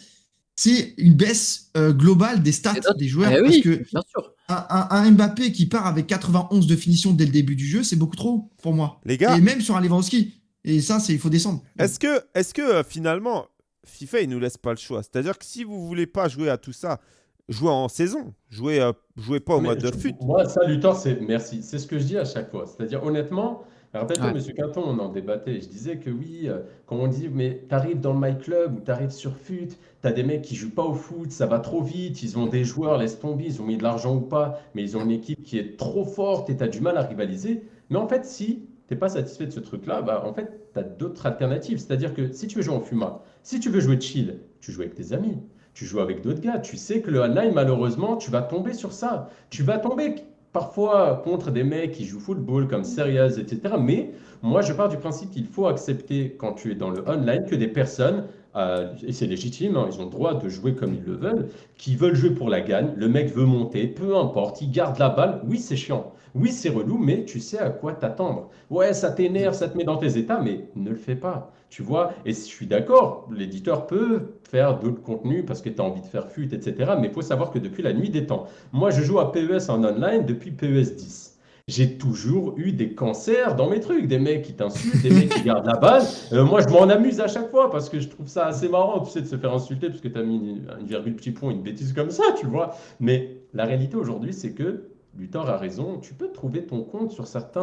c'est une baisse euh, globale des stats Des joueurs. Eh parce oui, que bien sûr. un, un- un Mbappé qui part avec 91 de finition dès le début du jeu, c'est beaucoup trop pour moi. Les gars, Et même sur un Lewandowski. Et ça, c'est il faut descendre. Est-ce que, est que euh, finalement, FIFA, il nous laisse pas le choix? C'est-à-dire que si vous voulez pas jouer à tout ça, jouez en saison. Jouez, euh, jouez pas au mode de fut. Moi, ça, Luthor, c'est merci. C'est ce que je dis à chaque fois. C'est-à-dire, honnêtement, rappelle-toi, Ouais. Monsieur Quinton, on en débattait. Je disais que oui, euh, quand on dit, mais t'arrives dans le My Club ou t'arrives sur FUT, t'as des mecs qui jouent pas au foot, ça va trop vite, ils ont des joueurs, laisse tomber, ils ont mis de l'argent ou pas, mais ils ont une équipe qui est trop forte et t'as du mal à rivaliser. Mais en fait, si t'es pas satisfait de ce truc-là, bah, en fait, t'as d'autres alternatives. C'est-à-dire que si tu veux jouer en FUMA, si tu veux jouer chill, tu joues avec tes amis. Tu joues avec d'autres gars. Tu sais que le online, malheureusement, tu vas tomber sur ça. Tu vas tomber parfois contre des mecs qui jouent football comme Serious, etc. Mais moi, je pars du principe qu'il faut accepter quand tu es dans le online que des personnes à- et c'est légitime, hein, ils ont le droit de jouer comme ils le veulent, qui veulent jouer pour la gagne, le mec veut monter, peu importe, il garde la balle, oui c'est chiant, oui c'est relou, mais tu sais à quoi t'attendre. Ouais, ça t'énerve, ça te met dans tes états, mais ne le fais pas, tu vois. Et je suis d'accord, l'éditeur peut faire d'autres contenus parce que tu as envie de faire fut, etc. Mais il faut savoir que depuis la nuit des temps, moi je joue à PES en online depuis PES 10 j'ai toujours eu des cancers dans mes trucs, des mecs qui t'insultent, des mecs qui [LAUGHS] gardent la balle. Euh, moi, je m'en amuse à chaque fois parce que je trouve ça assez marrant, tu sais, de se faire insulter parce que tu as mis une, une virgule petit point, une bêtise comme ça, tu vois. Mais la réalité aujourd'hui, c'est que Luthor a raison, tu peux trouver ton compte sur, certains,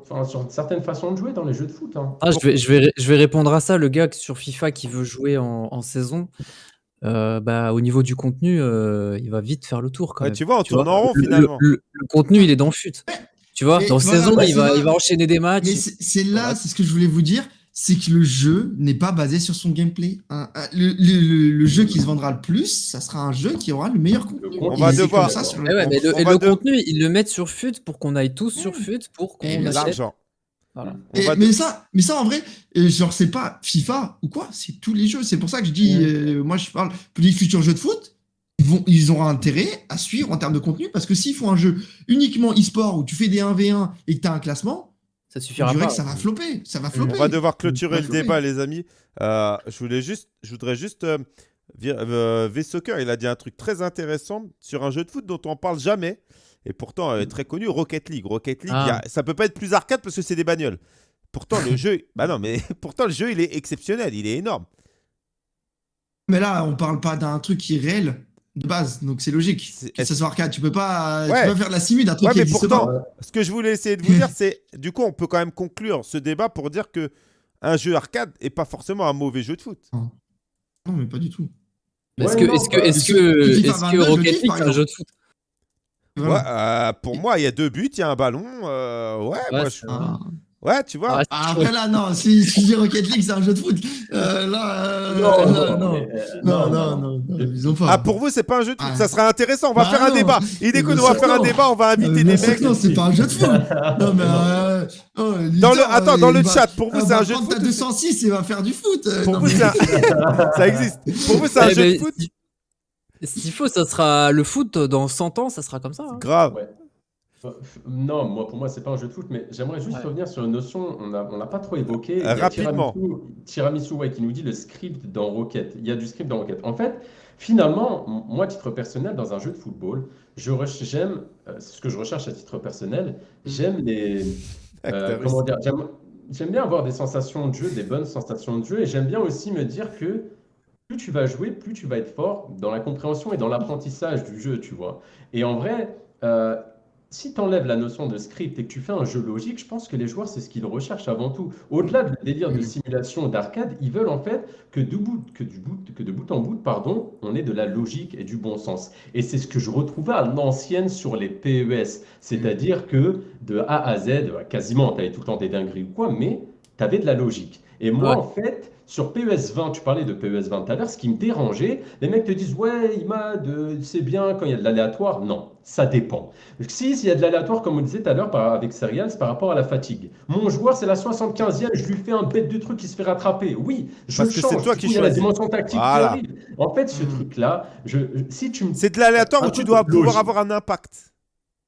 enfin, sur certaines façons de jouer dans les jeux de foot. hein. Ah, je vais, je, vais, ré- je vais répondre à ça. Le gars sur FIFA qui veut jouer en, en saison, euh, bah, au niveau du contenu, euh, il va vite faire le tour quand Ouais, même. tu vois, on Tu tourne en rond le, finalement. le- le contenu, il est dans FUT. Tu vois, Mais dans voilà, saison, bah, il, va, ça. il va enchaîner des matchs. Mais c'est c'est là, Voilà. c'est ce que je voulais vous dire, c'est que le jeu n'est pas basé sur son gameplay. Le, le- le- le jeu qui se vendra le plus, ça sera un jeu qui aura le meilleur contenu. On Et va devoir- ça sur le- Eh ouais, mais le, et le de- contenu, ils le mettent sur FUT pour qu'on aille tous sur FUT pour qu'on achète. L'argent. Voilà. Et- mais de- ça, mais ça en vrai, euh, genre c'est pas FIFA ou quoi, c'est tous les jeux. C'est pour ça que je dis, euh, moi je parle pour les futurs jeux de foot, ils vont, ils auront intérêt à suivre en termes de contenu parce que s'ils font un jeu uniquement e-sport où tu fais des 1v1 et que tu as un classement, Ça suffira pas. que ça va flopper, ça va On flopper. va devoir clôturer va le débat, les amis. Euh, je voulais juste, je voudrais juste. Euh, vir- euh, V-Soccer, il a dit un truc très intéressant sur un jeu de foot dont on parle jamais. Et pourtant, euh, très connu, Rocket League. Rocket League, Ah. a- ça peut pas être plus arcade parce que c'est des bagnoles. Pourtant, le [LAUGHS] jeu, bah non, mais [LAUGHS] pourtant le jeu, il est exceptionnel, il est énorme. Mais là, on parle pas d'un truc qui est réel de base, donc c'est logique que ça soit arcade. Tu peux pas, tu peux pas faire la simu d'un truc Ouais, qui mais pourtant- pas. Ce que je voulais essayer de vous dire, [LAUGHS] c'est, du coup, on peut quand même conclure ce débat pour dire que un jeu arcade est pas forcément un mauvais jeu de foot. Non, mais pas du tout. Est-ce Ouais, que, non, est-ce que, bah, est-ce que, est-ce 22, que Rocket League, c'est un jeu de foot Voilà. Ouais, euh, pour moi, il y a deux buts, il y a un ballon. euh, ouais, Ouais, moi, je-. Ouais, tu vois. Ah, Ah, après là, non, si si je dis Rocket League, c'est un jeu de foot. Euh, là, euh, Non, là, non, euh, non, non, non, non, ils ont pas. Ah, pour vous, c'est pas un jeu de foot. Ah. Ça serait intéressant. On va Bah faire un débat. Il Mais on va faire un débat. On va Euh, inviter des mecs. non, c'est pas un jeu de foot. [LAUGHS] Non, mais. euh, oh, Dans le, Litter, attends, dans il le va- chat, pour vous, c'est un jeu de prendre foot. ta 206 et va faire du foot. Pour vous, mais- c'est un- [LAUGHS] ça existe. Pour vous, c'est un Eh jeu de foot. si- S'il faut, ça sera le foot dans 100 ans, ça sera comme ça. hein. Grave. Non, moi pour moi c'est pas un jeu de foot, mais j'aimerais juste Ouais. revenir sur une notion, on n'a on l'a pas trop évoqué. Rapidement. Tiramisu, Tiramisu, ouais, qui nous dit le script dans Rocket. Il y a du script dans Rocket. En fait, finalement, m- moi à titre personnel, dans un jeu de football, je reche- j'aime, euh, c'est ce que je recherche à titre personnel, j'aime les, euh, Acteur comment dire, j'aime j'aime bien avoir des sensations de jeu, des bonnes sensations de jeu, et j'aime bien aussi me dire que plus tu vas jouer, plus tu vas être fort dans la compréhension et dans l'apprentissage du jeu, tu vois. Et en vrai, euh, si tu enlèves la notion de script et que tu fais un jeu logique, je pense que les joueurs, c'est ce qu'ils recherchent avant tout. Au-delà du délire de Mm. simulation d'arcade, ils veulent en fait que, du bout, que, du bout, que de bout en bout, pardon, on ait de la logique et du bon sens. Et c'est ce que je retrouvais à l'ancienne sur les PES. C'est-à-dire que de A à Z, bah, quasiment, tu avais tout le temps des dingueries ou quoi, mais tu avais de la logique. Et moi, Ouais. en fait, sur PES 20, tu parlais de PES 20 tout à l'heure, ce qui me dérangeait, les mecs te disent Ouais, Imad, euh, c'est bien quand il y a de l'aléatoire. Non, ça dépend. Si, s'il y a de l'aléatoire, comme on disait tout à l'heure par- avec Serial, c'est par rapport à la fatigue. Mon joueur, c'est la 75e, je lui fais un bête de truc qui se fait rattraper. Oui, je Parce le que c'est toi qui a la choisis. dimension tactique Voilà. qui arrive. En fait, ce Mm. truc-là, je, si tu me. C'est de l'aléatoire où tu dois logique. pouvoir avoir un impact.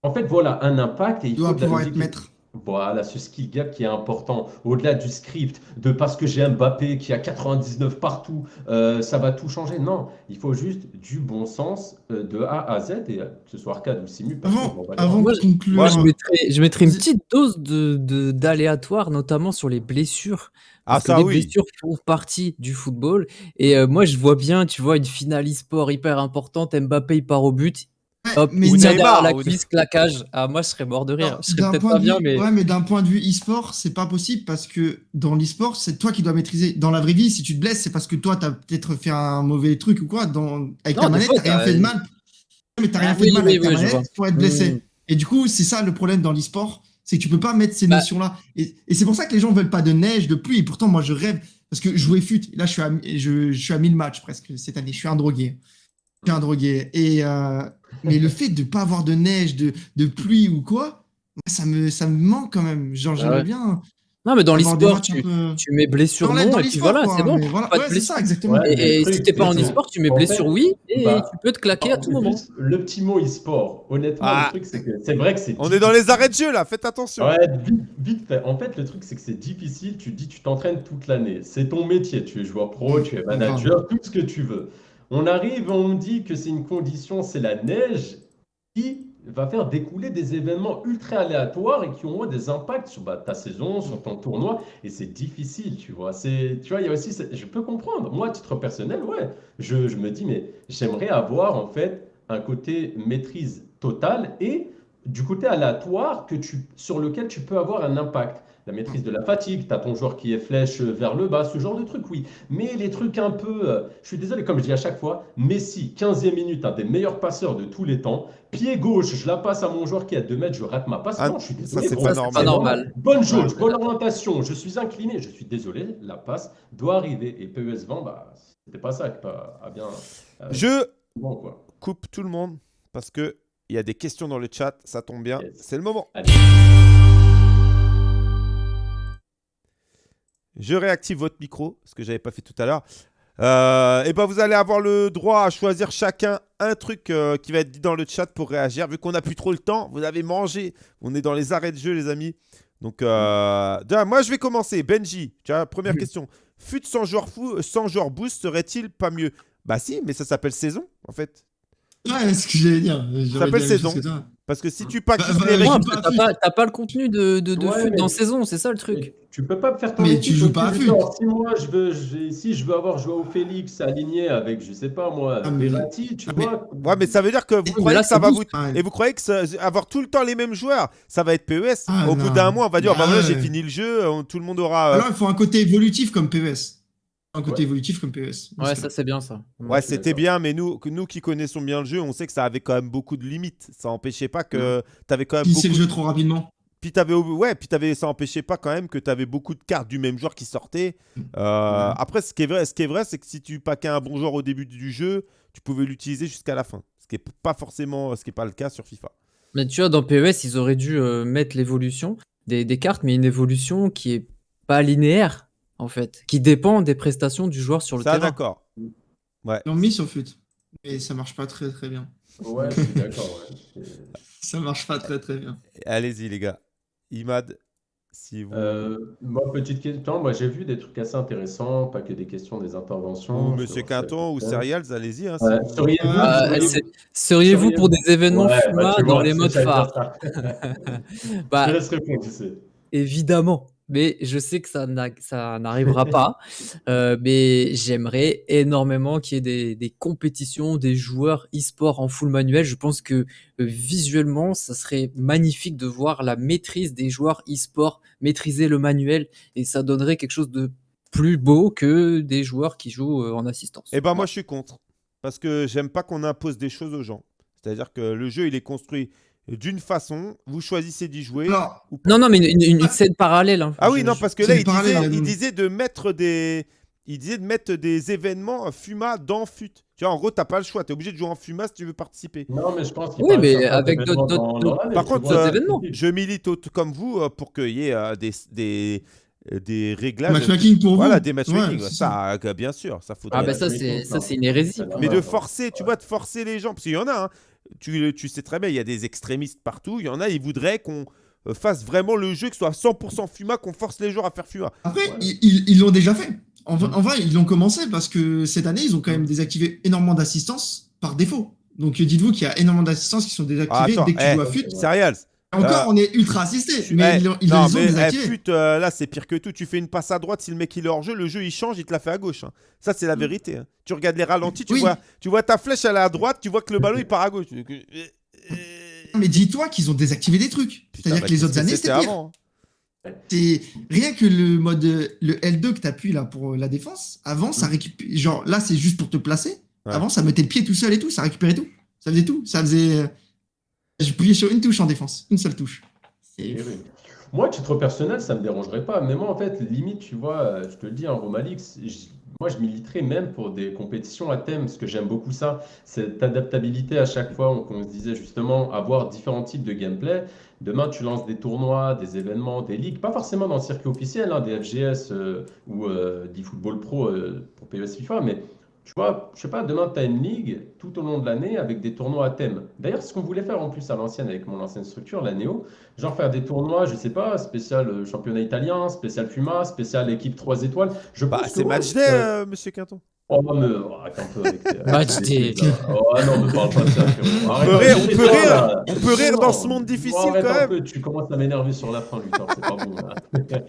En fait, voilà, un impact et il Il doit faut de la pouvoir être maître. Voilà, ce skill gap qui est important. Au-delà du script, de parce que j'ai Mbappé qui a 99 partout, euh, ça va tout changer. Non, il faut juste du bon sens euh, de A à Z, et euh, que ce soit arcade ou simu. parce que, Avant, avant Moi, de conclure. Moi, je mettrais, je une petite dose de, de- d'aléatoire, notamment sur les blessures. Ah, Parce que ça les oui. blessures font partie du football. Et euh, moi, je vois bien, tu vois, une finale e-sport hyper importante. Mbappé, il part au but. Hop, mais il derrière la ou- cuisse, claquage. Ah, moi, je serais mort de rire. Non, Je serais d'un peut-être point pas de bien, vue- mais. Ouais, mais d'un point de vue e-sport, c'est pas possible parce que dans l'e-sport, c'est toi qui dois maîtriser. Dans la vraie vie, si tu te blesses, c'est parce que toi, t'as peut-être fait un mauvais truc ou quoi. Dans... Avec Non, ta manette, t'as rien t'as- fait de mal. Mais t'as rien Ah fait de mal avec ta manette pour être blessé. Et du coup, c'est ça le problème dans l'e-sport, c'est que tu peux pas mettre ces Bah. notions-là. Et, et c'est pour ça que les gens veulent pas de neige, de pluie. Et pourtant, moi, je rêve parce que jouer fut. Là, je suis à, je, je suis à 1000 matchs presque cette année. Je suis un drogué. Je suis un drogué. Et euh, mais le fait de pas avoir de neige, de, de pluie ou quoi, ça me, ça me manque quand même. Genre, Ah j'aimerais ouais. bien. Non, mais dans l'e-sport, tu, peu- tu mets blessure non, et puis voilà, c'est bon. voilà. Pas de Ouais, c'est blessure. ça, exactement. Ouais. Et, et Le si t'es pas en e-sport, tu mets en blessure fait, oui, et bah, tu peux te claquer à tout moment. Le petit mot e-sport, honnêtement, Ah. le truc, c'est que c'est vrai que c'est. On est dans les arrêts de jeu là, faites attention. Ouais, vite, vite fait. En fait, le truc, c'est que c'est difficile. Tu dis, tu t'entraînes toute l'année. C'est ton métier. Tu es joueur pro, tu es manager, tout ce que tu veux. On arrive, on dit que c'est une condition, c'est la neige qui va faire découler des événements ultra aléatoires et qui ont des impacts sur bah, ta saison, sur ton tournoi. Et c'est difficile, tu vois. C'est, tu vois, il y a aussi, je peux comprendre. Moi, à titre personnel, ouais, je, me dis, mais j'aimerais avoir en fait un côté maîtrise totale et du côté aléatoire que sur lequel tu peux avoir un impact. La maîtrise de la fatigue, tu as ton joueur qui est flèche vers le bas, ce genre de truc, oui. Mais les trucs un peu, euh, je suis désolé, comme je dis à chaque fois, Messi, 15e minute, un des meilleurs passeurs de tous les temps. Pied gauche, je la passe à mon joueur qui est à 2 mètres, je rate ma passe. Ah, non, je suis désolé. pas Ça, c'est normal. pas normal. Bonne jauge, bonne orientation, je suis incliné, je suis désolé, la passe doit arriver. Et PES 20, bah, c'était pas ça qui a a bien. euh, Je bon, quoi. coupe tout le monde parce que il y a des questions dans le chat, ça tombe bien, Yes. c'est le moment. Allez. Je réactive votre micro, ce que j'avais pas fait tout à l'heure. Euh, et ben vous allez avoir le droit à choisir chacun un truc euh, qui va être dit dans le chat pour réagir. Vu qu'on n'a plus trop le temps, vous avez mangé. On est dans les arrêts de jeu, les amis. Donc, euh, déjà, moi je vais commencer. Benji, tu première Oui. question. Fut sans joueur fou, sans joueur boost, serait-il pas mieux? Bah si, mais ça s'appelle saison en fait. Ouais, c'est ce que j'allais dire. J'aurais s'appelle saison. que. Parce que si tu packs Bah, bah, les règles- parce pas à t'as pas, t'as pas le contenu de, de, de Ouais, FUT mais- dans saison, c'est ça le truc. Tu peux pas faire ton Mais tu joues pas à du fut. Si moi je veux, je- si je veux avoir Joao Félix aligné avec, je sais pas moi, Ah, Verratti, tu ah, mais- vois. Ouais, mais ça veut dire que vous croyez là, que ça va vous. Ah, Et vous croyez que ça- avoir tout le temps les mêmes joueurs, ça va être PES Ah, Au bout d'un mois, on va dire, Ah, bah voilà, j'ai fini le jeu, tout le monde aura. euh, Alors, il faut un côté évolutif comme PES. Un côté Ouais. évolutif comme PES. Ouais, ça c'est bien ça. Ouais, c'était bien, mais nous, que- nous qui connaissons bien le jeu, on sait que ça avait quand même beaucoup de limites. Ça empêchait pas que tu avais quand même Pisser beaucoup. le jeu trop rapidement. Puis t'avais, ouais, puis t'avais, ça empêchait pas quand même que tu avais beaucoup de cartes du même joueur qui sortaient. Euh, Ouais. Après, ce qui est vrai, ce qui est vrai, c'est que si tu paquais un bon joueur au début du jeu, tu pouvais l'utiliser jusqu'à la fin. Ce qui est pas forcément, ce qui est pas le cas sur FIFA. Mais tu vois, dans PES, ils auraient dû euh, mettre l'évolution des, des cartes, mais une évolution qui est pas linéaire, en fait, qui dépend des prestations du joueur sur le Ça, terrain. d'accord. Ils l'ont mis sur FUT. Mais ça marche pas très très bien. Ouais, je suis d'accord. ouais. Ça marche pas très très bien. Allez-y, les gars. Imad, si vous. Euh, moi, petite question. Moi, j'ai vu des trucs assez intéressants, pas que des questions, des interventions. ou Monsieur Quinton ou Serials, allez-y. hein, Ouais, si vous- seriez-vous- Ah, Euh, seriez-vous- Seriez-vous pour des événements Ouais, bah, dans vois, les modes phares. [LAUGHS] Bah, Je laisse répondre, tu sais. Évidemment, mais je sais que ça n'a- ça n'arrivera pas. [LAUGHS] Euh, mais j'aimerais énormément qu'il y ait des, des compétitions, des joueurs e-sport en full manuel. Je pense que euh, visuellement, ça serait magnifique de voir la maîtrise des joueurs e-sport maîtriser le manuel et ça donnerait quelque chose de plus beau que des joueurs qui jouent euh, en assistance. Eh ben moi je suis contre. Parce que j'aime pas qu'on impose des choses aux gens. C'est-à-dire que le jeu il est construit d'une façon, vous choisissez d'y jouer. Ou. Non, non, mais une, une- une scène parallèle. hein. Ah oui, Je- non, parce que là il disait, parallèle, il euh, disait de mettre des. Il disait de mettre des événements FUMA dans FUT. Tu vois, en gros, t'as pas le choix. Tu es obligé de jouer en FUMA si tu veux participer. Non, mais je pense qu'il Oui, mais avec d'autres- Par contre, euh, événements. Je milite comme vous euh, pour qu'il y ait euh, des, des, des réglages. matchmaking pour vous. Voilà, des matchmaking. Ouais, ça, bien sûr, ça faudrait. Ah bah ça, c'est ça, c'est une hérésie. Mais de forcer, tu vois, de forcer les gens, parce qu'il y en a, hein. Tu, tu sais très bien, il y a des extrémistes partout, il y en a, ils voudraient qu'on euh, fasse vraiment le jeu, que ce soit 100% FUMA, qu'on force les joueurs à faire FUMA. Après, Ouais. ils- l'ont déjà fait. En, vrai- en vrai, ils l'ont commencé parce que cette année, ils ont quand même désactivé énormément d'assistance par défaut. Donc euh, dites-vous qu'il y a énormément d'assistances qui sont désactivées attends, dès que tu eh, joues à FUT. Serials. Encore, euh, on est ultra assisté, mais eh, ils, l'ont- ils non, les ont mais eh, euh, là, c'est pire que tout. Tu fais une passe à droite, si le mec il est hors jeu, le jeu il change, il te la fait à gauche. hein. Ça, c'est la vérité. hein. Tu regardes les ralentis, tu, Oui. vois, tu vois ta flèche, elle est à droite, tu vois que le ballon il part à gauche. Euh, Mais dis-toi qu'ils ont désactivé des trucs. C'est-à-dire bah, que les autres années, c'était avant. hein. C'est rien que le mode le L2 que tu appuies là pour la défense. Avant, ça récupère. Genre là, c'est juste pour te placer. Ouais. Avant, ça mettait le pied tout seul et tout. Ça récupérait tout. Ça faisait tout. Ça faisait. Je pliais sur une touche en défense. Une seule touche. C'est- oui. Moi, titre personnel, ça me dérangerait pas. Mais moi, en fait, limite, tu vois, euh, je te le dis, en Romalix, j- moi, je militerais même pour des compétitions à thème, parce que j'aime beaucoup ça, cette adaptabilité à chaque fois, on, on se disait justement avoir différents types de gameplay. Demain, tu lances des tournois, des événements, des ligues, pas forcément dans le circuit officiel, hein, des FGS euh, ou euh, d'eFootball Pro euh, pour PES FIFA, mais tu vois, je sais pas, demain, tu as une ligue tout au long de l'année avec des tournois à thème. D'ailleurs, c'est ce qu'on voulait faire en plus à l'ancienne avec mon ancienne structure, la Néo. Genre faire des tournois, je sais pas, spécial euh, championnat italien, spécial FUMA, spécial équipe 3 étoiles. Je Bah, c'est match day, euh, monsieur Quinton. Oh, mais oh, arrête un peu avec avec Match tes là. Oh, ah non, me parle pas de ça, frérot. Arrête peut un rire, peu, on peut toi, rire, là. on peut rire dans ce monde difficile, arrête quand un même. peu, tu commences à m'énerver sur la fin, Luthor, c'est pas bon. là.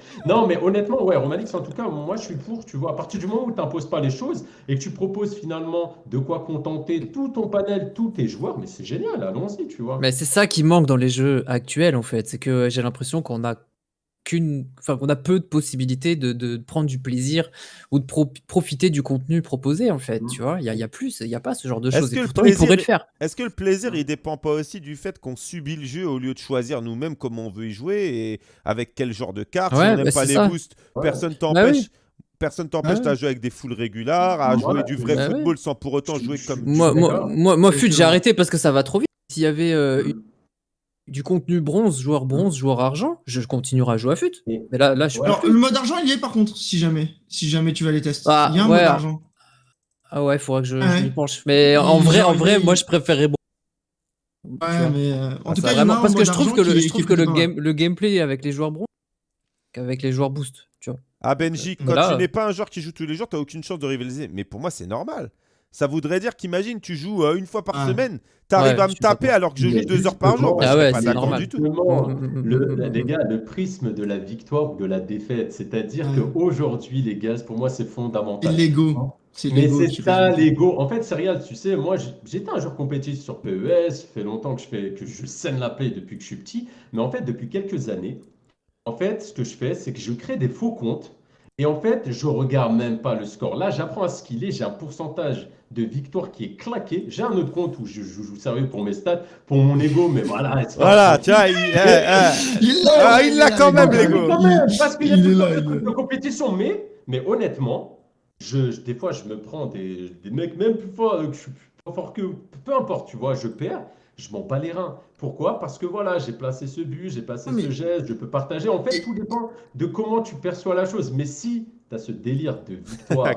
[LAUGHS] non, mais honnêtement, ouais, Romanix, en tout cas, moi, je suis pour, tu vois, à partir du moment où tu n'imposes pas les choses et que tu proposes finalement de quoi contenter tout ton panel, tous tes joueurs, mais c'est génial, allons-y, tu vois. Mais c'est ça qui manque dans les jeux actuels, en fait. C'est que j'ai l'impression qu'on a qu'une, enfin, qu'on a peu de possibilités de, de prendre du plaisir ou de pro- profiter du contenu proposé, en fait. Mm. Tu vois, il y a, il y a plus, il y a pas ce genre de Est-ce choses. Et pourtant, ils pourraient plaisir le faire. Est-ce que le plaisir, il dépend pas aussi du fait qu'on subit le jeu au lieu de choisir nous-mêmes comment on veut y jouer et avec quel genre de carte Si Ouais, on n'aime bah, pas les ça. boosts, Ouais. personne Bah t'empêche. oui. Personne t'empêche Bah à jouer avec des foules régulières, à Voilà. jouer du vrai Bah football sans pour autant jouer comme. Moi, moi, moi, moi, j'ai arrêté parce que ça va trop vite. S'il y avait euh, Mm. une- du contenu bronze, joueur bronze, joueur argent, je continuerai à jouer à fut. Mais là, là, je Ouais. Alors, le mode argent, il y est par contre, si jamais. Si jamais tu vas les tester. Ah, il y a un ouais, mode ah. argent. Ah ouais, il faudra que je, je Ouais. m'y penche. Mais en Il- vrai, en vrai, il- moi, je préférerais bon. Tu Ouais, mais euh, en Ah, tout cas, Vraiment, parce que je trouve que le, je trouve que game, gameplay avec les joueurs bronze, qu'avec les joueurs boost, tu vois. Ah Benji, Mais quand là- tu n'es pas un joueur qui joue tous les jours, tu n'as aucune chance de rivaliser. Mais pour moi, c'est normal. Ça voudrait dire qu'imagine, tu joues euh, une fois par Ouais. semaine, tu arrives Ouais, à me taper alors que je joue deux heures par jour. Ah ouais, pas c'est normal. du tout. Justement, Mm, mm, mm, le- les gars, le prisme de la victoire ou de la défaite, c'est-à-dire qu'aujourd'hui, les gars, pour moi, c'est C'est fondamental. l'ego. C'est Mais c'est ça l'ego. En fait, c'est réel, tu sais, moi j'étais un joueur compétitif sur PES, ça fait longtemps que je fais que je scène la play depuis que je suis petit, mais en fait depuis quelques années, en fait, ce que je fais, c'est que je crée des faux comptes et en fait, je regarde même pas le score. Là, j'apprends à skiller, j'ai un pourcentage de victoire qui est claqué. J'ai un autre compte où je, joue sérieux pour mes stats, pour mon ego, mais voilà. Voilà, tu vois, il, eh, eh. [LAUGHS] Il l'a, Ah, il quand même, il les l'a. gars. Quand même, parce qu'il y a Il tout est là, de compétition, mais, mais honnêtement, je, je- des fois, je me prends des, des mecs même plus forts, euh, que je suis plus fort que peu importe, tu vois, je perds, je m'en bats les reins. Pourquoi? Parce que voilà, j'ai placé ce but, j'ai placé mais- ce geste, je peux partager. En fait, tout dépend de comment tu perçois la chose. Mais si tu as ce délire de [LAUGHS] victoire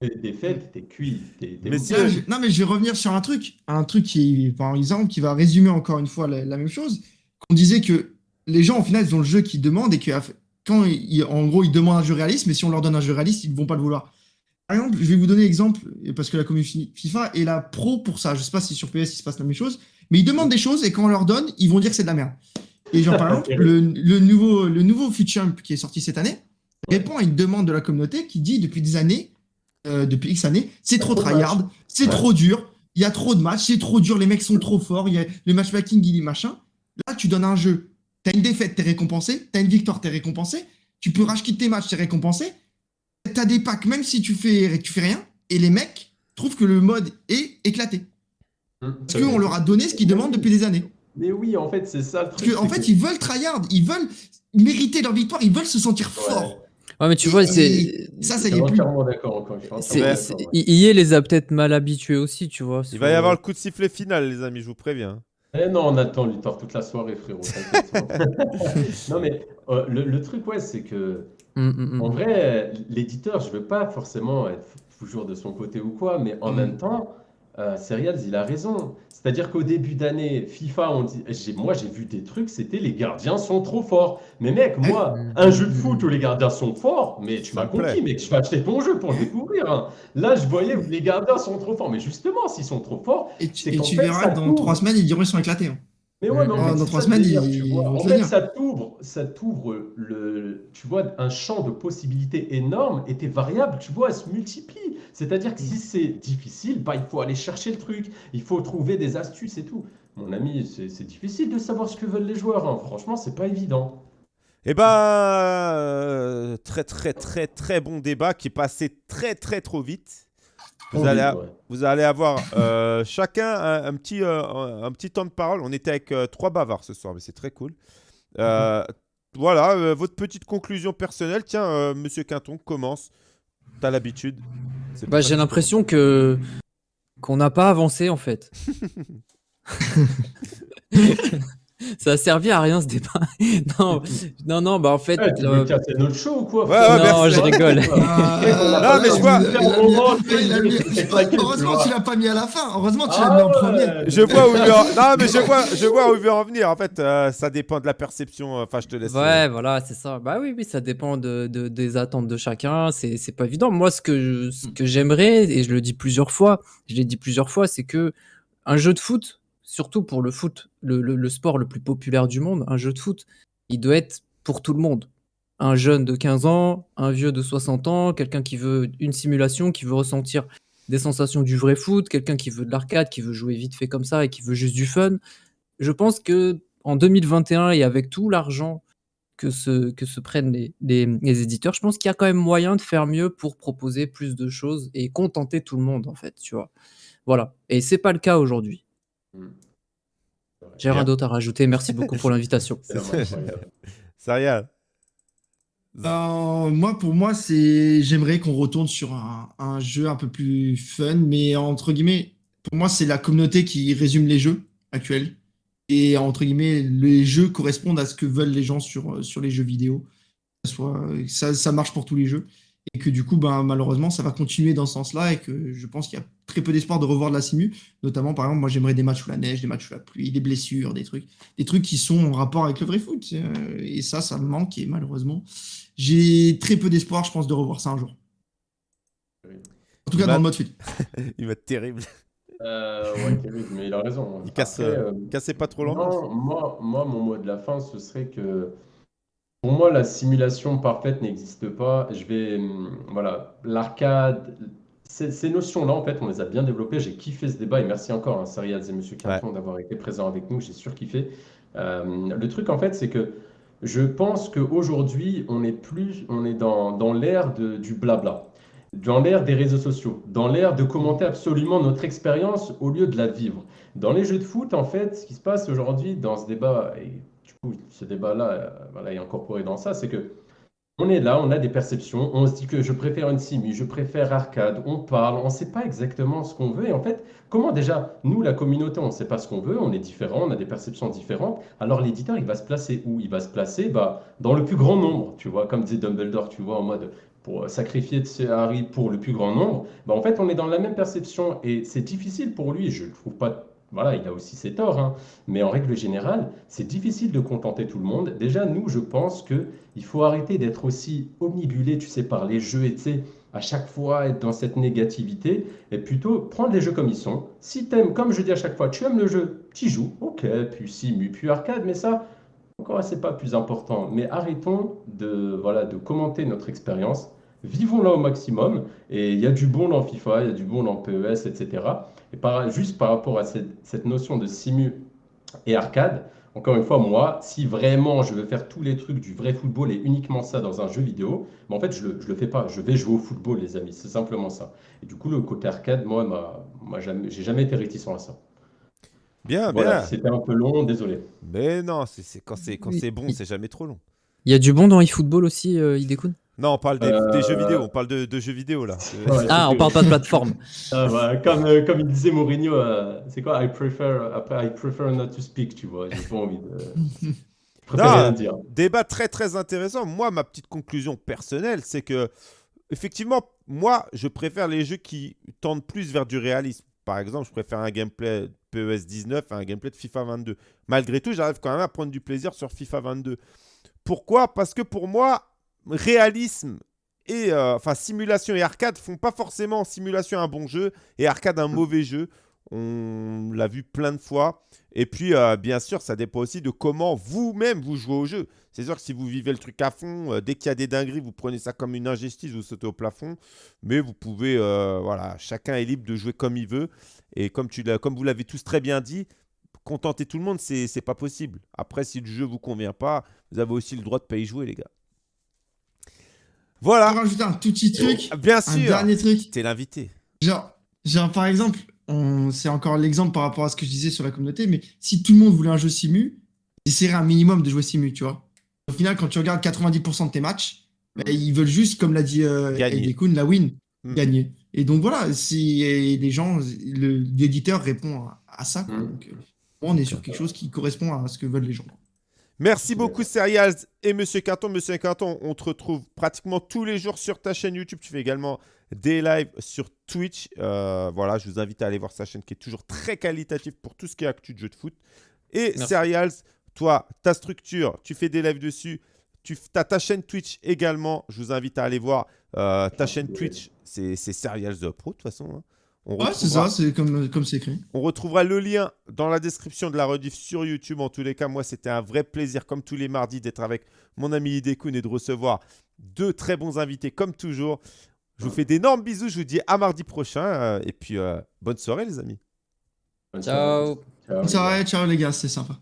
et défaite, t'es cuit. t'es- t'es Mais mouillé. si- Là, je- Non, mais je vais revenir sur un truc. Un truc qui, par exemple, qui va résumer encore une fois la, la même chose. On disait que les gens, au final, ils ont le jeu qu'ils demandent et que quand, ils- en gros, ils demandent un jeu réaliste, mais si on leur donne un jeu réaliste, ils ne vont pas le vouloir. Par exemple, je vais vous donner l'exemple, parce que la communauté FIFA est la pro pour ça. Je sais pas si sur PS il se passe la même chose, mais ils demandent des choses et quand on leur donne, ils vont dire que c'est de la merde. Et genre, par [LAUGHS] exemple, le, le nouveau, le nouveau Futchamp qui est sorti cette année répond à une demande de la communauté qui dit depuis des années, euh, depuis X années, c'est trop tryhard, c'est trop dur, il y a trop de matchs, c'est trop dur, les mecs sont trop forts, il y a le matchmaking, il est machin. Là, tu donnes un jeu, t'as une défaite, t'es récompensé, t'as une victoire, t'es récompensé, tu peux racheter tes matchs, t'es récompensé, t'as des packs, même si tu fais, tu fais rien, et les mecs trouvent que le mode est éclaté. Parce qu'on leur a donné ce qu'ils demandent depuis des années. Mais oui, en fait, c'est ça le Parce fait, que- ils veulent tryhard, ils veulent mériter leur victoire, ils veulent se sentir Ouais. forts. Ouais, mais tu vois, c'est. Ça, plus. c'est- entièrement c'est- d'accord, ouais. I- EA les a peut-être mal habitués aussi, tu vois. Il va y avoir le coup de sifflet final, les amis, je vous préviens. Eh non, on attend Luthor toute la soirée, frérot. [LAUGHS] non, mais euh, le, le truc, ouais, c'est que, Mm, mm, mm. en vrai, l'éditeur, je veux pas forcément être toujours de son côté ou quoi, mais en Mm. même temps, euh, Serials, il a raison. C'est-à-dire qu'au début d'année, FIFA, on dit, j'ai- moi, j'ai vu des trucs, c'était les gardiens sont trop forts. Mais mec, moi, [COUGHS] un jeu de foot où les gardiens sont forts, mais tu m'as compris, mec, je vais acheter ton jeu pour le découvrir. hein. Là, je voyais les gardiens sont trop forts. Mais justement, s'ils sont trop forts, Et tu, C'est et qu'en tu fait, verras dans trois semaines, ils diront ils sont éclatés. hein. Mais ouais, mais en Mm. fait, Dans c'est trois ça semaines, délire, En fait, t'ouvre, ça t'ouvre le, tu vois, un champ de possibilités énorme et tes variables, tu vois, elles se multiplient. C'est-à-dire que si c'est difficile, bah, il faut aller chercher le truc, il faut trouver des astuces et tout. Mon ami, c'est c'est difficile de savoir ce que veulent les joueurs. hein. Franchement, c'est pas évident. Eh ben, euh, très très très très bon débat qui est passé très très trop vite. Vous Oh, allez, oui, a- ouais. vous allez avoir euh, [LAUGHS] chacun un, un petit, euh, un, petit temps de parole. On était avec euh, trois bavards ce soir, mais c'est très cool. Euh, Voilà, euh, votre petite conclusion personnelle. Tiens, euh, Monsieur Quinton, commence. t'as l'habitude. Bah, pas j'ai l'impression que qu'on n'a pas avancé en fait. [LAUGHS] [LAUGHS] Ça a servi à rien ce débat. [LAUGHS] non, non, non, bah en fait. Ouais, tu euh, casser notre show ou quoi Ouais, ouais, non, merci. je rigole. [LAUGHS] Non, mais je vois- C'est Heureusement, tu l'as pas mis à la fin. Heureusement, tu Ah l'as mis en premier. Je vois où il veut en... Non, mais je vois, je vois où il veut en venir. En fait, euh, ça dépend de la perception. Enfin, je te laisse. euh, Ouais, voilà, c'est ça. Bah oui, oui, ça dépend de, de- des attentes de chacun. C'est, c'est pas évident. Moi, ce que, je- ce que j'aimerais, et je le dis plusieurs fois, je l'ai dit plusieurs fois, c'est que un jeu de foot, surtout pour le foot, le, sport le plus populaire du monde, un jeu de foot, il doit être pour tout le monde. Un jeune de 15 ans, un vieux de 60 ans, quelqu'un qui veut une simulation, qui veut ressentir des sensations du vrai foot, quelqu'un qui veut de l'arcade, qui veut jouer vite fait comme ça et qui veut juste du fun. Je pense que en 2021 et avec tout l'argent que se, prennent les, éditeurs, je pense qu'il y a quand même moyen de faire mieux pour proposer plus de choses et contenter tout le monde, en fait, tu vois. Voilà. Et c'est pas le cas aujourd'hui. Hmm. J'ai rien d'autre à rajouter. Merci beaucoup pour [LAUGHS] l'invitation. Sérieux. [LAUGHS] Euh, moi, pour moi, c'est j'aimerais qu'on retourne sur un, un jeu un peu plus fun, mais entre guillemets, pour moi, c'est la communauté qui résume les jeux actuels. Et entre guillemets, les jeux correspondent à ce que veulent les gens sur, sur les jeux vidéo. Ça, ça marche pour tous les jeux. Et que du coup, ben, malheureusement, ça va continuer dans ce sens-là. Et que je pense qu'il y a très peu d'espoir de revoir de la simu. Notamment, par exemple, moi, j'aimerais des matchs sous la neige, des matchs sous la pluie, des blessures, des trucs. Des trucs qui sont en rapport avec le vrai foot. Euh, Et ça, ça me manque. Et malheureusement, j'ai très peu d'espoir, je pense, de revoir ça un jour. En tout cas, dans le mode foot. [LAUGHS] Il va être terrible. Euh, ouais, Kevin, mais il a raison. Il casse, Après, euh, euh, Cassez pas trop. Non, moi, moi, mon mot de la fin, ce serait que pour moi, la simulation parfaite n'existe pas. Je vais, hum, voilà, l'arcade, ces, ces notions-là, en fait, on les a bien développées. J'ai kiffé ce débat et merci encore, hein, et Monsieur Carton, d'avoir été présents avec nous. J'ai surkiffé. Euh, le truc, en fait, c'est que je pense qu'aujourd'hui, on est plus, on est dans, dans l'ère de- du blabla, dans l'ère des réseaux sociaux, dans l'ère de commenter absolument notre expérience au lieu de la vivre. Dans les jeux de foot, en fait, ce qui se passe aujourd'hui dans ce débat, et ce débat-là euh, est incorporé dans ça, c'est que on est là, on a des perceptions, on se dit que je préfère une simu, je préfère arcade, on parle, on ne sait pas exactement ce qu'on veut. Et en fait, comment déjà, nous, la communauté, on ne sait pas ce qu'on veut, on est différents, on a des perceptions différentes. Alors l'éditeur, il va se placer où? Il va se placer bah, dans le plus grand nombre, tu vois, comme disait Dumbledore, tu vois, en mode pour sacrifier Harry pour le plus grand nombre. Bah, en fait, on est dans la même perception et c'est difficile pour lui, je ne trouve pas voilà, il a aussi ses torts, hein. mais en règle générale, c'est difficile de contenter tout le monde. Déjà, nous, je pense que il faut arrêter d'être aussi omnibulé, tu sais, par les jeux et à chaque fois être dans cette négativité et plutôt prendre les jeux comme ils sont. Si t'aimes, comme je dis à chaque fois, tu aimes le jeu, tu joues, ok, puis simu, puis arcade, mais ça, encore, c'est pas plus important. Mais arrêtons de, voilà, de commenter notre expérience. Vivons-la au maximum. Et il y a du bon dans FIFA, il y a du bon dans PES, etc. Et par, juste par rapport à cette, cette notion de simu et arcade, encore une fois, moi, si vraiment je veux faire tous les trucs du vrai football et uniquement ça dans un jeu vidéo, mais en fait, je ne le, fais pas. Je vais jouer au football, les amis. C'est simplement ça. Et du coup, le côté arcade, moi, m'a- moi jamais, j'ai jamais été réticent à ça. Bien, Voilà, bien. c'était un peu long, désolé. Mais non, c'est c'est- quand c'est quand Oui. c'est bon, c'est jamais trop long. Il y a du bon dans eFootball aussi, euh, Idekun Non, on parle des, Euh, des jeux vidéo. On parle de, de jeux vidéo là. Euh, Ouais. Ah, on parle pas de plateforme. [LAUGHS] Ah, bah, comme, euh, comme il disait Mourinho, euh, c'est quoi I prefer, après, I prefer not to speak, tu vois. J'ai pas envie de. [LAUGHS] Non. rien dire. Débat très très intéressant. Moi, ma petite conclusion personnelle, c'est que effectivement, moi, je préfère les jeux qui tendent plus vers du réalisme. Par exemple, je préfère un gameplay PES 19 à un gameplay de FIFA 22. Malgré tout, j'arrive quand même à prendre du plaisir sur FIFA 22. Pourquoi? Parce que pour moi, réalisme et euh, simulation et arcade font pas forcément simulation un bon jeu et arcade un mauvais jeu. On l'a vu plein de fois. Et puis, euh, bien sûr, ça dépend aussi de comment vous-même vous jouez au jeu. C'est sûr que si vous vivez le truc à fond, euh, dès qu'il y a des dingueries, vous prenez ça comme une injustice, vous sautez au plafond. Mais vous pouvez, voilà, chacun est libre de jouer comme il veut. Et comme, tu comme vous l'avez tous très bien dit, contenter tout le monde, c'est c'est pas possible. Après, si le jeu vous convient pas, vous avez aussi le droit de pas y jouer, les gars. Je Voilà, vais rajouter un tout petit truc, bien un sûr. dernier truc. T'es l'invité. Genre, genre par exemple, on- c'est encore l'exemple par rapport à ce que je disais sur la communauté, mais si tout le monde voulait un jeu simu, j'essaierais un minimum de jouer simu, tu vois. Au final, quand tu regardes 90% de tes matchs, bah, ils veulent juste, comme l'a dit euh, Kuhn, la win, Mm. gagner. Et donc voilà, si et les gens, le- l'éditeur répond à, à ça. quoi. Mm. Donc, euh, on est sur quelque chose qui correspond à ce que veulent les gens. Merci beaucoup, Serials et Monsieur Carton. Monsieur Carton, on te retrouve pratiquement tous les jours sur ta chaîne YouTube. Tu fais également des lives sur Twitch. Euh, voilà, je vous invite à aller voir sa chaîne qui est toujours très qualitative pour tout ce qui est actu de jeu de foot. Et Merci. Serials, toi, ta structure, tu fais des lives dessus. Tu as ta chaîne Twitch également. Je vous invite à aller voir euh, ta chaîne Twitch. C'est Serials de Pro, de toute façon. hein. On Ouais, c'est retrouvera- ça, c'est comme comme c'est écrit. on retrouvera le lien dans la description de la rediff sur YouTube. En tous les cas, moi, c'était un vrai plaisir, comme tous les mardis, d'être avec mon ami Hidekun et de recevoir deux très bons invités, comme toujours. Je vous fais d'énormes bisous. Je vous dis à mardi prochain. euh, et puis, euh, bonne soirée, les amis. Bonne soirée. Ciao. Ciao. Ciao, ciao les gars, c'est sympa.